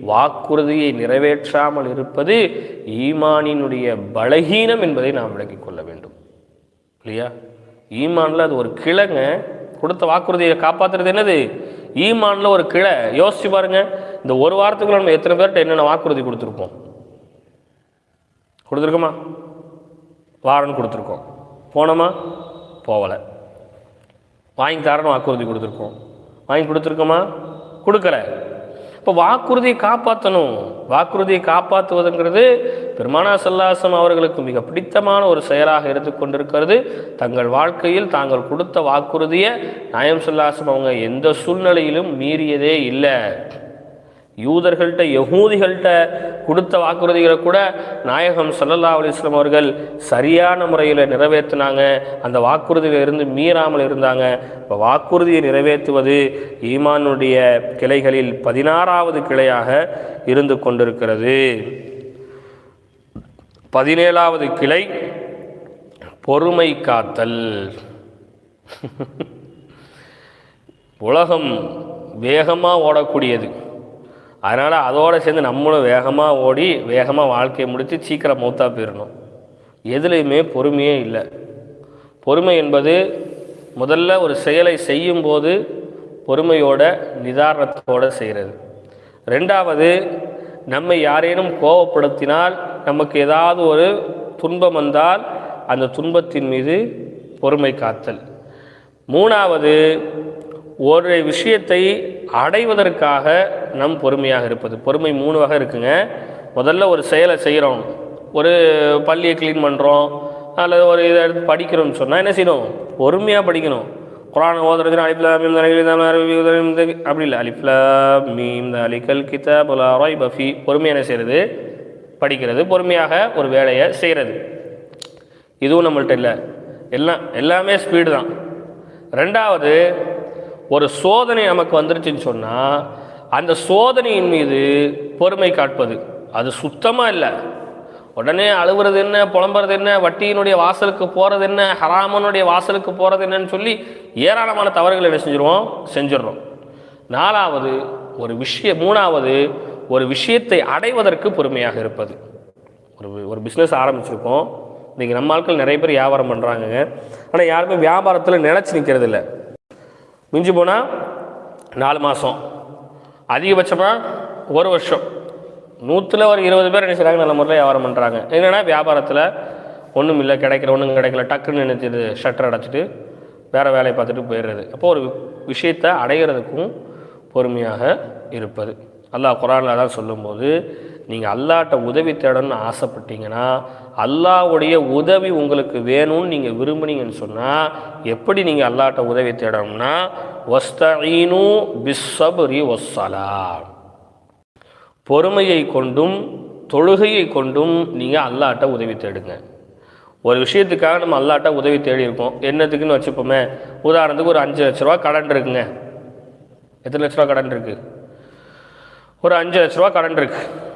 வாக்குறுதியை நிறைவேற்றாமல் இருப்பது ஈமானினுடைய பலகீனம் என்பதை நாம் விளக்கிக் கொள்ள வேண்டும். இல்லையா? ஈமானில் அது ஒரு கிழங்க. கொடுத்த வாக்குறுதியை காப்பாத்துறது என்னது? ஈமான்ல ஒரு கிளை. யோசிச்சு பாருங்க. இந்த ஒரு வாரத்துக்குள்ள நம்ம எத்தனை பேர்கிட்ட என்னென்ன வாக்குறுதி கொடுத்துருப்போம் கொடுத்துருக்கோமா? வாரன் கொடுத்துருக்கோம். போனோமா? போகலை வாங்கி தரணும் வாக்குறுதி கொடுத்துருக்கோம். வாங்கி கொடுத்துருக்கோமா? கொடுக்கல. இப்போ வாக்குறுதியை காப்பாற்றணும் வாக்குறுதியை காப்பாற்றுவதுங்கிறது பெருமானா சல்லாசம் அவர்களுக்கு மிக பிடித்தமான ஒரு செயலாக எடுத்துக்கொண்டிருக்கிறது தங்கள் வாழ்க்கையில் தாங்கள் கொடுத்த வாக்குறுதியை நாயம் சல்லாசம் அவங்க எந்த சூழ்நிலையிலும் மீறியதே இல்லை. யூதர்கள்ட்ட யகூதிகள்கிட்ட கொடுத்த வாக்குறுதிகளை கூட நாயகம் சல்லல்லா அலிஸ்லாம் அவர்கள் சரியான முறையில் நிறைவேற்றினாங்க. அந்த வாக்குறுதியில் இருந்து மீறாமல் இருந்தாங்க. இப்போ வாக்குறுதியை நிறைவேற்றுவது ஈமானுடைய கிளைகளில் பதினாறாவது கிளையாக இருந்து கொண்டிருக்கிறது. பதினேழாவது கிளை பொறுமை காத்தல். உலகம் வேகமாக ஓடக்கூடியது. அதனால் அதோடு சேர்ந்து நம்மளும் வேகமாக ஓடி வேகமாக வாழ்க்கையை முடித்து சீக்கிரம் மூத்தாக போயிடணும் எதுலேயுமே பொறுமையே இல்லை. பொறுமை என்பது முதல்ல ஒரு செயலை செய்யும்போது பொறுமையோட நிதானத்தோடு செய்கிறது ரெண்டாவது நம்மை யாரேனும் கோபப்படுத்தினால் நமக்கு ஏதாவது ஒரு துன்பம் வந்தால் அந்த துன்பத்தின் மீது பொறுமை காத்தல். மூணாவது ஒரு விஷயத்தை அடைவதற்காக நம் பொறுமையாக இருப்பது. பொறுமை மூணு வகை இருக்குங்க. முதல்ல ஒரு செயலை செய்கிறோம் ஒரு பள்ளியை க்ளீன் பண்ணுறோம் அல்லது ஒரு இதை எடுத்து படிக்கிறோம்னு சொன்னால் என்ன செய்யணும்? பொறுமையாக படிக்கணும். குரான் ஓதுறதுனா அலிப்லா மீம் அப்படி இல்லை. அலிப்லா மீம் அலிகல் கிதா ராய் பஃபி பொறுமையாக என்ன செய்கிறது படிக்கிறது. பொறுமையாக ஒரு வேலையை செய்கிறது இதுவும் நம்மள்ட்ட இல்லை. எல்லாம் எல்லாமே ஸ்பீடு தான். ரெண்டாவது ஒரு சோதனை நமக்கு வந்துருச்சுன்னு சொன்னால் அந்த சோதனையின் மீது பொறுமை காட்பது. அது சுத்தமாக இல்லை. உடனே அழுகுறது என்ன புலம்புறது என்ன வட்டியினுடைய வாசலுக்கு போகிறது என்ன ஹராமனுடைய வாசலுக்கு போகிறது என்னன்னு சொல்லி ஏராளமான தவறுகளை என்ன செஞ்சிருவோம்? செஞ்சிடுறோம். நாலாவது ஒரு விஷய மூணாவது ஒரு விஷயத்தை அடைவதற்கு பொறுமையாக இருப்பது. ஒரு ஒரு பிஸ்னஸ் ஆரம்பிச்சிருக்கோம். இன்றைக்கி நம்ம ஆட்கள் நிறைய பேர் வியாபாரம் பண்ணுறாங்கங்க ஆனால் யாருமே வியாபாரத்தில் நிலச்சி நிற்கிறது இல்லை மிஞ்சி போனால் நாலு மாதம் அதிகபட்சமாக ஒரு வருஷம். நூற்றில் ஒரு இருபது பேர் என்ன செய்கிறாங்க நல்ல முறையில் வியாபாரம் பண்ணுறாங்க என்னென்னா வியாபாரத்தில் ஒன்றும் இல்லை கிடைக்கல ஒன்றும் கிடைக்கல டக்குன்னு நினைச்சிது ஷட்டர் அடைச்சிட்டு வேறு வேலையை பார்த்துட்டு போயிடுறது. அப்போ ஒரு விஷயத்தை அடைகிறதுக்கும் பொறுமையாக இருப்பது. அல்லாஹ் குரானில் தான் சொல்லும்போது நீங்கள் அல்லாட்ட உதவி தேடணும்னு ஆசைப்பட்டீங்கன்னா அல்லாவுடைய உதவி உங்களுக்கு வேணும்னு நீங்கள் விரும்புனீங்கன்னு சொன்னால் எப்படி நீங்கள் அல்லாட்ட உதவி தேடணும்னா வஸ்தீனு பிஸ்வபுரி வஸ்ஸலா. பொறுமையை கொண்டும் தொழுகையை கொண்டும் நீங்கள் அல்லாட்ட உதவி தேடுங்க. ஒரு விஷயத்துக்காக நம்ம அல்லாட்ட உதவி தேடி இருக்கோம் என்னத்துக்குன்னு வச்சுப்போமே உதாரணத்துக்கு ஒரு அஞ்சு லட்ச ரூபா கடன் இருக்குங்க. எத்தனை லட்ச ரூபா கடன் இருக்குது ஒரு அஞ்சு லட்ச ரூபா கடன் இருக்குது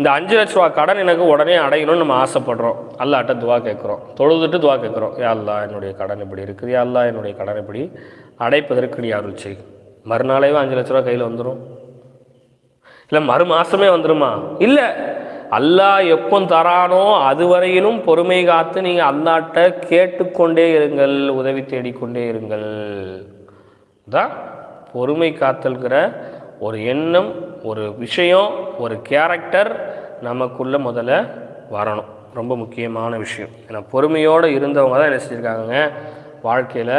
இந்த அஞ்சு லட்ச ரூபா கடன் எனக்கு உடனே அடையணும்னு நம்ம ஆசைப்படுறோம். அல்லாட்ட துவா கேட்குறோம். தொழுதுட்டு துவா கேட்குறோம். யா என்னுடைய கடன் இப்படி இருக்குது. யாழ்லா அல்லா என்னுடைய கடன் இப்படி அடைப்பதற்கு நீ அருள் செய். மறுநாளேவே அஞ்சு லட்ச ரூபா கையில் வந்துடும் இல்லை மறு மாதமே வந்துருமா? இல்லை. அல்லாஹ் எப்போ தரானோ அதுவரையிலும் பொறுமை காத்து நீங்கள் அல்லாட்ட கேட்டுக்கொண்டே இருங்கள். உதவி தேடிக்கொண்டே இருங்கள். தான் பொறுமை காத்தல்கிற ஒரு எண்ணம் ஒரு விஷயம் ஒரு கேரக்டர் நமக்குள்ளே முதல்ல வரணும். ரொம்ப முக்கியமான விஷயம். ஏன்னா பொறுமையோடு இருந்தவங்க தான் என்ன செஞ்சுருக்காங்க வாழ்க்கையில்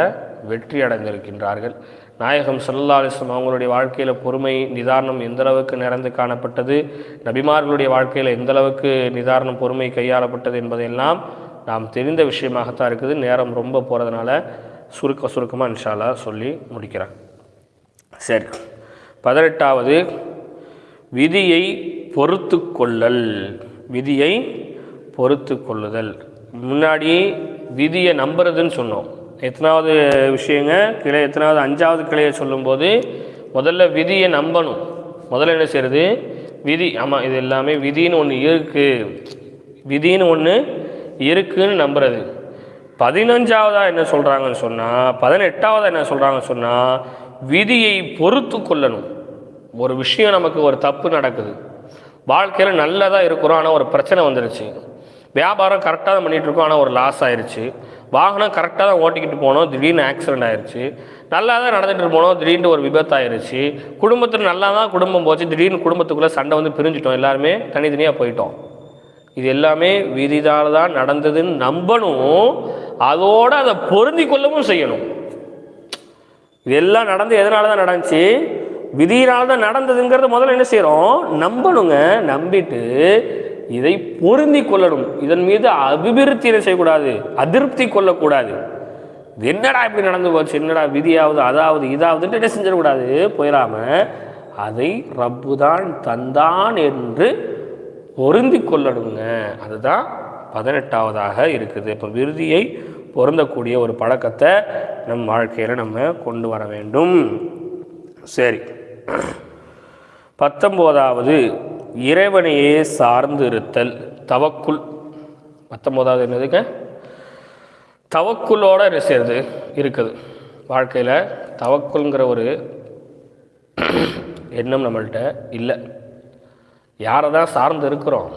வெற்றி அடைந்திருக்கின்றார்கள். நாயகம் சல்லா அலிஸ்லாம் அவங்களுடைய வாழ்க்கையில் பொறுமை நிதானம் எந்த அளவுக்கு நிறைந்து காணப்பட்டது? நபிமார்களுடைய வாழ்க்கையில் எந்த அளவுக்கு நிதானம் பொறுமை கையாளப்பட்டது என்பதையெல்லாம் நாம் தெரிந்த விஷயமாகத்தான் இருக்குது. நேரம் ரொம்ப போகிறதுனால சுருக்க சுருக்கமாக இன்ஷாலா சொல்லி முடிக்கிறேன். சரி. பதினெட்டாவது விதியை பொறுத்து கொள்ளல் விதியை பொறுத்து கொள்ளுதல் முன்னாடி விதியை நம்புறதுன்னு சொன்னோம். எத்தனாவது விஷயங்க? கிளை எத்தனாவது அஞ்சாவது கிளையை சொல்லும்போது முதல்ல விதியை நம்பணும். முதல்ல என்ன செய்யறது? விதி ஆமாம் இது எல்லாமே விதின்னு ஒன்று இருக்குது விதின்னு ஒன்று இருக்குதுன்னு நம்புறது. பதினஞ்சாவதாக என்ன சொல்கிறாங்கன்னு சொன்னால் பதினெட்டாவதாக என்ன சொல்கிறாங்கன்னு சொன்னால் விதியை பொறுத்து கொள்ளணும். ஒரு விஷயம் நமக்கு ஒரு தப்பு நடக்குது. வாழ்க்கையில் நல்லதாக இருக்கிறோம் ஆனால் ஒரு பிரச்சனை வந்துருச்சு. வியாபாரம் கரெக்டாக தான் பண்ணிகிட்ருக்கோம் ஆனால் ஒரு லாஸ் ஆயிருச்சு. வாகனம் கரெக்டாக தான் ஓட்டிக்கிட்டு போனோம் திடீர்னு ஆக்சிடென்ட் ஆயிடுச்சு நல்லா தான் நடந்துகிட்டு போனோம் திடீர்னு ஒரு விபத்து ஆயிருச்சு குடும்பத்தில் நல்லா தான் குடும்பம் போச்சு திடீர்னு குடும்பத்துக்குள்ளே சண்டை வந்து பிரிஞ்சிட்டோம். எல்லாருமே தனித்தனியாக போயிட்டோம். இது எல்லாமே விதிதால் தான் நடந்ததுன்னு நம்பணும். அதோடு அதை பொருந்தி கொள்ளவும் செய்யணும். இதெல்லாம் நடந்து எதனால தான் நடந்துச்சு? விதியினால தான் நடந்ததுங்கிறத முதல்ல என்ன செய்கிறோம் நம்பணுங்க நம்பிட்டு இதை பொருந்தி கொள்ளணும். இதன் மீது அபிவிருத்தி என்ன செய்யக்கூடாது? அதிருப்தி கொள்ளக்கூடாது. என்னடா இப்படி நடந்து போச்சு? என்னடா விதியாவது அதாவது இதாவதுன்ட்டு என்ன செஞ்சிடக்கூடாது? போயிடாம அதை ரப்பு தான் தந்தான் என்று பொருந்தி கொள்ளணுங்க. அதுதான் பதினெட்டாவதாக இருக்குது. இப்போ விருதியை பொருந்தக்கூடிய ஒரு பழக்கத்தை நம் வாழ்க்கையில் நம்ம கொண்டு வர வேண்டும். சரி. பத்தொம்போதாவது இறைவனையே சார்ந்து இருத்தல் தவக்குள் பத்தொம்போதாவது என்னதுங்க தவக்குள்ளோட என்ன செய்யுது இருக்குது. வாழ்க்கையில் தவக்குள்ங்கிற ஒரு எண்ணம் நம்மள்கிட்ட இல்லை. யாரை தான் சார்ந்து இருக்கிறோம்?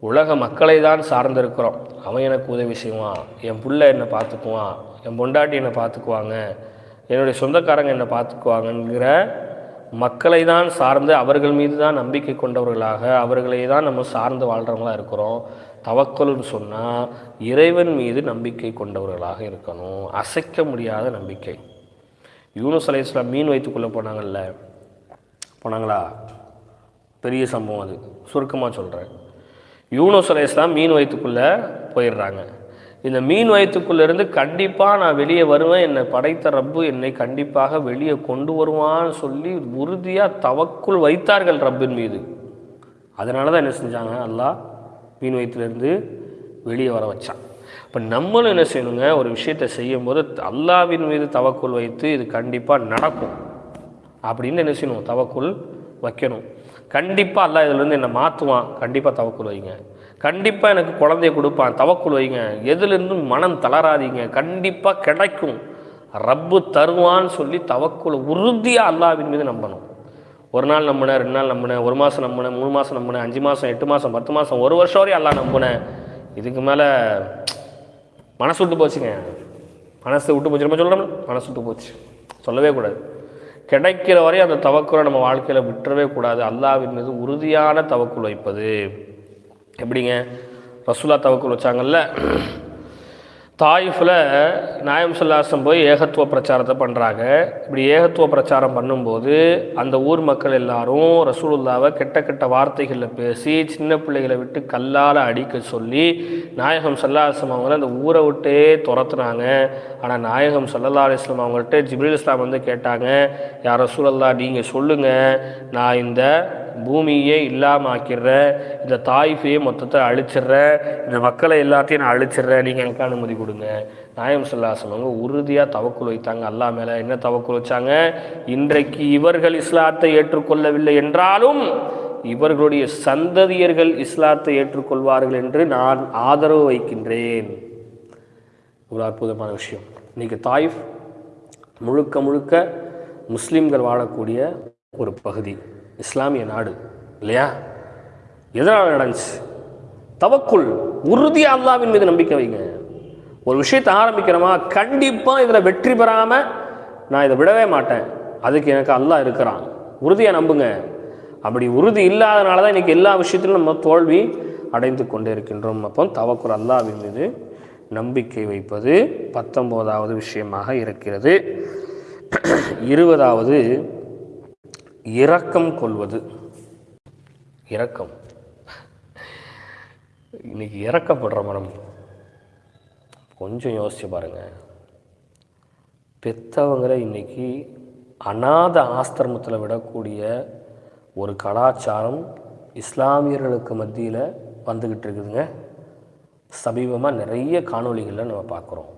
உலக மக்களை தான் சார்ந்து இருக்கிறோம் அவன் எனக்கு உதவி செய்வான். என் பிள்ளை என்னை பார்த்துக்குவான். என் பொண்டாட்டி என்னை பார்த்துக்குவாங்க. என்னுடைய சொந்தக்காரங்க என்னை பார்த்துக்குவாங்கங்கிற மக்களை தான் சார்ந்து அவர்கள் மீது தான் நம்பிக்கை கொண்டவர்களாக அவர்களை தான் நம்ம சார்ந்து வாழ்கிறவங்களாக இருக்கிறோம். தவக்கல்னு சொன்னால் இறைவன் மீது நம்பிக்கை கொண்டவர்களாக இருக்கணும். அசைக்க முடியாத நம்பிக்கை. யூனுஸ் அலை இஸ்லாம் மீன் வைத்துக்குள்ளே போனாங்கல்ல. போனாங்களா? பெரிய சம்பவம் அது. சுருக்கமாக சொல்கிறேன் யூனுஸ் அலை மீன் வயிற்றுக்குள்ளே போயிடுறாங்க. இந்த மீன் வயிற்றுக்குள்ளேருந்து கண்டிப்பாக நான் வெளியே வருவேன் என்னை படைத்த ரப்பு என்னை கண்டிப்பாக வெளியே கொண்டு வருவான்னு சொல்லி உறுதியாக தவக்குள் வைத்தார்கள் ரப்பின் மீது. அதனால தான் என்ன செஞ்சாங்க? அல்லாஹ் மீன் வயிற்றுலேருந்து வெளியே வர வச்சான். இப்போ நம்மளும் என்ன செய்யணுங்க? ஒரு விஷயத்தை செய்யும்போது அல்லாவின் மீது தவக்குள் வைத்து இது கண்டிப்பாக நடக்கும். அப்படின்னு என்ன செய்யணும்? தவக்குள் வைக்கணும். கண்டிப்பாக அல்லாஹ் இதுலேருந்து என்னை மாற்றுவான் கண்டிப்பாக தவக்குள் வைங்க. கண்டிப்பாக எனக்கு குழந்தைய கொடுப்பான். தவக்குள் வைங்க. எதுலேருந்தும் மனம் தளராதீங்க. கண்டிப்பாக கிடைக்கும். ரப்பு தருவான்னு சொல்லி தவக்குள் உறுதியாக அல்லாவின் மீது நம்பணும். ஒரு நாள் நம்பினேன் ரெண்டு நாள் நம்பினேன் ஒரு மாதம் நம்பினேன் மூணு மாதம் நம்பினேன் அஞ்சு மாதம் எட்டு மாதம் பத்து மாதம் ஒரு வருஷம் வரையும் எல்லாம் நம்பினேன் இதுக்கு மேலே மனசு விட்டு போச்சுங்க. மனசு விட்டு போச்சு. நம்ம சொல்கிறோம் மனசு விட்டு போச்சு. சொல்லவே கூடாது. கிடைக்கிற வரையும் அந்த தவக்குலை நம்ம வாழ்க்கையில் விட்டுறவே கூடாது. அல்லாவின் மீது உறுதியான தவக்குள் வைப்பது. எப்படிங்க? ரசூலா தவக்குள் வச்சாங்கல்ல? தாயிஃபில் நாயம் சொல்லாசம் போய் ஏகத்துவ பிரச்சாரத்தை பண்ணுறாங்க இப்படி ஏகத்துவ பிரச்சாரம் பண்ணும்போது அந்த ஊர் மக்கள் எல்லாரும் ரசூலுல்லாவை கெட்ட கெட்ட வார்த்தைகளில் பேசி சின்ன பிள்ளைகளை விட்டு கல்லால் அடிக்க சொல்லி நாயகம் சல்லாஹம் அவங்கள அந்த ஊரை விட்டே துரத்துனாங்க. ஆனால் நாயகம் சல்லல்லா அலிஸ்லாம் அவங்கள்ட்ட ஜிப்ரீல் இஸ்லாம் வந்து கேட்டாங்க யார் ரசூலல்லா நீங்கள் சொல்லுங்கள் நான் இந்த பூமியே இல்லாமாக்கிடுற இந்த தாய்ஃபையே மொத்தத்தை அழிச்சிடுறேன் இந்த மக்களை எல்லாத்தையும் நான் அழிச்சிடுறேன் நீங்கள் எனக்கு அனுமதி கொடுங்க. நாயம் சொல்லாசம் உறுதியாக தவக்குள் வைத்தாங்க. அல்லாஹ் மேலே என்ன தவக்குள் வச்சாங்க? இன்றைக்கு இவர்கள் இஸ்லாத்தை ஏற்றுக்கொள்ளவில்லை என்றாலும் இவர்களுடைய சந்ததியர்கள் இஸ்லாத்தை ஏற்றுக்கொள்வார்கள் என்று நான் ஆதரவு வைக்கின்றேன். ஒரு அற்புதமான விஷயம். இன்னைக்கு தாயிஃப் முழுக்க முழுக்க முஸ்லீம்கள் வாழக்கூடிய ஒரு பகுதி. இஸ்லாமிய நாடு இல்லையா? எதனால் நடந்துச்சு? தவக்குள் உறுதியாக அல்லாவின் மீது நம்பிக்கை வைங்க. ஒரு விஷயத்தை ஆரம்பிக்கிறோமா கண்டிப்பாக இதில் வெற்றி பெறாமல் நான் இதை விடவே மாட்டேன். அதுக்கு எனக்கு அல்லாஹ் இருக்கிறான். உறுதியாக நம்புங்க. அப்படி உறுதி இல்லாதனால தான் இன்றைக்கி எல்லா விஷயத்திலும் நம்ம தோல்வி அடைந்து கொண்டே இருக்கின்றோம் அப்போ தவக்குள் அல்லாவின் மீது நம்பிக்கை வைப்பது பத்தொம்போதாவது விஷயமாக இருக்கிறது. இருபதாவது இரக்கம் கொள்வது. இரக்கம். இன்னைக்கு இறக்கப்படுற மனம். கொஞ்சம் யோசிச்சு பாருங்க. பெத்தவங்களை இன்னைக்கு அநாத ஆஸ்திரமத்தில் விடக்கூடிய ஒரு கலாச்சாரம் இஸ்லாமியர்களுக்கு மத்தியில் வந்துக்கிட்டு இருக்குதுங்க. சமீபமாக நிறைய காணொளிகளில் நம்ம பார்க்குறோம்.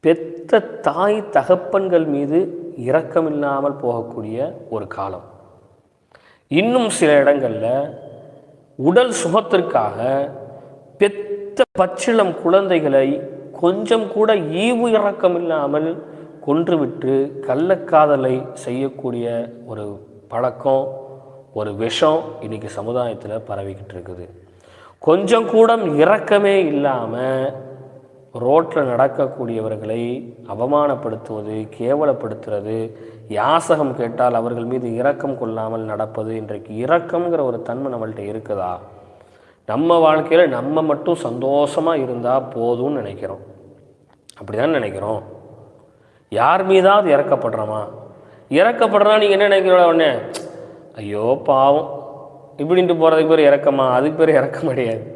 பெத்த தாய் தகப்பன்கள் மீது இரக்கமில்லாமல் போகக்கூடிய ஒரு காலம். இன்னும் சில இடங்களில் உடல் சுகத்திற்காக பெத்த பச்சிளம் குழந்தைகளை கொஞ்சம் கூட ஈவு இரக்கம் இல்லாமல் கொன்றுவிட்டு கள்ளக்காதலை செய்யக்கூடிய ஒரு பழக்கம் ஒரு விஷம் இன்னைக்கு சமுதாயத்தில் பரவிக்கிட்டு இருக்குது. கொஞ்சம் கூட இரக்கமே இல்லாமல் ரோட்டில் நடக்கக்கூடியவர்களை அவமானப்படுத்துவது கேவலப்படுத்துறது யாசகம் கேட்டால் அவர்கள் மீது இரக்கம் கொள்ளாமல் நடப்பது இன்றைக்கு இரக்கம்ங்கிற ஒரு தன்மை நம்மள்கிட்ட இருக்குதா? நம்ம வாழ்க்கையில் நம்ம மட்டும் சந்தோஷமாக இருந்தால் போதும்னு நினைக்கிறோம். அப்படி தான் நினைக்கிறோம்? யார் மீதாவது இறக்கப்படுறோமா? இறக்கப்படுறா நீங்கள் என்ன நினைக்கிறோட உடனே ஐயோ பாவம். இப்படின்ட்டு போகிறதுக்கு பேர் இறக்கமா? அதுக்கு பேர் இறக்க முடியாது.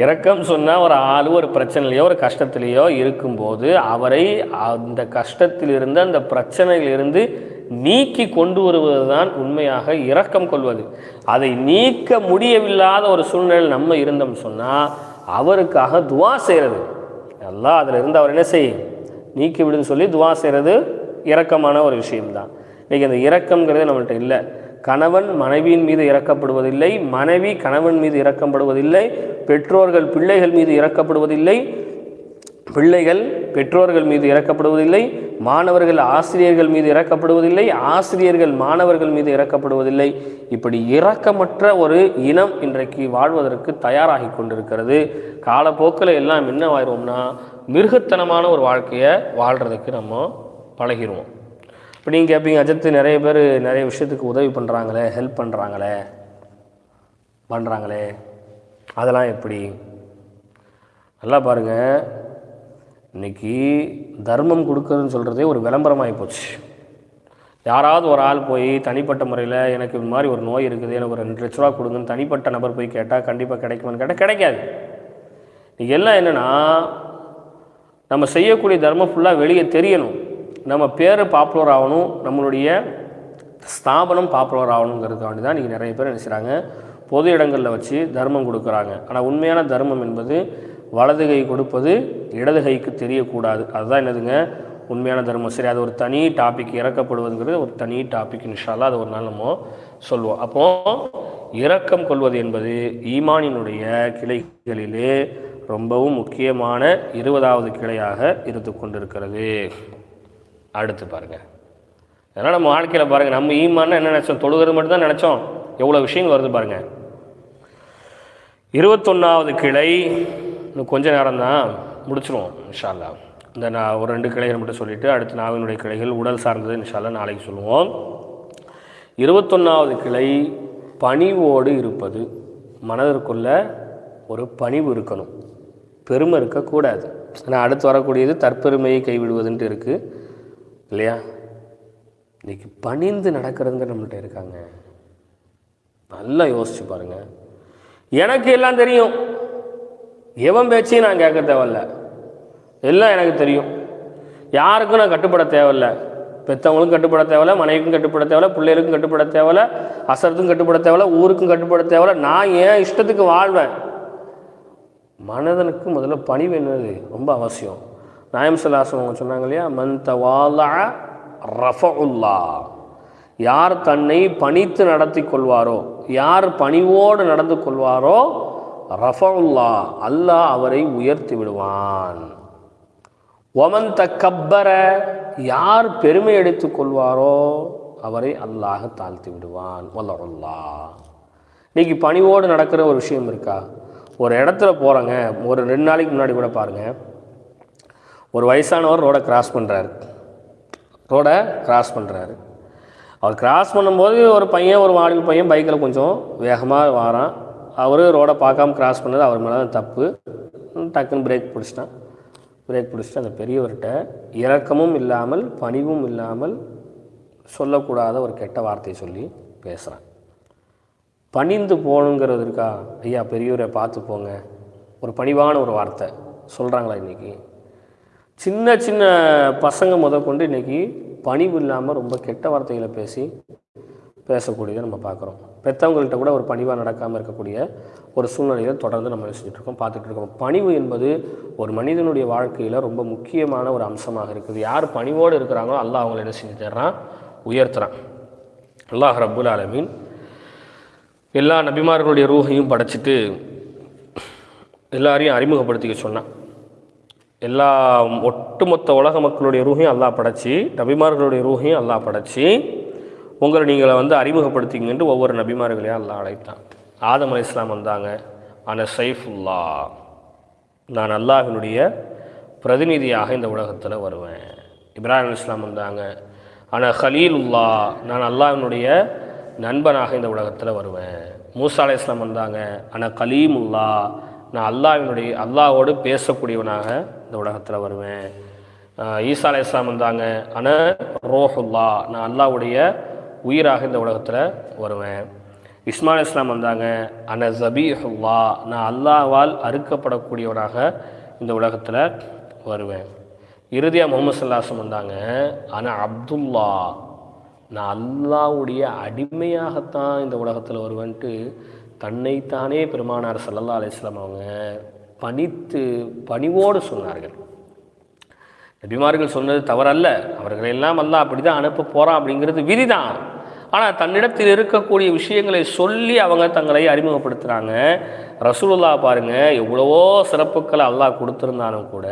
இரக்கம் சொன்னால் ஒரு ஆள் ஒரு பிரச்சனையிலையோ ஒரு கஷ்டத்திலேயோ இருக்கும்போது அவரை அந்த கஷ்டத்திலிருந்து அந்த பிரச்சனையிலிருந்து நீக்கி கொண்டு வருவது தான் உண்மையாக இரக்கம் கொள்வது. அதை நீக்க முடியவில்லாத ஒரு சூழ்நிலை நம்ம இருந்தோம் சொன்னால் அவருக்காக துவா செய்கிறது எல்லாம் அதில் இருந்து அவர் என்ன செய்யும்? நீக்கி விடுன்னு சொல்லி துவா செய்கிறது இரக்கமான ஒரு விஷயம்தான். இன்றைக்கி அந்த இரக்கங்கிறது நம்மள்கிட்ட இல்லை. கணவன் மனைவியின் மீது இறக்கப்படுவதில்லை மனைவி கணவன் மீது இறக்கப்படுவதில்லை பெற்றோர்கள் பிள்ளைகள் மீது இறக்கப்படுவதில்லை பிள்ளைகள் பெற்றோர்கள் மீது இறக்கப்படுவதில்லை மாணவர்கள் ஆசிரியர்கள் மீது இறக்கப்படுவதில்லை ஆசிரியர்கள் மாணவர்கள் மீது இறக்கப்படுவதில்லை இப்படி இரக்கமற்ற ஒரு இனம் இன்றைக்கு வாழ்வதற்கு தயாராகி கொண்டிருக்கிறது. காலப்போக்கில் எல்லாம் என்ன ஆயிடுவோம்னா மிருகத்தனமான ஒரு வாழ்க்கையை வாழ்கிறதுக்கு நம்ம பழகிடுவோம் இப்போ நீங்கள் கேட்பீங்க அஜித்து நிறைய பேர் நிறைய விஷயத்துக்கு உதவி பண்ணுறாங்களே ஹெல்ப் பண்ணுறாங்களே பண்ணுறாங்களே அதெல்லாம் எப்படி? நல்லா பாருங்கள் இன்னைக்கு தர்மம் கொடுக்குறதுன்னு சொல்கிறதே ஒரு விளம்பரமாகி போச்சு. யாராவது ஒரு ஆள் போய் தனிப்பட்ட முறையில் எனக்கு இது மாதிரி ஒரு நோய் இருக்குது எனக்கு ஒரு ரெண்டு லட்ச ரூபா கொடுங்கன்னு தனிப்பட்ட நபர் போய் கேட்டால் கண்டிப்பாக கிடைக்குமான்னு கேட்டால் கிடைக்காது. இன்னைக்கு எல்லாம் என்னென்னா நம்ம செய்யக்கூடிய தர்மம் ஃபுல்லாக வெளியே தெரியணும். நம்ம பேர் பாப்புலர் ஆகணும் நம்மளுடைய ஸ்தாபனம் பாப்புலர் ஆகணுங்கிறதுக்காண்டி தான் இன்றைக்கி நிறைய பேர் என்ன செய்கிறாங்க பொது இடங்களில் வச்சு தர்மம் கொடுக்குறாங்க. ஆனால் உண்மையான தர்மம் என்பது வலது கை கொடுப்பது இடது கைக்கு தெரியக்கூடாது. அதுதான் என்னதுங்க? உண்மையான தர்மம். சரி அது ஒரு தனி டாபிக் இறக்கப்படுவதுங்கிறது ஒரு தனி டாபிக் இன்ஷால்லா அது ஒரு நாள் நம்ம சொல்லுவோம் அப்போது இரக்கம் கொள்வது என்பது ஈமானினுடைய கிளைகளிலே ரொம்பவும் முக்கியமான இருபதாவது கிளையாக இருந்து கொண்டிருக்கிறது அடுத்து பாருங்கள் அதனால் நம்ம வாழ்க்கையில் பாருங்கள் நம்ம ஈமான்னு என்ன நினச்சோம்? தொழுகிறது மட்டும்தான் நினச்சோம். எவ்வளோ விஷயங்கள் வருது பாருங்கள் இருபத்தொன்னாவது கிளை இன்னும் கொஞ்சம் நேரம் தான் முடிச்சிருவோம் இன்ஷால்லா இந்த நான் ஒரு ரெண்டு கிளைகள் மட்டும் சொல்லிவிட்டு அடுத்து நாவினுடைய கிளைகள் உடல் சார்ந்தது இன்ஷால்லா நாளைக்கு சொல்லுவோம். இருபத்தொன்னாவது கிளை பணிவோடு இருப்பது மனதிற்குள்ள ஒரு பணிவு இருக்கணும். பெருமை இருக்கக்கூடாது. ஆனால் அடுத்து வரக்கூடியது தற்பெருமையை கைவிடுவதுன்ட்டு இருக்குது இல்லையா? இன்னைக்கு பணிந்து நடக்கிறதுங்க நம்மள்ட்ட இருக்காங்க. நல்லா யோசிச்சு பாருங்க. எனக்கு எல்லாம் தெரியும். எவன் பேச்சையும் நான் கேட்க தேவையில்ல. எல்லாம் எனக்கு தெரியும். யாருக்கும் நான் கட்டுப்பட தேவையில்ல. பெற்றவங்களுக்கும் கட்டுப்பட தேவையில்ல மனைவிக்கும் கட்டுப்பட தேவையில்ல பிள்ளைகளுக்கும் கட்டுப்பட தேவையில்ல அசரத்துக்கும் கட்டுப்பட தேவையில்ல ஊருக்கும் கட்டுப்பட தேவையில்ல. நான் ஏன் இஷ்டத்துக்கு வாழ்வேன். மனதனுக்கு முதல்ல பணி வேணுது ரொம்ப அவசியம். நாயம் சலாசன் அவங்க சொன்னாங்க இல்லையா? மன் தவாலா ரஃபுல்லா யார் தன்னை பணித்து நடத்தி கொள்வாரோ யார் பணிவோடு நடந்து கொள்வாரோ ரஃபுல்லா அல்லாஹ் அவரை உயர்த்தி விடுவான். ஒமன் கப்பர யார் பெருமை எடுத்து கொள்வாரோ அவரை அல்லாஹ் தாழ்த்தி விடுவான். வல்லருல்லா. இன்னைக்கு பணிவோடு நடக்கிற ஒரு விஷயம் இருக்கா? ஒரு இடத்துல போகிறோங்க ஒரு ரெண்டு நாளைக்கு முன்னாடி கூட பாருங்கள் ஒரு வயசானவர் ரோடை கிராஸ் பண்ணுறாரு ரோடை கிராஸ் பண்ணுறாரு அவர் கிராஸ் பண்ணும்போது ஒரு பையன் ஒரு வாலிப பையன் பைக்கில் கொஞ்சம் வேகமாக வாரான். அவர் ரோடை பார்க்காம கிராஸ் பண்ணது அவர் மேலே தப்பு. டக்குன்னு பிரேக் பிடிச்சிட்டான். பிரேக் பிடிச்சிட்டு அந்த பெரியவர்கிட்ட இரக்கமும் இல்லாமல் பணிவும் இல்லாமல் சொல்லக்கூடாத ஒரு கெட்ட வார்த்தையை சொல்லி பேசுகிறான் பணிந்து போகணுங்கிறது இருக்கா ஐயா பெரியவரை பார்த்து போங்க. ஒரு பணிவான ஒரு வார்த்தை. சொல்கிறாங்களா இன்றைக்கி சின்ன சின்ன பசங்க முத கொண்டு இன்றைக்கி பணிவு இல்லாமல் ரொம்ப கெட்ட வார்த்தைகளை பேசி பேசக்கூடியதை நம்ம பார்க்குறோம். பெற்றவங்கள்ட்ட கூட ஒரு பணிவாக நடக்காமல் இருக்கக்கூடிய ஒரு சூழ்நிலையை தொடர்ந்து நம்ம யோசிச்சுட்ருக்கோம் இருக்கோம் பார்த்துட்டு இருக்கோம். பணிவு என்பது ஒரு மனிதனுடைய வாழ்க்கையில் ரொம்ப முக்கியமான ஒரு அம்சமாக இருக்குது. யார் பணிவோடு இருக்கிறாங்களோ அல்லாஹ் அவங்களை என்ன செஞ்சு தர்றான்? உயர்த்துறான். அல்லாஹ் ரப்புல் ஆலமீன் எல்லா நபிமார்களுடைய ரூகையும் படைச்சிட்டு எல்லாரையும் அறிமுகப்படுத்திக்க சொன்னான். எல்லா ஒட்டுமொத்த உலக மக்களுடைய ரூஹையும் அல்லாஹ் படைச்சி நபிமார்களுடைய ரூஹையும் அல்லாஹ் படைச்சி உங்களை நீங்களை வந்து அறிமுகப்படுத்திங்கன்ட்டு ஒவ்வொரு நபிமார்களையும் அல்லா அழைத்தான். ஆதம் அலி இஸ்லாம் வந்தாங்க. அன சைஃபுல்லா நான் அல்லாஹினுடைய பிரதிநிதியாக இந்த உலகத்தில் வருவேன். இப்ராஹிம் அலி இஸ்லாம் வந்தாங்க. அன ஹலீலுல்லா நான் அல்லாஹினுடைய நண்பனாக இந்த உலகத்தில் வருவேன். மூசா அலி இஸ்லாம் வந்தாங்க. அன கலீமுல்லா நான் அல்லாவினுடைய அல்லாஹோடு பேசக்கூடியவனாக இந்த உலகத்தில் வருவேன். ஈசா அலை இஸ்லாம் வந்தாங்க. அன ரோஹுல்லா நான் அல்லாஹ்வுடைய உயிராக இந்த உலகத்தில் வருவேன். இஸ்மாயில் இஸ்லாம் வந்தாங்க. அன ஜபீஹுல்லா நான் அல்லாவால் அறுக்கப்படக்கூடியவனாக இந்த உலகத்தில் வருவேன். இறுதியாக முகமது சல்லாசம் வந்தாங்க. ஆனால் அப்துல்லா நான் அல்லாவுடைய அடிமையாகத்தான் இந்த உலகத்தில் வருவேன்ட்டு தன்னைத்தானே பெருமானார் சல்லல்லா அலிஸ்லாம் அவங்க பணித்து பணிவோடு சொன்னார்கள். நபிமார்கள் சொன்னது தவறல்ல. அவர்களெல்லாம் அல்ல அப்படி தான் அனுப்ப போகிறான் அப்படிங்கிறது விதிதான். ஆனால் தன்னிடத்தில் இருக்கக்கூடிய விஷயங்களை சொல்லி அவங்க தங்களை அறிமுகப்படுத்துகிறாங்க ரசூலுல்லா பாருங்க எவ்வளவோ சிறப்புக்களை அல்லாஹ் கொடுத்துருந்தாலும் கூட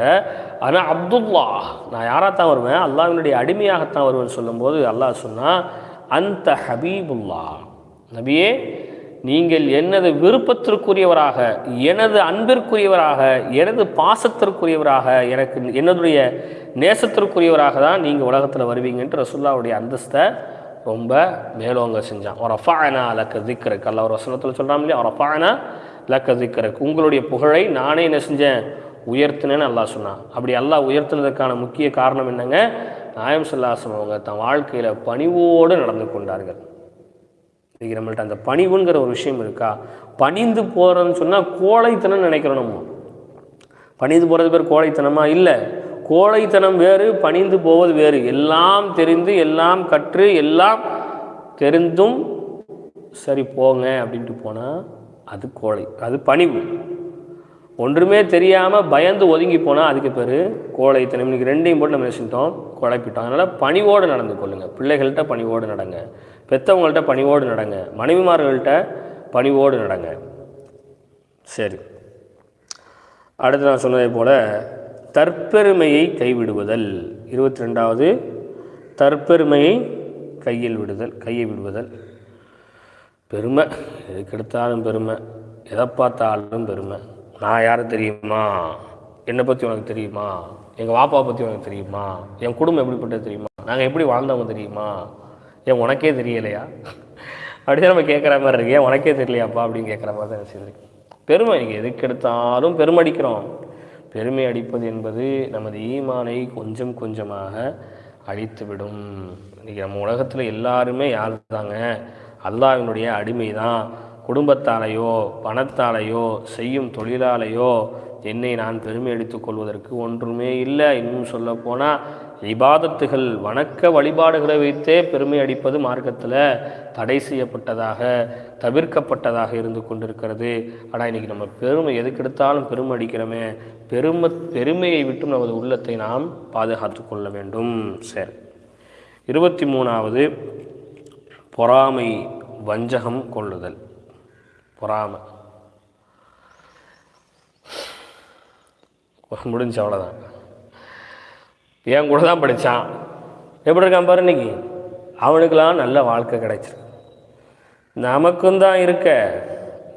ஆனால் அப்துல்லா நான் யாராகத்தான் வருவேன்? அல்லாவினுடைய அடிமையாகத்தான் வருவேன் சொல்லும்போது அல்லாஹ் சொன்னால் அந்த ஹபீபுல்லா நபியே நீங்கள் எனது விருப்பத்திற்குரியவராக எனது அன்பிற்குரியவராக எனது பாசத்திற்குரியவராக எனக்கு என்னுடைய நேசத்திற்குரியவராக தான் நீங்கள் உலகத்தில் வருவீங்கன்ட்டு ரசுல்லாவுடைய அந்தஸ்தை ரொம்ப மேலோங்க செஞ்சான். ஒரு அஃபானா லக்க திக்கருக்கு அல்ல ஒரு வசனத்தில் சொல்கிறான் இல்லையா? ஒரு அஃபானா லக்க திக்கருக்கு உங்களுடைய புகழை நானே என்ன செஞ்சேன்? உயர்த்தினேன்னு அல்லாஹ் சொன்னான். அப்படி அல்லா உயர்த்தினதுக்கான முக்கிய காரணம் என்னங்க? நாயம் சொல்லாசம் அவங்க தன் வாழ்க்கையில் பணிவோடு நடந்து கொண்டார்கள். இன்னைக்கு நம்மள்ட்ட அந்த பணிவுங்கிற ஒரு விஷயம் இருக்கா? பணிந்து போகிறதுன்னு சொன்னால் கோழைத்தனம் நினைக்கிறோம் நம்ம. பணிந்து போகிறது பேர் கோழைத்தனமா? இல்லை. கோழைத்தனம் வேறு பணிந்து போவது வேறு. எல்லாம் தெரிந்து எல்லாம் கற்று எல்லாம் தெரிந்தும் சரி போங்க அப்படின்ட்டு போனால் அது கோழை அது பணிவு. ஒன்றுமே தெரியாமல் பயந்து ஒதுங்கி போனால் அதுக்கு பேர் கோழைத்தனம். இன்னைக்கு ரெண்டையும் போட்டு நம்ம செஞ்சிட்டோம்? குழப்பிட்டோம். அதனால் பணிவோடு நடந்து கொள்ளுங்கள் பிள்ளைகள்கிட்ட பணிவோடு நடங்க. பெற்றவங்கள்ட்ட பணிவோடு நடங்க. மனைவிமார்கள்ட்ட பணிவோடு நடங்க. சரி. அடுத்து நான் சொன்னதை போல் தற்பெருமையை கைவிடுவதல். இருபத்தி ரெண்டாவது தற்பெருமையை கையில் விடுதல் கையை விடுவதல். பெருமை. எதுக்கெடுத்தாலும் பெருமை. எதை பார்த்தாலும் பெருமை. நான் யார் தெரியுமா? என்னை பற்றி உனக்கு தெரியுமா? எங்கள் வாப்பாவை பற்றி உனக்கு தெரியுமா? என் குடும்பம் எப்படிப்பட்டது தெரியுமா? நாங்கள் எப்படி வாழ்ந்தவங்க தெரியுமா? ஏன் உனக்கே தெரியலையா? அப்படின்னு நம்ம கேட்குற மாதிரி இருக்கு. ஏன் உனக்கே தெரியலையாப்பா அப்படின்னு கேட்குற மாதிரி தான் செய்திருக்கு பெருமை நீங்கள் எதுக்கு எடுத்தாலும் பெருமடிக்கிறோம். பெருமை அடிப்பது என்பது நமது ஈமானை கொஞ்சம் கொஞ்சமாக அழித்துவிடும். இன்றைக்கி நம்ம உலகத்தில் எல்லாருமே யார் தாங்க அல்லாவினுடைய அடிமை தான் குடும்பத்தாலேயோ பணத்தாலேயோ செய்யும் தொழிலாலேயோ என்னை நான் பெருமை அடித்துக் கொள்வதற்கு ஒன்றுமே இல்லை. இன்னும் சொல்லப்போனால் இபாதத்துகள் வணக்க வழிபாடுகளை வைத்தே பெருமை அடிப்பது மார்க்கத்தில் தடை செய்யப்பட்டதாக தவிர்க்கப்பட்டதாக இருந்து கொண்டிருக்கிறது. ஆனால் இன்றைக்கி நம்ம பெருமை எதுக்கெடுத்தாலும் பெருமை அடிக்கிறோமே பெருமை பெருமையை விட்டும் நமது உள்ளத்தை நாம் பாதுகாத்து கொள்ள வேண்டும். சரி. இருபத்தி மூணாவது பொறாமை வஞ்சகம் கொள்ளுதல். பொறாமை. முடிஞ்சு அவ்வளோதான் என் கூட தான் படித்தான் எப்படி இருக்கான் பாரு இன்னைக்கு? அவனுக்கெல்லாம் நல்ல வாழ்க்கை கிடைச்சிருக்கு. நமக்கும் தான் இருக்க.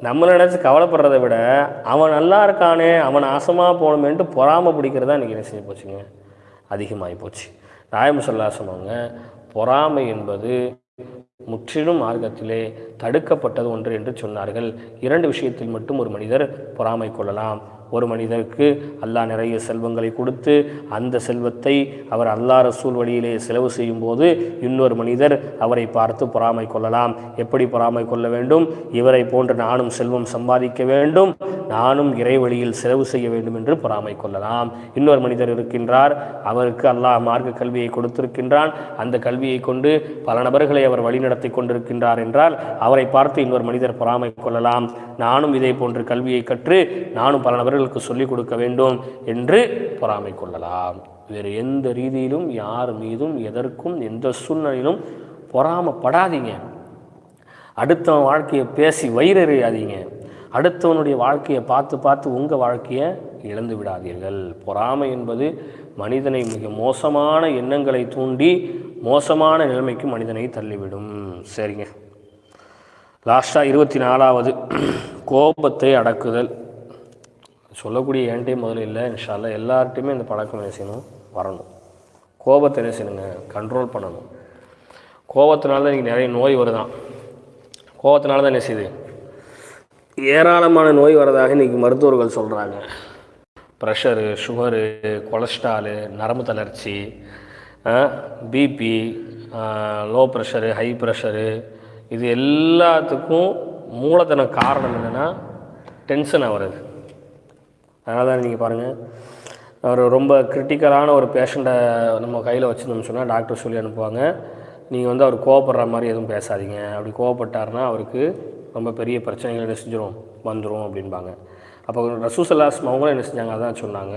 நம்ம நினச்சி கவலைப்படுறதை விட அவன் நல்லா இருக்கானே அவன் ஆசமாக போகணுமேன்ட்டு பொறாமை பிடிக்கிறதா இன்றைக்கி என்ன செய்ய போச்சுங்க? அதிகமாகி போச்சு. ராயம் சொல்லா சொன்னாங்க பொறாமை என்பது முற்றிலும் மார்க்கத்திலே தடுக்கப்பட்டது ஒன்று என்று சொன்னார்கள். இரண்டு விஷயத்தில் மட்டும் ஒரு மனிதர் பொறாமை கொள்ளலாம். ஒரு மனிதருக்கு அல்லாஹ் நிறைய செல்வங்களை கொடுத்து அந்த செல்வத்தை அவர் அல்லா ரசூல் வழியிலே செலவு செய்யும் போது இன்னொரு மனிதர் அவரை பார்த்து பொறாமை கொள்ளலாம். எப்படி பொறாமை கொள்ள வேண்டும்? இவரை போன்று நானும் செல்வம் சம்பாதிக்க வேண்டும். நானும் இறை வழியில் செலவு செய்ய வேண்டும் என்று பொறாமை கொள்ளலாம் இன்னொரு மனிதர் இருக்கின்றார். அவருக்கு அல்லாஹ் மார்க்க கல்வியை கொடுத்திருக்கின்றான். அந்த கல்வியை கொண்டு பல நபர்களை அவர் வழிநடத்தி கொண்டிருக்கின்றார் என்றால் அவரை பார்த்து இன்னொரு மனிதர் பொறாமை கொள்ளலாம் நானும் இதே போன்று கல்வியை கற்று நானும் பல நபர்களுக்கு சொல்லிக் கொடுக்க வேண்டும் என்று பொறாமை கொள்ளலாம் வேறு எந்த ரீதியிலும் யார் மீதும் எதற்கும் எந்த சூழ்நிலையிலும் பொறாமப்படாதீங்க. அடுத்தவன் வாழ்க்கையை பேசி வயிறறியாதீங்க அடுத்தவனுடைய வாழ்க்கையை பார்த்து பார்த்து உங்கள் வாழ்க்கையை இழந்து விடாதீர்கள். பொறாமை என்பது மனிதனை மிக மோசமான எண்ணங்களை தூண்டி மோசமான நிலைமைக்கு மனிதனை தள்ளிவிடும். சரிங்க. லாஸ்ட்டாக இருபத்தி நாலாவது கோபத்தை அடக்குதல். சொல்லக்கூடிய என்கிட்டே முதல்ல இல்லை இன்ஷால்லா எல்லார்ட்டையுமே இந்த பழக்கம் என்ன செய்யணும்? வரணும். கோபத்தை என்ன செய்யணுங்க? கண்ட்ரோல் பண்ணணும். கோபத்தினால தான் இன்றைக்கி நிறைய நோய் வருதான். கோபத்தினால தான் என்ன செய்யுது? ஏராளமான நோய் வரதாக இன்றைக்கி மருத்துவர்கள் சொல்கிறாங்க ப்ரெஷரு சுகரு கொலஸ்ட்ராலு நரம்பு தளர்ச்சி BP low pressure high pressure இது எல்லாத்துக்கும் மூலதன காரணம் என்னென்னா டென்ஷன் ஆகிறது அதனால தான் நீங்கள் பாருங்கள் ஒரு ரொம்ப கிரிட்டிக்கலான ஒரு பேஷண்ட்டை நம்ம கையில் வச்சுருந்தோம்னு சொன்னால் டாக்டர் சொல்லி அனுப்புவாங்க. நீங்கள் வந்து அவர் கோவப்படுற மாதிரி எதுவும் பேசாதீங்க. அப்படி கோவப்பட்டாருன்னா அவருக்கு ரொம்ப பெரிய பிரச்சனைகள் என்ன செஞ்சிடும் வந்துடும் அப்படின்பாங்க அப்போ ரசூசல்லாஸ்ம் அவங்களும் என்ன செஞ்சாங்க? அதான் சொன்னாங்க.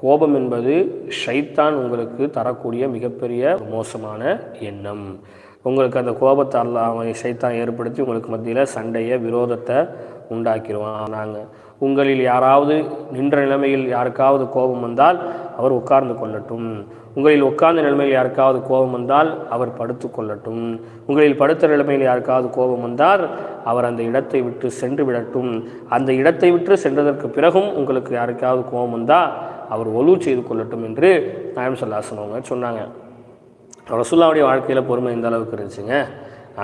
கோபம் என்பது ஷைத்தான் உங்களுக்கு தரக்கூடிய மிகப்பெரிய மோசமான எண்ணம். உங்களுக்கு அந்த கோபத்தை அல்ல அவன் ஷைத்தான் ஏற்படுத்தி உங்களுக்கு மத்தியில் சண்டையை விரோதத்தை உண்டாக்கிடுவான் நாங்கள் உங்களில் யாராவது நின்ற நிலைமையில் யாருக்காவது கோபம் வந்தால் அவர் உட்கார்ந்து கொள்ளட்டும். உங்களில் உட்கார்ந்த நிலைமையில் யாருக்காவது கோபம் வந்தால் அவர் படுத்து கொள்ளட்டும். உங்களில் படுத்த நிலைமையில் யாருக்காவது கோபம் வந்தால் அவர் அந்த இடத்தை விட்டு சென்று விடட்டும். அந்த இடத்தை விட்டு சென்றதற்கு பிறகும் உங்களுக்கு யாருக்காவது கோபம் வந்தால் அவர் ஒலு செய்து கொள்ளட்டும் என்று நாயம் சொல்லாசனவங்க சொன்னாங்க. ரசுல்லாவுடைய வாழ்க்கையில் பொறுமை இந்த அளவுக்கு இருந்துச்சுங்க?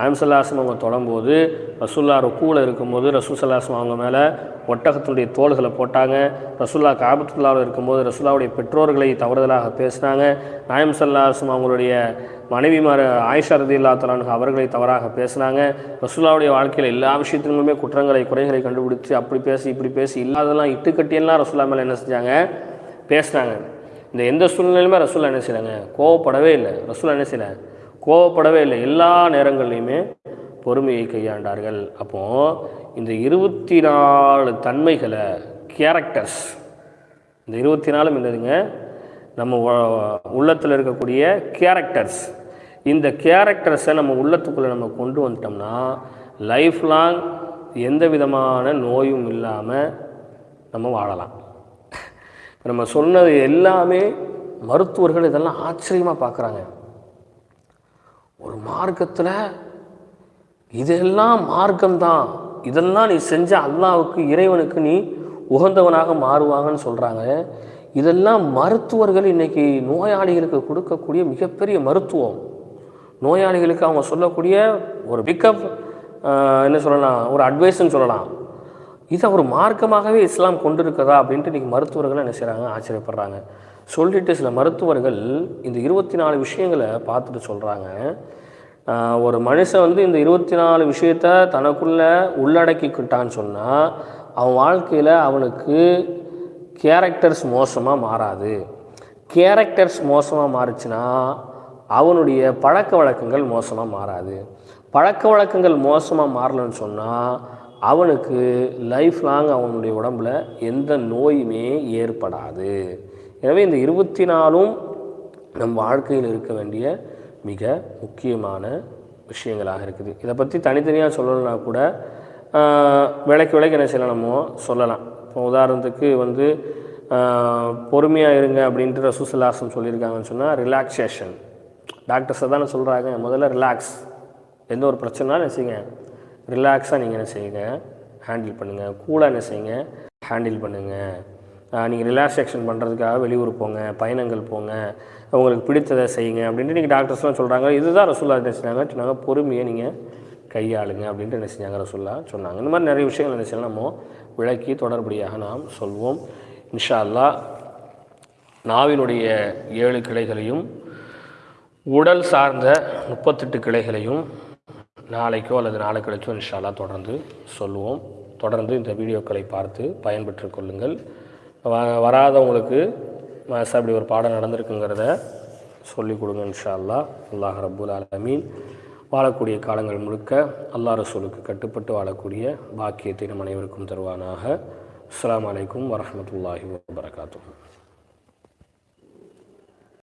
ஆம்சல்லாசன் அவங்க தொடும்போது ரசுல்லா ருக்கூவில் இருக்கும்போது ரசூசல்லாசம் அவங்க மேலே ஒட்டகத்தினுடைய தோள்களை போட்டாங்க. ரசுல்லா காபத்துல்லாவில் இருக்கும்போது ரசுல்லாவுடைய பெற்றோர்களை தவறுதலாக பேசினாங்க. நாயம் சல்லாசம் அவங்களுடைய மனைவிமார் ஆயிஷா ரதில்லா தலானுக்கு அவர்களை தவறாக பேசினாங்க. ரசுல்லாவுடைய வாழ்க்கையில் எல்லா விஷயத்திலுமே குற்றங்களை குறைகளை கண்டுபிடிச்சு அப்படி பேசி இப்படி பேசி இல்லாதெல்லாம் இட்டுக்கட்டியெல்லாம் ரசுல்லா மேலே என்ன செஞ்சாங்க? பேசினாங்க. இந்த எந்த சூழ்நிலையுமே ரசுல்லா என்ன செய்யலாங்க? கோவப்படவே இல்லை. ரசுல்லா என்ன செய்யலை? கோவப்படவே இல்லை. எல்லா நேரங்கள்லையுமே பொறுமையை கையாண்டார்கள். அப்போது இந்த இருபத்தி நாலு தன்மைகளை கேரக்டர்ஸ் இந்த இருபத்தி நாலும் என்னதுங்க? நம்ம உள்ளத்தில் இருக்கக்கூடிய கேரக்டர்ஸ் இந்த கேரக்டர்ஸை நம்ம உள்ளத்துக்குள்ளே நம்ம கொண்டு வந்துட்டோம்னா லைஃப் லாங் எந்த விதமான நோயும் இல்லாமல் நம்ம வாழலாம். இப்போ நம்ம சொன்னது எல்லாமே மருத்துவர்கள் இதெல்லாம் ஆச்சரியமாக பார்க்குறாங்க ஒரு மார்க்கத்தில் இதெல்லாம் மார்க்கம்தான். இதெல்லாம் நீ செஞ்ச அல்லாவுக்கு இறைவனுக்கு நீ உகந்தவனாக மாறுவாங்கன்னு சொல்கிறாங்க இதெல்லாம் மருத்துவர்கள் இன்றைக்கி நோயாளிகளுக்கு கொடுக்கக்கூடிய மிகப்பெரிய மருத்துவம். நோயாளிகளுக்கு அவங்க சொல்லக்கூடிய ஒரு பிக்கப் என்ன சொல்லலாம் ஒரு அட்வைஸ்ன்னு சொல்லலாம். இதை ஒரு மார்க்கமாகவே இஸ்லாம் கொண்டு இருக்கதா அப்படின்ட்டு இன்றைக்கி மருத்துவர்கள் என்ன செய்கிறாங்க ஆச்சரியப்படுறாங்க. சொல்லிட்டு சில மருத்துவர்கள் இந்த இருபத்தி நாலு விஷயங்களை பார்த்துட்டு சொல்கிறாங்க ஒரு மனுஷன் வந்து இந்த இருபத்தி நாலு விஷயத்த தனக்குள்ளே உள்ளடக்கிக்கிட்டான்னு சொன்னால் அவன் வாழ்க்கையில் அவனுக்கு கேரக்டர்ஸ் மோசமாக மாறாது. கேரக்டர்ஸ் மோசமாக மாறுச்சுன்னா அவனுடைய பழக்க வழக்கங்கள் மோசமாக மாறாது. பழக்க வழக்கங்கள் மோசமாக மாறலன்னு சொன்னால் அவனுக்கு லைஃப் லாங் அவனுடைய உடம்பில் எந்த நோயுமே ஏற்படாது. எனவே இந்த இருபத்தி நாலும் நம் வாழ்க்கையில் இருக்க வேண்டிய மிக முக்கியமான விஷயங்களாக இருக்குது. இதை பற்றி தனித்தனியாக சொல்லணும்னா கூட விலைக்கு விலைக்கு என்ன செய்யலாமோ சொல்லலாம். இப்போ உதாரணத்துக்கு வந்து பொறுமையாக இருங்க அப்படின்ற ரசூசல்லாசம் சொல்லியிருக்காங்கன்னு சொன்னால் ரிலாக்ஸேஷன் டாக்டர்ஸை தானே சொல்கிறாங்க முதல்ல ரிலாக்ஸ் எந்த ஒரு பிரச்சனைனாலும் என்ன செய்யுங்க ரிலாக்ஸாக நீங்கள் என்ன செய்யுங்க ஹேண்டில் பண்ணுங்கள் கூலாக என்ன செய்யுங்க ஹேண்டில் பண்ணுங்கள் நீங்கள் ரிலாக்ஸேஷன் பண்ணுறதுக்காக வெளியூர் போங்க பயணங்கள் போங்க உங்களுக்கு பிடித்ததை செய்யுங்க அப்படின்ட்டு நீங்கள் டாக்டர்ஸ்லாம் சொல்கிறாங்க இதுதான் ரசூல்லா என்ன செஞ்சாங்க? சொன்னாங்க பொறுமையை நீங்கள் கையாளுங்க அப்படின்ட்டு என்ன செஞ்சாங்க ரசூல்லா சொன்னாங்க. இந்த மாதிரி நிறைய விஷயங்கள் என்ன செய்யலாம் நம்ம விளக்கி தொடர்படியாக நாம் சொல்வோம். இன்ஷா அல்லா நாவினுடைய ஏழு கிளைகளையும் உடல் சார்ந்த முப்பத்தெட்டு கிளைகளையும் நாளைக்கோ அல்லது நாளை கழிச்சோ இன்ஷால்லா தொடர்ந்து சொல்லுவோம். தொடர்ந்து இந்த வீடியோக்களை பார்த்து பயன்பெற்று கொள்ளுங்கள். வ வராதவங்களுக்கு அப்படி ஒரு பாடம் நடந்திருக்குங்கிறத சொல்லிக் கொடுங்க இன்ஷா அல்லா அல்லாஹ் ரபுல் அலமீன் வாழக்கூடிய காலங்கள் முழுக்க அல்லா ரசூலுக்கு கட்டுப்பட்டு வாழக்கூடிய பாக்கியத்தை நம் அனைவருக்கும் தருவானாக. அஸ்லாம் வலைக்கம் வரமத்துல்லாஹி வரகாத்தூ